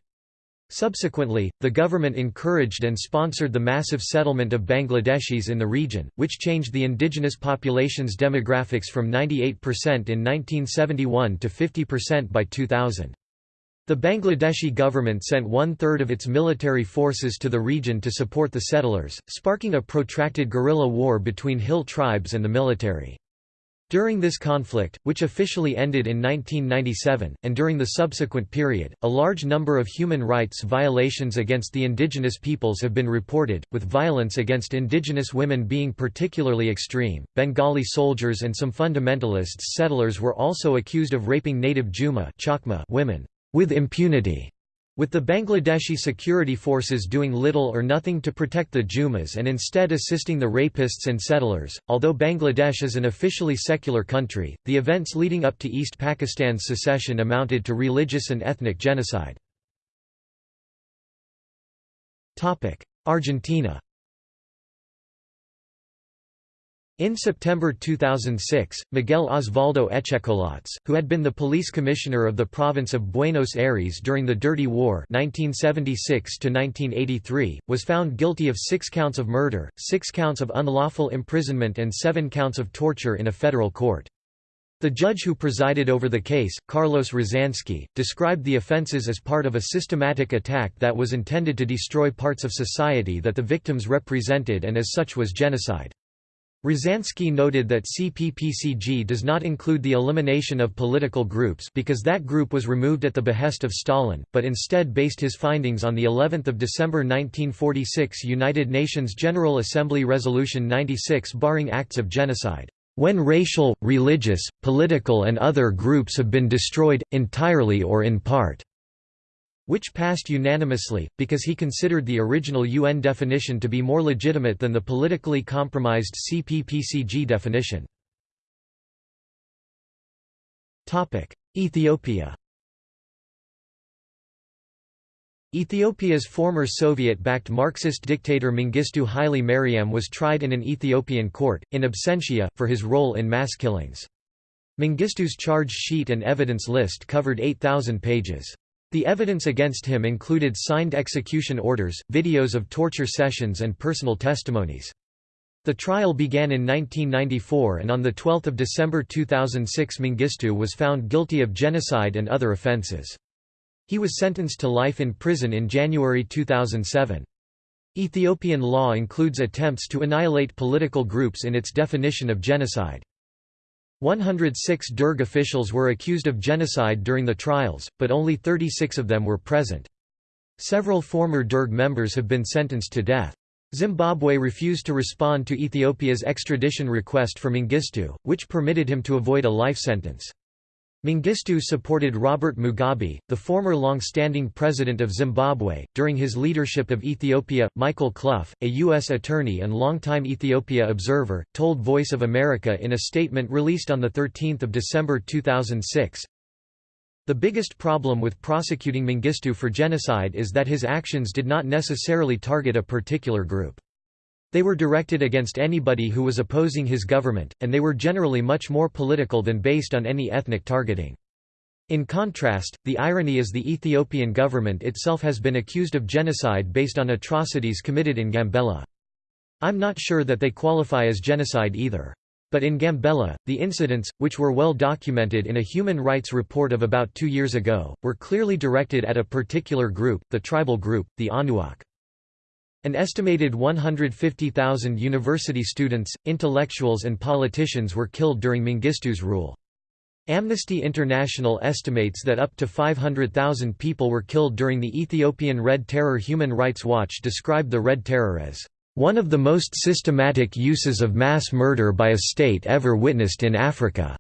Subsequently, the government encouraged and sponsored the massive settlement of Bangladeshis in the region, which changed the indigenous population's demographics from 98% in 1971 to 50% by 2000. The Bangladeshi government sent one-third of its military forces to the region to support the settlers, sparking a protracted guerrilla war between hill tribes and the military. During this conflict, which officially ended in 1997, and during the subsequent period, a large number of human rights violations against the indigenous peoples have been reported, with violence against indigenous women being particularly extreme. Bengali soldiers and some fundamentalist settlers were also accused of raping native Juma women with impunity, with the Bangladeshi security forces doing little or nothing to protect the Jumas and instead assisting the rapists and settlers. Although Bangladesh is an officially secular country, the events leading up to East Pakistan's secession amounted to religious and ethnic genocide. Argentina In September 2006, Miguel Osvaldo Etchecolatz, who had been the police commissioner of the province of Buenos Aires during the Dirty War 1976 was found guilty of six counts of murder, six counts of unlawful imprisonment and seven counts of torture in a federal court. The judge who presided over the case, Carlos Rozanski, described the offenses as part of a systematic attack that was intended to destroy parts of society that the victims represented and as such was genocide. Rozanski noted that CPPCG does not include the elimination of political groups because that group was removed at the behest of Stalin, but instead based his findings on the 11th of December 1946 United Nations General Assembly Resolution 96 barring acts of genocide. When racial, religious, political and other groups have been destroyed, entirely or in part which passed unanimously, because he considered the original UN definition to be more legitimate than the politically compromised CPPCG definition. Ethiopia Ethiopia's former Soviet-backed Marxist dictator Mengistu Haile Mariam was tried in an Ethiopian court, in absentia, for his role in mass killings. Mengistu's charge sheet and evidence list covered 8,000 pages. The evidence against him included signed execution orders, videos of torture sessions and personal testimonies. The trial began in 1994 and on 12 December 2006 Mengistu was found guilty of genocide and other offences. He was sentenced to life in prison in January 2007. Ethiopian law includes attempts to annihilate political groups in its definition of genocide. 106 Derg officials were accused of genocide during the trials, but only 36 of them were present. Several former Derg members have been sentenced to death. Zimbabwe refused to respond to Ethiopia's extradition request for Mengistu, which permitted him to avoid a life sentence. Mengistu supported Robert Mugabe, the former long-standing president of Zimbabwe. During his leadership of Ethiopia, Michael Clough, a U.S. attorney and longtime Ethiopia observer, told Voice of America in a statement released on 13 December 2006, the biggest problem with prosecuting Mengistu for genocide is that his actions did not necessarily target a particular group. They were directed against anybody who was opposing his government, and they were generally much more political than based on any ethnic targeting. In contrast, the irony is the Ethiopian government itself has been accused of genocide based on atrocities committed in Gambela. I'm not sure that they qualify as genocide either. But in Gambela, the incidents, which were well documented in a human rights report of about two years ago, were clearly directed at a particular group, the tribal group, the Anuak. An estimated 150,000 university students, intellectuals and politicians were killed during Mengistu's rule. Amnesty International estimates that up to 500,000 people were killed during the Ethiopian Red Terror Human Rights Watch described the Red Terror as one of the most systematic uses of mass murder by a state ever witnessed in Africa."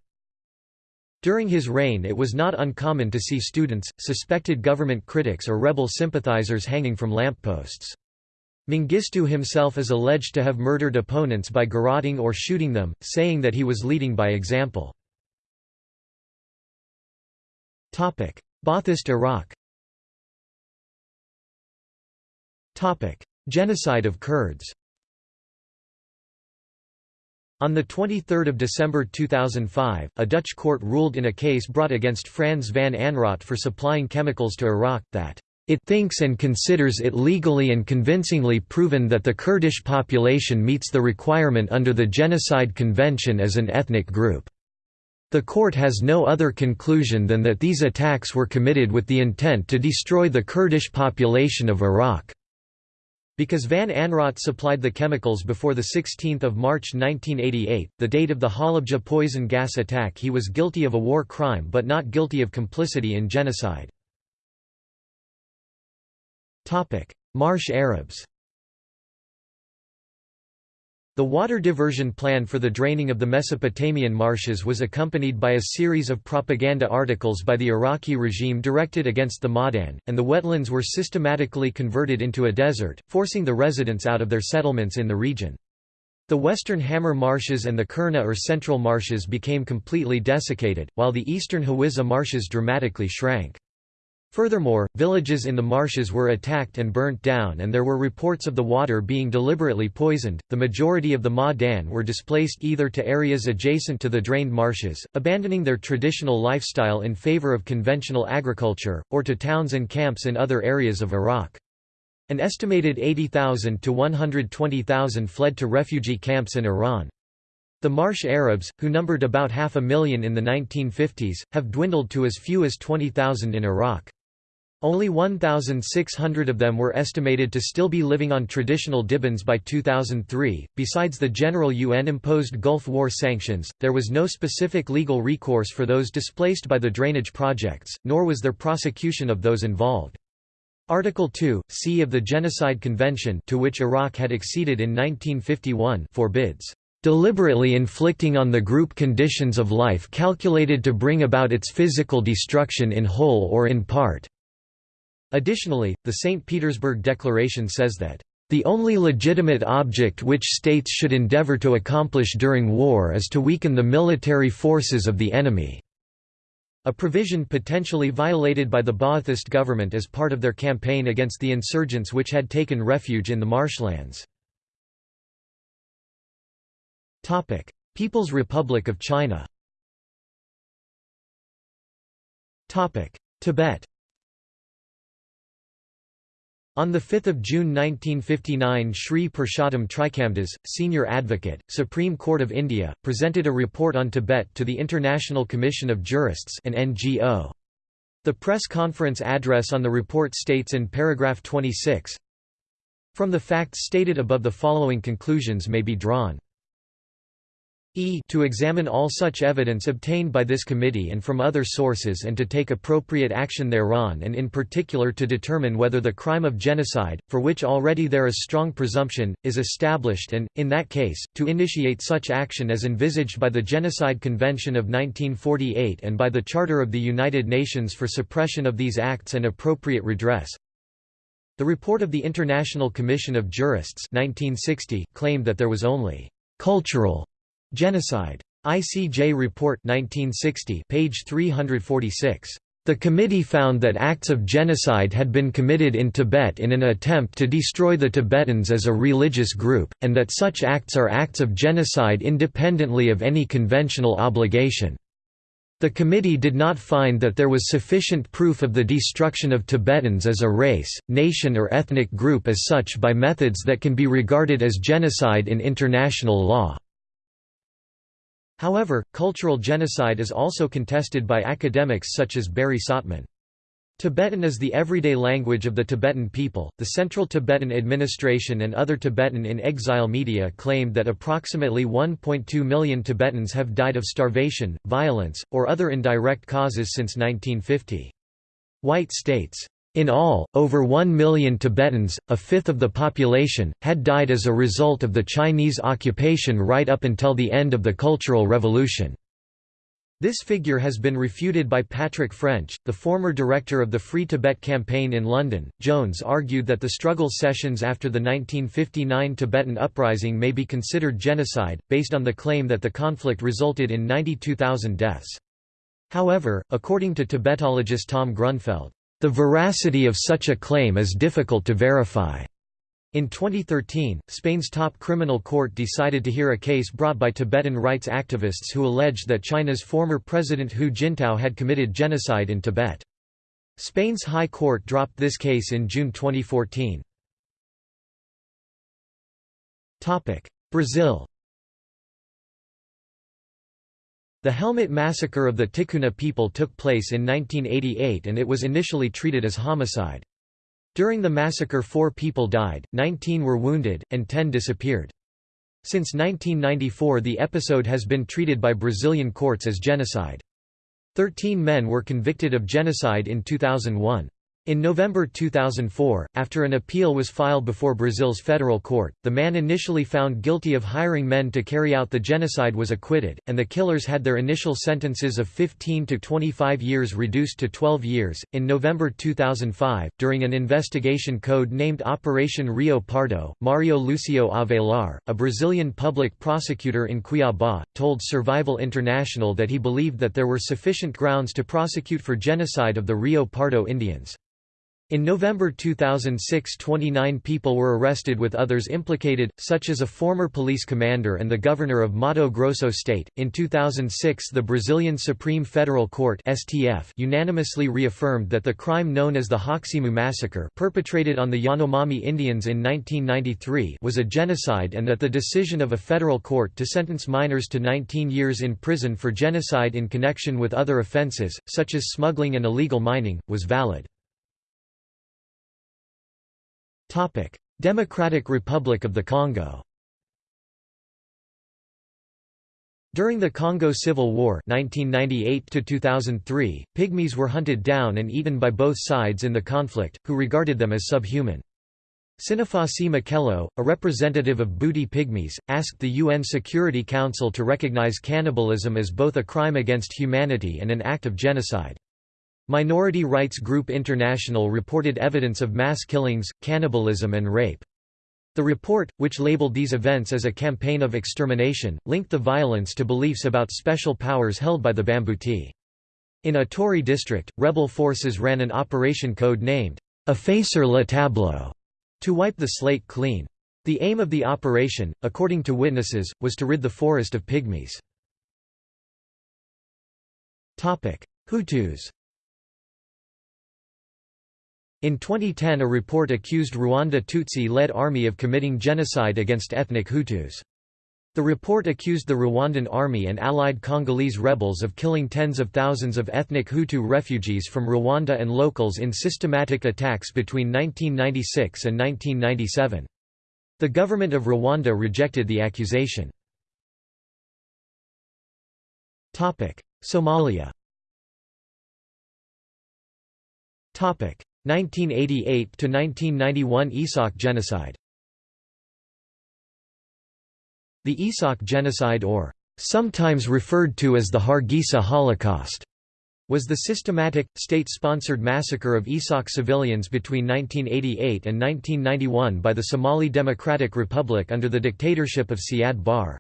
During his reign it was not uncommon to see students, suspected government critics or rebel sympathizers hanging from lampposts. Mengistu himself is alleged to have murdered opponents by garroting or shooting them, saying that he was leading by example. Ba'athist Iraq. Genocide of Kurds. On 23 December 2005, a Dutch court ruled in a case brought against Frans van Anraat for supplying chemicals to Iraq that it thinks and considers it legally and convincingly proven that the Kurdish population meets the requirement under the Genocide Convention as an ethnic group. The court has no other conclusion than that these attacks were committed with the intent to destroy the Kurdish population of Iraq. Because Van Anraat supplied the chemicals before 16 March 1988, the date of the Halabja poison gas attack he was guilty of a war crime but not guilty of complicity in genocide. Marsh Arabs the water diversion plan for the draining of the Mesopotamian marshes was accompanied by a series of propaganda articles by the Iraqi regime directed against the Ma'dan, and the wetlands were systematically converted into a desert, forcing the residents out of their settlements in the region. The western Hammar marshes and the Kurna or central marshes became completely desiccated, while the eastern Hawiza marshes dramatically shrank. Furthermore, villages in the marshes were attacked and burnt down, and there were reports of the water being deliberately poisoned. The majority of the Ma'dan were displaced either to areas adjacent to the drained marshes, abandoning their traditional lifestyle in favor of conventional agriculture, or to towns and camps in other areas of Iraq. An estimated 80,000 to 120,000 fled to refugee camps in Iran. The Marsh Arabs, who numbered about half a million in the 1950s, have dwindled to as few as 20,000 in Iraq. Only 1,600 of them were estimated to still be living on traditional dibins by 2003. Besides the general UN imposed Gulf War sanctions, there was no specific legal recourse for those displaced by the drainage projects, nor was there prosecution of those involved. Article 2, c of the Genocide Convention to which Iraq had acceded in 1951 forbids deliberately inflicting on the group conditions of life calculated to bring about its physical destruction in whole or in part. Additionally, the St. Petersburg Declaration says that, "...the only legitimate object which states should endeavor to accomplish during war is to weaken the military forces of the enemy." A provision potentially violated by the Ba'athist government as part of their campaign against the insurgents which had taken refuge in the marshlands. People's Republic of China Tibet on 5 June 1959 Sri Purushottam Trikamdas, senior advocate, Supreme Court of India, presented a report on Tibet to the International Commission of Jurists an NGO. The press conference address on the report states in paragraph 26, From the facts stated above the following conclusions may be drawn. E to examine all such evidence obtained by this committee and from other sources and to take appropriate action thereon and in particular to determine whether the crime of genocide, for which already there is strong presumption, is established and, in that case, to initiate such action as envisaged by the Genocide Convention of 1948 and by the Charter of the United Nations for suppression of these acts and appropriate redress. The report of the International Commission of Jurists 1960 claimed that there was only cultural Genocide. ICJ Report 1960, page 346. The committee found that acts of genocide had been committed in Tibet in an attempt to destroy the Tibetans as a religious group, and that such acts are acts of genocide independently of any conventional obligation. The committee did not find that there was sufficient proof of the destruction of Tibetans as a race, nation or ethnic group as such by methods that can be regarded as genocide in international law. However, cultural genocide is also contested by academics such as Barry Sautman. Tibetan is the everyday language of the Tibetan people. The Central Tibetan Administration and other Tibetan in exile media claimed that approximately 1.2 million Tibetans have died of starvation, violence, or other indirect causes since 1950. White states, in all, over 1 million Tibetans, a fifth of the population, had died as a result of the Chinese occupation right up until the end of the Cultural Revolution. This figure has been refuted by Patrick French, the former director of the Free Tibet campaign in London. Jones argued that the struggle sessions after the 1959 Tibetan uprising may be considered genocide, based on the claim that the conflict resulted in 92,000 deaths. However, according to Tibetologist Tom Grunfeld, the veracity of such a claim is difficult to verify. In 2013, Spain's top criminal court decided to hear a case brought by Tibetan rights activists who alleged that China's former president Hu Jintao had committed genocide in Tibet. Spain's High Court dropped this case in June 2014. Brazil The Helmet Massacre of the Ticuna people took place in 1988 and it was initially treated as homicide. During the massacre four people died, 19 were wounded, and 10 disappeared. Since 1994 the episode has been treated by Brazilian courts as genocide. Thirteen men were convicted of genocide in 2001. In November 2004, after an appeal was filed before Brazil's federal court, the man initially found guilty of hiring men to carry out the genocide was acquitted, and the killers had their initial sentences of 15 to 25 years reduced to 12 years. In November 2005, during an investigation code named Operation Rio Pardo, Mario Lucio Avelar, a Brazilian public prosecutor in Cuiabá, told Survival International that he believed that there were sufficient grounds to prosecute for genocide of the Rio Pardo Indians. In November 2006 29 people were arrested with others implicated, such as a former police commander and the governor of Mato Grosso state. In 2006 the Brazilian Supreme Federal Court STF unanimously reaffirmed that the crime known as the Haximu massacre perpetrated on the Yanomami Indians in 1993 was a genocide and that the decision of a federal court to sentence minors to 19 years in prison for genocide in connection with other offenses, such as smuggling and illegal mining, was valid. Democratic Republic of the Congo During the Congo Civil War 1998 Pygmies were hunted down and eaten by both sides in the conflict, who regarded them as subhuman. Sinafasi Makelo, a representative of Mbuti Pygmies, asked the UN Security Council to recognize cannibalism as both a crime against humanity and an act of genocide. Minority Rights Group International reported evidence of mass killings, cannibalism and rape. The report, which labeled these events as a campaign of extermination, linked the violence to beliefs about special powers held by the Bambuti. In Ituri district, rebel forces ran an operation code named Effacer le Tableau to wipe the slate clean. The aim of the operation, according to witnesses, was to rid the forest of pygmies. Hutus in 2010 a report accused Rwanda Tutsi-led army of committing genocide against ethnic Hutus. The report accused the Rwandan army and allied Congolese rebels of killing tens of thousands of ethnic Hutu refugees from Rwanda and locals in systematic attacks between 1996 and 1997. The government of Rwanda rejected the accusation. Somalia 1988–1991 Isaaq genocide The Isaaq genocide or sometimes referred to as the Hargeisa Holocaust was the systematic, state-sponsored massacre of Isaaq civilians between 1988 and 1991 by the Somali Democratic Republic under the dictatorship of Siad Barre.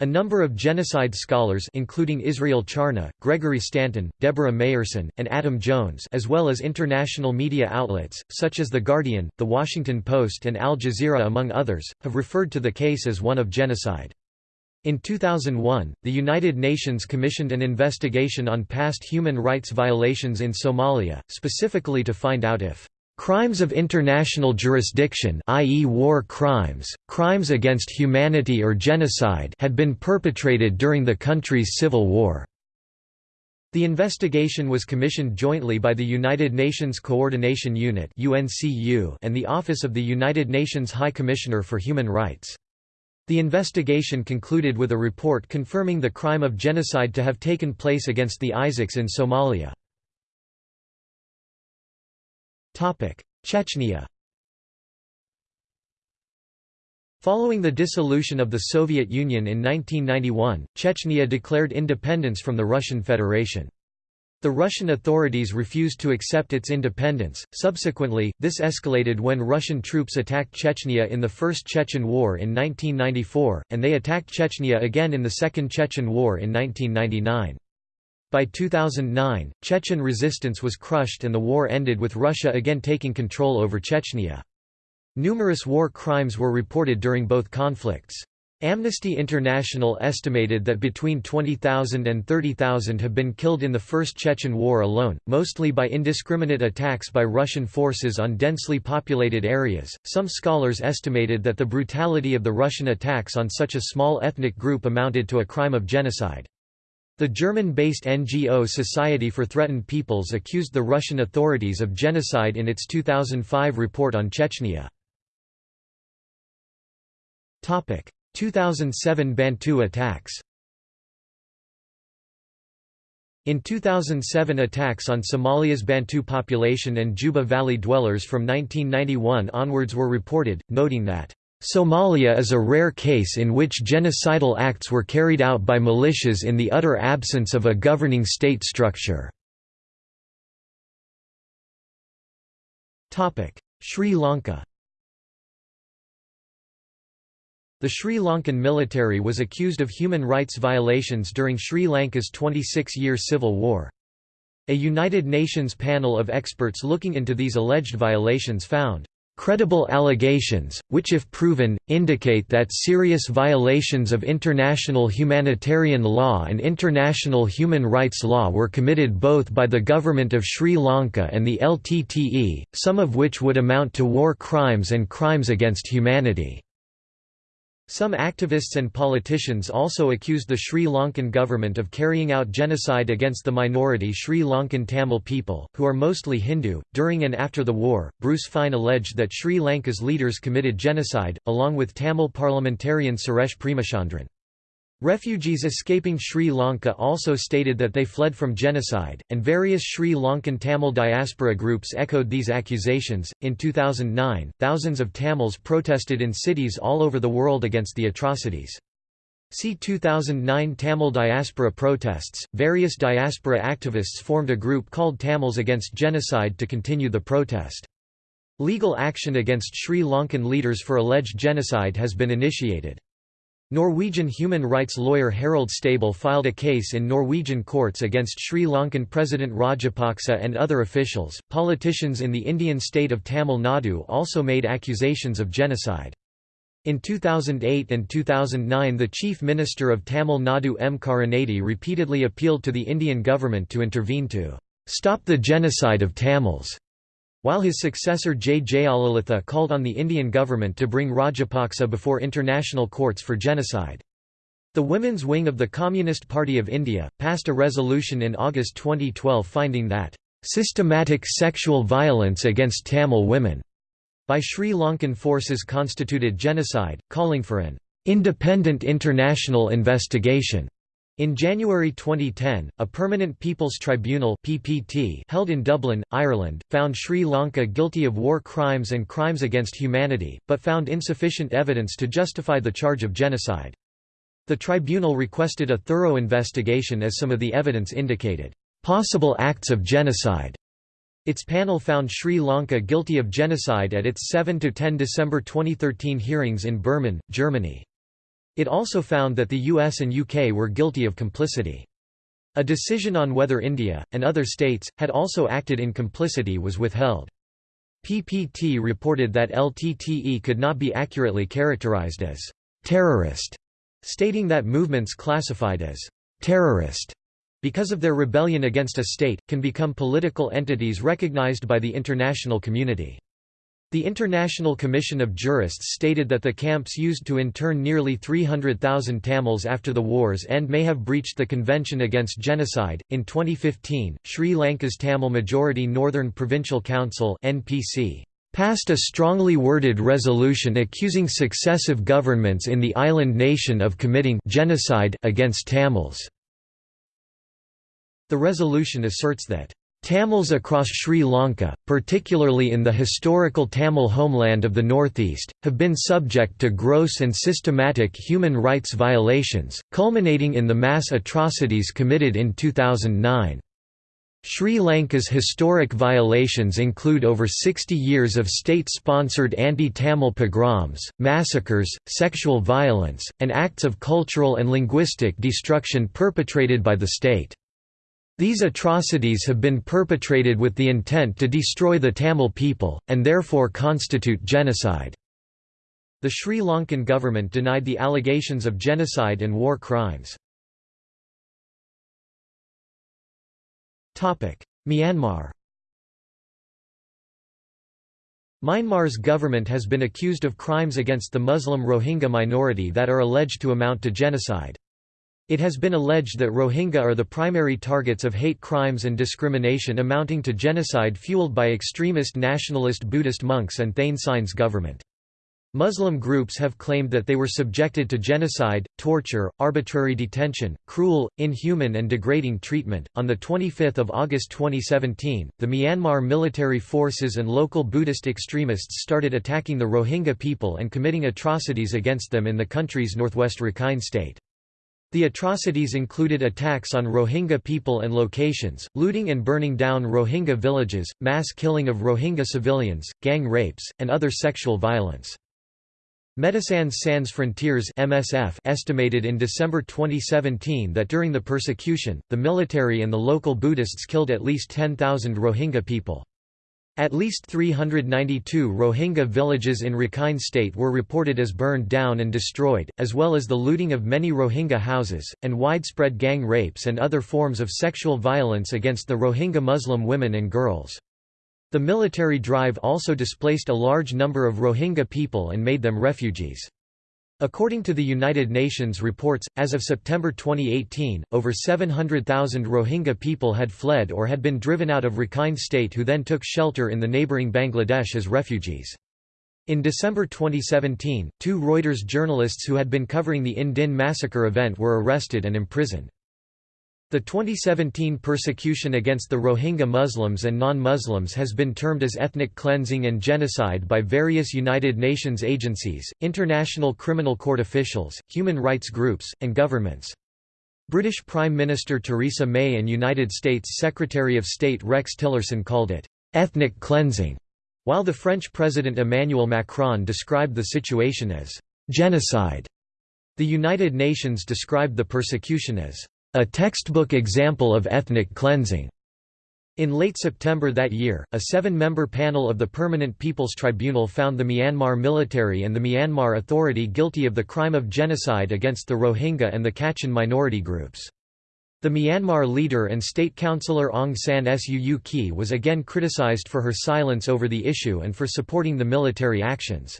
A number of genocide scholars including Israel Charny, Gregory Stanton, Deborah Mayersen, and Adam Jones as well as international media outlets, such as The Guardian, The Washington Post and Al Jazeera among others, have referred to the case as one of genocide. In 2001, the United Nations commissioned an investigation on past human rights violations in Somalia, specifically to find out if Crimes of international jurisdiction i.e. war crimes, crimes against humanity or genocide had been perpetrated during the country's civil war. The investigation was commissioned jointly by the United Nations Coordination Unit and the Office of the United Nations High Commissioner for Human Rights. The investigation concluded with a report confirming the crime of genocide to have taken place against the Isaaqs in Somalia. Chechnya Following the dissolution of the Soviet Union in 1991, Chechnya declared independence from the Russian Federation. The Russian authorities refused to accept its independence. Subsequently, this escalated when Russian troops attacked Chechnya in the First Chechen War in 1994, and they attacked Chechnya again in the Second Chechen War in 1999. By 2009, Chechen resistance was crushed and the war ended with Russia again taking control over Chechnya. Numerous war crimes were reported during both conflicts. Amnesty International estimated that between 20,000 and 30,000 have been killed in the First Chechen War alone, mostly by indiscriminate attacks by Russian forces on densely populated areas. Some scholars estimated that the brutality of the Russian attacks on such a small ethnic group amounted to a crime of genocide. The German-based NGO Society for Threatened Peoples accused the Russian authorities of genocide in its 2005 report on Chechnya. 2007 Bantu attacks In 2007 attacks on Somalia's Bantu population and Juba Valley dwellers from 1991 onwards were reported, noting that Somalia is a rare case in which genocidal acts were carried out by militias in the utter absence of a governing state structure. Sri Lanka The Sri Lankan military was accused of human rights violations during Sri Lanka's 26-year civil war. A United Nations panel of experts looking into these alleged violations found Credible allegations, which if proven, indicate that serious violations of international humanitarian law and international human rights law were committed both by the government of Sri Lanka and the LTTE, some of which would amount to war crimes and crimes against humanity. Some activists and politicians also accused the Sri Lankan government of carrying out genocide against the minority Sri Lankan Tamil people, who are mostly Hindu. During and after the war, Bruce Fein alleged that Sri Lanka's leaders committed genocide, along with Tamil parliamentarian Suresh Premachandran. Refugees escaping Sri Lanka also stated that they fled from genocide, and various Sri Lankan Tamil diaspora groups echoed these accusations. In 2009, thousands of Tamils protested in cities all over the world against the atrocities. See 2009 Tamil diaspora protests. Various diaspora activists formed a group called Tamils Against Genocide to continue the protest. Legal action against Sri Lankan leaders for alleged genocide has been initiated. Norwegian human rights lawyer Harald Stabell filed a case in Norwegian courts against Sri Lankan President Rajapaksa and other officials. Politicians in the Indian state of Tamil Nadu also made accusations of genocide. In 2008 and 2009 the Chief Minister of Tamil Nadu M. Karunanidhi repeatedly appealed to the Indian government to intervene to stop the genocide of Tamils. While his successor J. Jayalalitha called on the Indian government to bring Rajapaksa before international courts for genocide. The women's wing of the Communist Party of India, passed a resolution in August 2012 finding that, "...systematic sexual violence against Tamil women," by Sri Lankan forces constituted genocide, calling for an "...independent international investigation." In January 2010, a Permanent People's Tribunal (PPT) held in Dublin, Ireland, found Sri Lanka guilty of war crimes and crimes against humanity, but found insufficient evidence to justify the charge of genocide. The tribunal requested a thorough investigation as some of the evidence indicated possible acts of genocide. Its panel found Sri Lanka guilty of genocide at its 7–10 December 2013 hearings in Bremen, Germany. It also found that the US and UK were guilty of complicity. A decision on whether India, and other states, had also acted in complicity was withheld. PPT reported that LTTE could not be accurately characterized as terrorist, stating that movements classified as terrorist because of their rebellion against a state, can become political entities recognized by the international community. The International Commission of Jurists stated that the camps used to intern nearly 300,000 Tamils after the war's end may have breached the Convention Against Genocide. In 2015, Sri Lanka's Tamil majority Northern Provincial Council (NPC) passed a strongly worded resolution accusing successive governments in the island nation of committing genocide against Tamils. The resolution asserts that Tamils across Sri Lanka, particularly in the historical Tamil homeland of the northeast, have been subject to gross and systematic human rights violations, culminating in the mass atrocities committed in 2009. Sri Lanka's historic violations include over 60 years of state-sponsored anti-Tamil pogroms, massacres, sexual violence, and acts of cultural and linguistic destruction perpetrated by the state. These atrocities have been perpetrated with the intent to destroy the Tamil people, and therefore constitute genocide. The Sri Lankan government denied the allegations of genocide and war crimes. Myanmar Myanmar's government has been accused of crimes against the Muslim Rohingya minority that are alleged to amount to genocide. It has been alleged that Rohingya are the primary targets of hate crimes and discrimination amounting to genocide fueled by extremist nationalist Buddhist monks and Thein Sein's government. Muslim groups have claimed that they were subjected to genocide, torture, arbitrary detention, cruel, inhuman, and degrading treatment. On the 25th of August 2017, the Myanmar military forces and local Buddhist extremists started attacking the Rohingya people and committing atrocities against them in the country's northwest Rakhine state. The atrocities included attacks on Rohingya people and locations, looting and burning down Rohingya villages, mass killing of Rohingya civilians, gang rapes, and other sexual violence. Médecins Sans Frontières MSF estimated in December 2017 that during the persecution, the military and the local Buddhists killed at least 10,000 Rohingya people. At least 392 Rohingya villages in Rakhine State were reported as burned down and destroyed, as well as the looting of many Rohingya houses, and widespread gang rapes and other forms of sexual violence against the Rohingya Muslim women and girls. The military drive also displaced a large number of Rohingya people and made them refugees. According to the United Nations reports, as of September 2018, over 700,000 Rohingya people had fled or had been driven out of Rakhine state who then took shelter in the neighbouring Bangladesh as refugees. In December 2017, two Reuters journalists who had been covering the Inn Din massacre event were arrested and imprisoned. The 2017 persecution against the Rohingya Muslims and non-Muslims has been termed as ethnic cleansing and genocide by various United Nations agencies, international criminal court officials, human rights groups, and governments. British Prime Minister Theresa May and United States Secretary of State Rex Tillerson called it, "...ethnic cleansing", while the French President Emmanuel Macron described the situation as, "...genocide". The United Nations described the persecution as a textbook example of ethnic cleansing. In late September that year, a seven-member panel of the Permanent People's Tribunal found the Myanmar military and the Myanmar Authority guilty of the crime of genocide against the Rohingya and the Kachin minority groups. The Myanmar leader and state councillor Aung San Suu Kyi was again criticized for her silence over the issue and for supporting the military actions.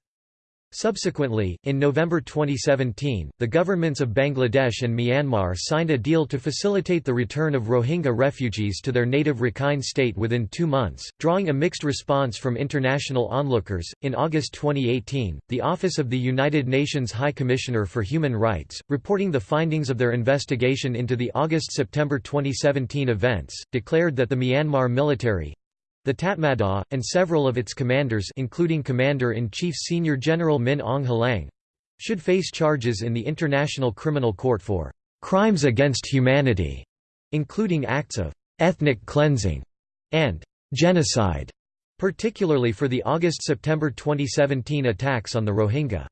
Subsequently, in November 2017, the governments of Bangladesh and Myanmar signed a deal to facilitate the return of Rohingya refugees to their native Rakhine state within two months, drawing a mixed response from international onlookers. In August 2018, the Office of the United Nations High Commissioner for Human Rights, reporting the findings of their investigation into the August September 2017 events, declared that the Myanmar military the Tatmadaw, and several of its commanders including Commander-in-Chief Senior General Min Aung Hlaing should face charges in the International Criminal Court for «crimes against humanity», including acts of «ethnic cleansing» and «genocide», particularly for the August–September 2017 attacks on the Rohingya.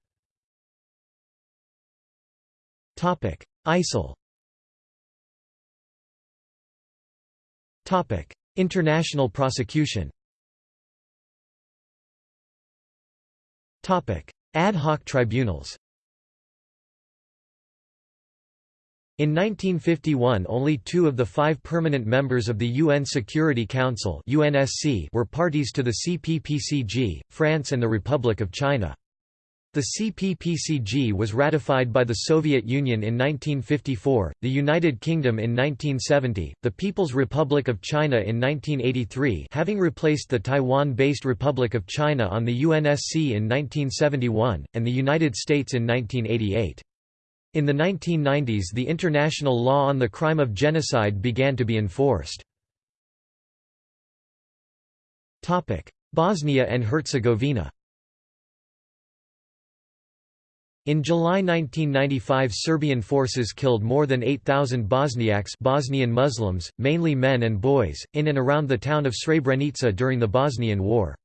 ISIL International prosecution Ad hoc tribunals In 1951 only two of the five permanent members of the UN Security Council were parties to the CPPCG, France and the Republic of China. The CPPCG was ratified by the Soviet Union in 1954, the United Kingdom in 1970, the People's Republic of China in 1983 having replaced the Taiwan-based Republic of China on the UNSC in 1971, and the United States in 1988. In the 1990s the international law on the crime of genocide began to be enforced. Bosnia and Herzegovina In July 1995 Serbian forces killed more than 8,000 Bosniaks Bosnian Muslims, mainly men and boys, in and around the town of Srebrenica during the Bosnian War.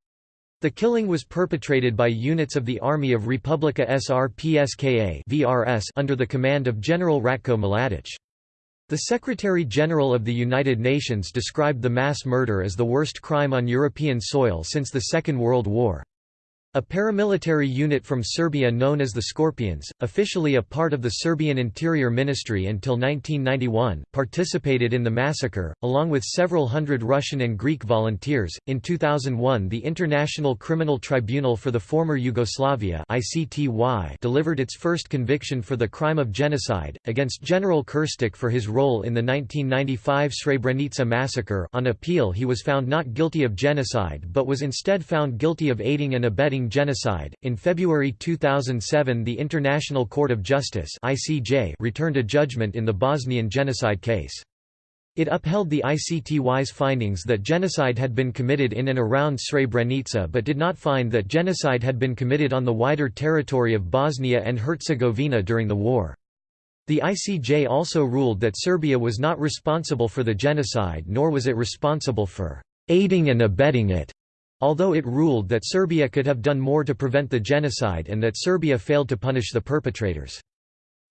The killing was perpetrated by units of the Army of Republika Srpska VRS under the command of General Ratko Mladic. The Secretary-General of the United Nations described the mass murder as the worst crime on European soil since the Second World War. A paramilitary unit from Serbia known as the Scorpions, officially a part of the Serbian Interior Ministry until 1991, participated in the massacre, along with several hundred Russian and Greek volunteers. In 2001, the International Criminal Tribunal for the Former Yugoslavia (ICTY) delivered its first conviction for the crime of genocide against General Krstic for his role in the 1995 Srebrenica massacre. On appeal, he was found not guilty of genocide but was instead found guilty of aiding and abetting genocide. In February 2007, the International Court of Justice (ICJ) returned a judgment in the Bosnian genocide case. It upheld the ICTY's findings that genocide had been committed in and around Srebrenica but did not find that genocide had been committed on the wider territory of Bosnia and Herzegovina during the war. The ICJ also ruled that Serbia was not responsible for the genocide nor was it responsible for aiding and abetting it although it ruled that Serbia could have done more to prevent the genocide and that Serbia failed to punish the perpetrators.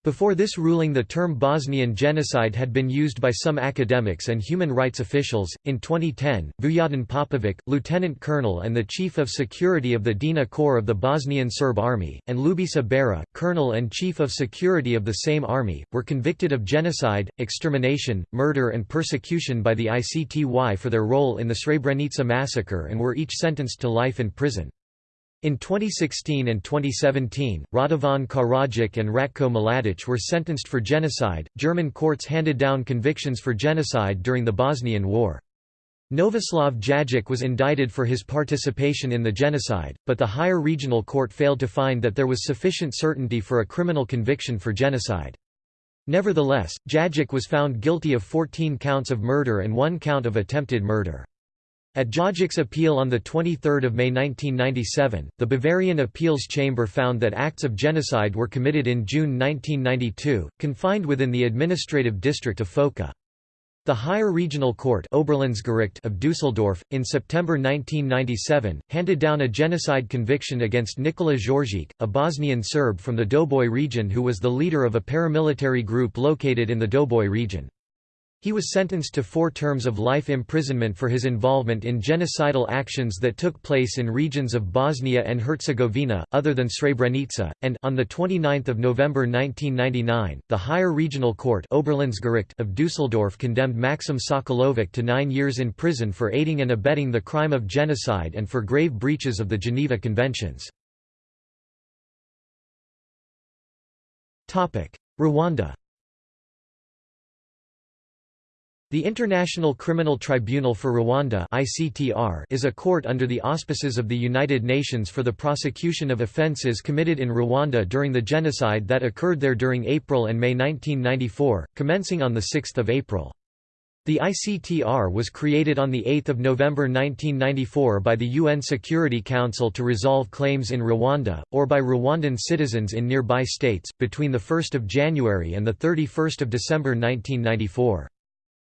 Before this ruling, the term Bosnian genocide had been used by some academics and human rights officials. In 2010, Vujadin Popovic, lieutenant colonel and the chief of security of the Drina Corps of the Bosnian Serb Army, and Ljubisa Beara, colonel and chief of security of the same army, were convicted of genocide, extermination, murder, and persecution by the ICTY for their role in the Srebrenica massacre and were each sentenced to life in prison. In 2016 and 2017, Radovan Karadzic and Ratko Mladic were sentenced for genocide. German courts handed down convictions for genocide during the Bosnian War. Novislav Djajic was indicted for his participation in the genocide, but the higher regional court failed to find that there was sufficient certainty for a criminal conviction for genocide. Nevertheless, Djajic was found guilty of 14 counts of murder and one count of attempted murder. At Djajic's appeal on 23 May 1997, the Bavarian Appeals Chamber found that acts of genocide were committed in June 1992, confined within the administrative district of Foča. The higher regional court of Dusseldorf, in September 1997, handed down a genocide conviction against Nikola Jorgić, a Bosnian Serb from the Doboj region who was the leader of a paramilitary group located in the Doboj region. He was sentenced to four terms of life imprisonment for his involvement in genocidal actions that took place in regions of Bosnia and Herzegovina, other than Srebrenica, and on 29 November 1999, the higher regional court of Dusseldorf condemned Maxim Sokolovic to nine years in prison for aiding and abetting the crime of genocide and for grave breaches of the Geneva Conventions. Rwanda The International Criminal Tribunal for Rwanda is a court under the auspices of the United Nations for the prosecution of offences committed in Rwanda during the genocide that occurred there during April and May 1994, commencing on 6 April. The ICTR was created on 8 November 1994 by the UN Security Council to resolve claims in Rwanda, or by Rwandan citizens in nearby states, between 1 January and 31 December 1994.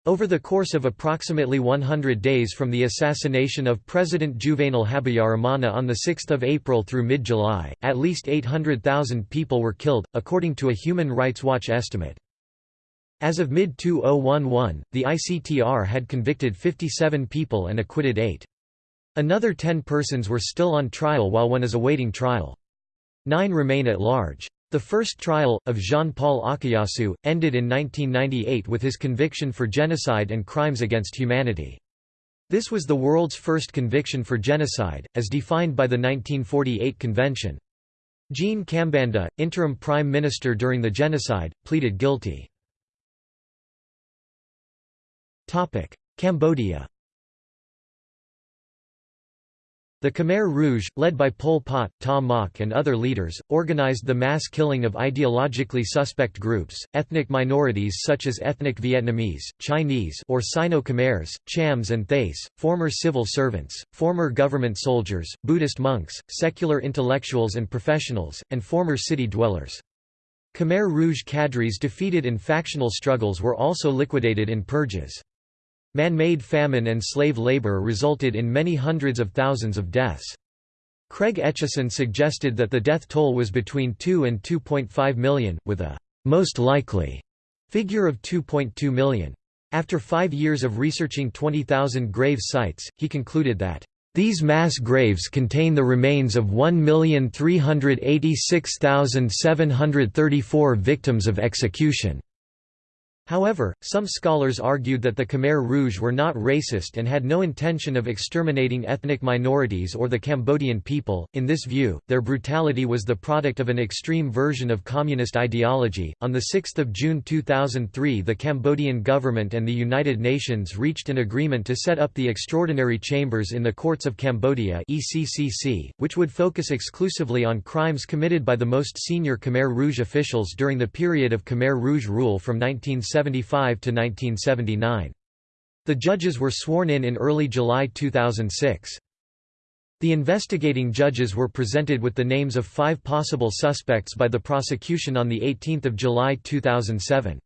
Over the course of approximately 100 days from the assassination of President Juvenal Habyarimana on 6 April through mid-July, at least 800,000 people were killed, according to a Human Rights Watch estimate. As of mid-2011, the ICTR had convicted 57 people and acquitted 8. Another 10 persons were still on trial while one is awaiting trial. Nine remain at large. The first trial, of Jean-Paul Akayesu, ended in 1998 with his conviction for genocide and crimes against humanity. This was the world's first conviction for genocide, as defined by the 1948 convention. Jean Kambanda, interim prime minister during the genocide, pleaded guilty. Cambodia The Khmer Rouge, led by Pol Pot, Ta Mok and other leaders, organized the mass killing of ideologically suspect groups, ethnic minorities such as ethnic Vietnamese, Chinese or Sino-Khmers, Chams and Thais, former civil servants, former government soldiers, Buddhist monks, secular intellectuals and professionals, and former city dwellers. Khmer Rouge cadres defeated in factional struggles were also liquidated in purges. Man-made famine and slave labor resulted in many hundreds of thousands of deaths. Craig Etcheson suggested that the death toll was between 2 and 2.5 million, with a «most likely» figure of 2.2 million. After five years of researching 20,000 grave sites, he concluded that these mass graves contain the remains of 1,386,734 victims of execution. However, some scholars argued that the Khmer Rouge were not racist and had no intention of exterminating ethnic minorities or the Cambodian people. In this view, their brutality was the product of an extreme version of communist ideology. On the 6th of June 2003, the Cambodian government and the United Nations reached an agreement to set up the Extraordinary Chambers in the Courts of Cambodia (ECCC), which would focus exclusively on crimes committed by the most senior Khmer Rouge officials during the period of Khmer Rouge rule from 1970 1975 to 1979. The judges were sworn in in early July 2006. The investigating judges were presented with the names of five possible suspects by the prosecution on 18 July 2007.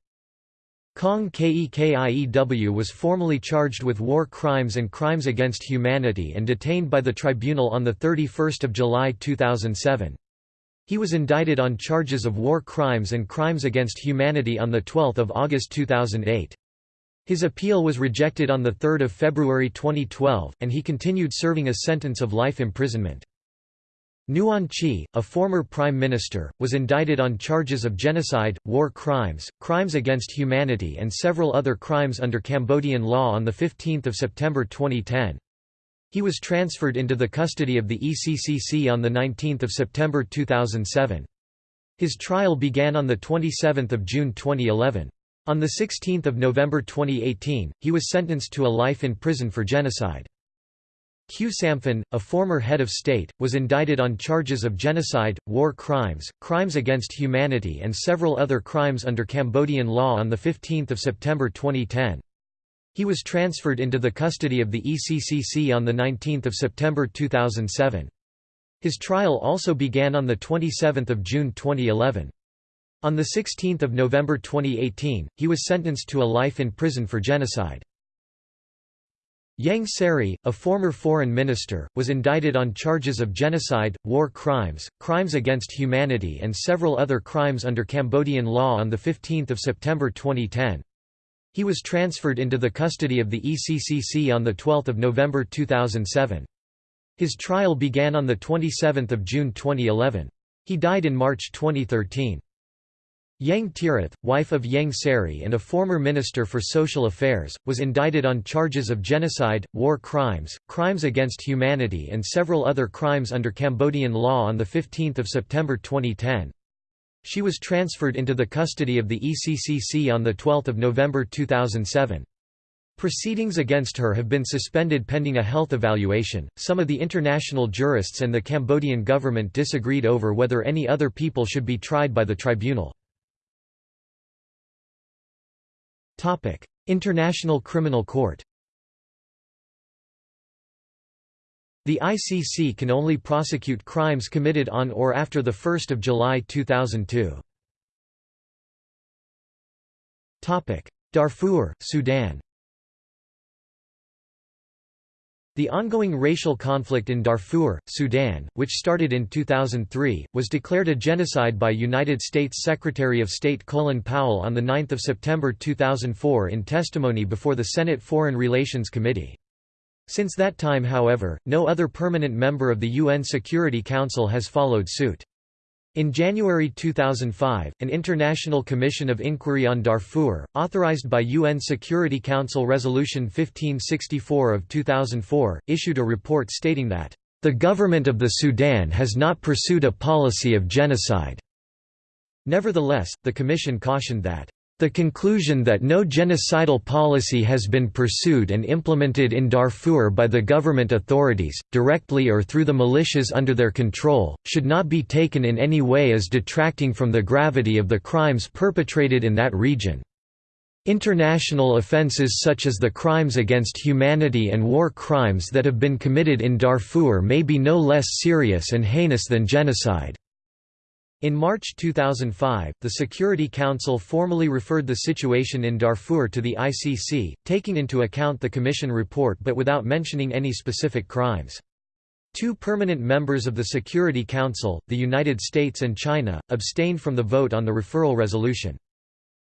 Kang Kek Iew was formally charged with war crimes and crimes against humanity and detained by the tribunal on 31 July 2007. He was indicted on charges of war crimes and crimes against humanity on 12 August 2008. His appeal was rejected on 3 February 2012, and he continued serving a sentence of life imprisonment. Nuon Chea, a former prime minister, was indicted on charges of genocide, war crimes, crimes against humanity and several other crimes under Cambodian law on 15 September 2010. He was transferred into the custody of the ECCC on 19 September 2007. His trial began on 27 June 2011. On 16 November 2018, he was sentenced to a life in prison for genocide. Khieu Samphan, a former head of state, was indicted on charges of genocide, war crimes, crimes against humanity and several other crimes under Cambodian law on 15 September 2010. He was transferred into the custody of the ECCC on 19 September 2007. His trial also began on 27 June 2011. On 16 November 2018, he was sentenced to a life in prison for genocide. Ieng Sary, a former foreign minister, was indicted on charges of genocide, war crimes, crimes against humanity and several other crimes under Cambodian law on 15 September 2010. He was transferred into the custody of the ECCC on 12 November 2007. His trial began on 27 June 2011. He died in March 2013. Ieng Thirith, wife of Ieng Sary and a former Minister for Social Affairs, was indicted on charges of genocide, war crimes, crimes against humanity and several other crimes under Cambodian law on 15 September 2010. She was transferred into the custody of the ECCC on 12 November 2007. Proceedings against her have been suspended pending a health evaluation. Some of the international jurists and the Cambodian government disagreed over whether any other people should be tried by the tribunal. Topic: International Criminal Court. The ICC can only prosecute crimes committed on or after 1 July 2002. Darfur, Sudan The ongoing racial conflict in Darfur, Sudan, which started in 2003, was declared a genocide by United States Secretary of State Colin Powell on 9 September 2004 in testimony before the Senate Foreign Relations Committee. Since that time however, no other permanent member of the UN Security Council has followed suit. In January 2005, an International Commission of Inquiry on Darfur, authorized by UN Security Council Resolution 1564 of 2004, issued a report stating that, "...the government of the Sudan has not pursued a policy of genocide." Nevertheless, the Commission cautioned that, the conclusion that no genocidal policy has been pursued and implemented in Darfur by the government authorities, directly or through the militias under their control, should not be taken in any way as detracting from the gravity of the crimes perpetrated in that region. International offences such as the crimes against humanity and war crimes that have been committed in Darfur may be no less serious and heinous than genocide. In March 2005, the Security Council formally referred the situation in Darfur to the ICC, taking into account the Commission report but without mentioning any specific crimes. Two permanent members of the Security Council, the United States and China, abstained from the vote on the referral resolution.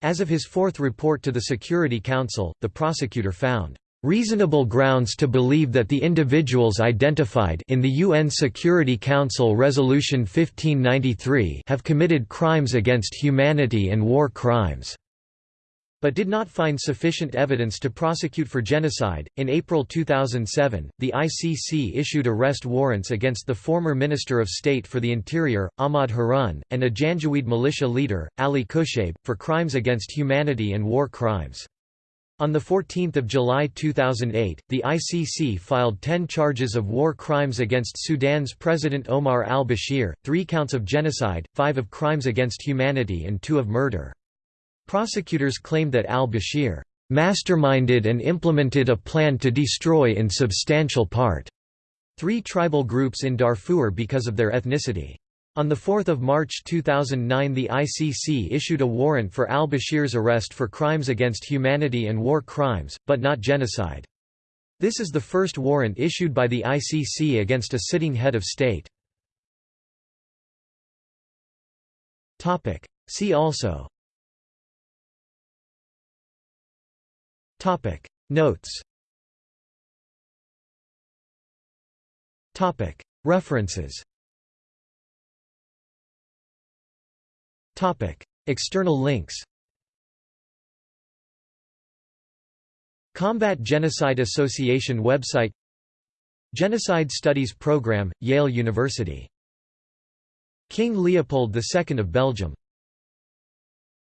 As of his fourth report to the Security Council, the prosecutor found reasonable grounds to believe that the individuals identified in the UN Security Council Resolution 1593 have committed crimes against humanity and war crimes but did not find sufficient evidence to prosecute for genocide. In April 2007, the ICC issued arrest warrants against the former Minister of State for the Interior, Ahmad Harun, and a Janjaweed militia leader, Ali Kushaib, for crimes against humanity and war crimes. On 14 July 2008, the ICC filed 10 charges of war crimes against Sudan's President Omar al-Bashir, three counts of genocide, five of crimes against humanity and two of murder. Prosecutors claimed that al-Bashir masterminded and implemented a plan to destroy in substantial part three tribal groups in Darfur because of their ethnicity. On 4 March 2009 the ICC issued a warrant for al-Bashir's arrest for crimes against humanity and war crimes, but not genocide. This is the first warrant issued by the ICC against a sitting head of state. See also. Notes. References External links Combat Genocide Association website Genocide Studies Program, Yale University. King Leopold II of Belgium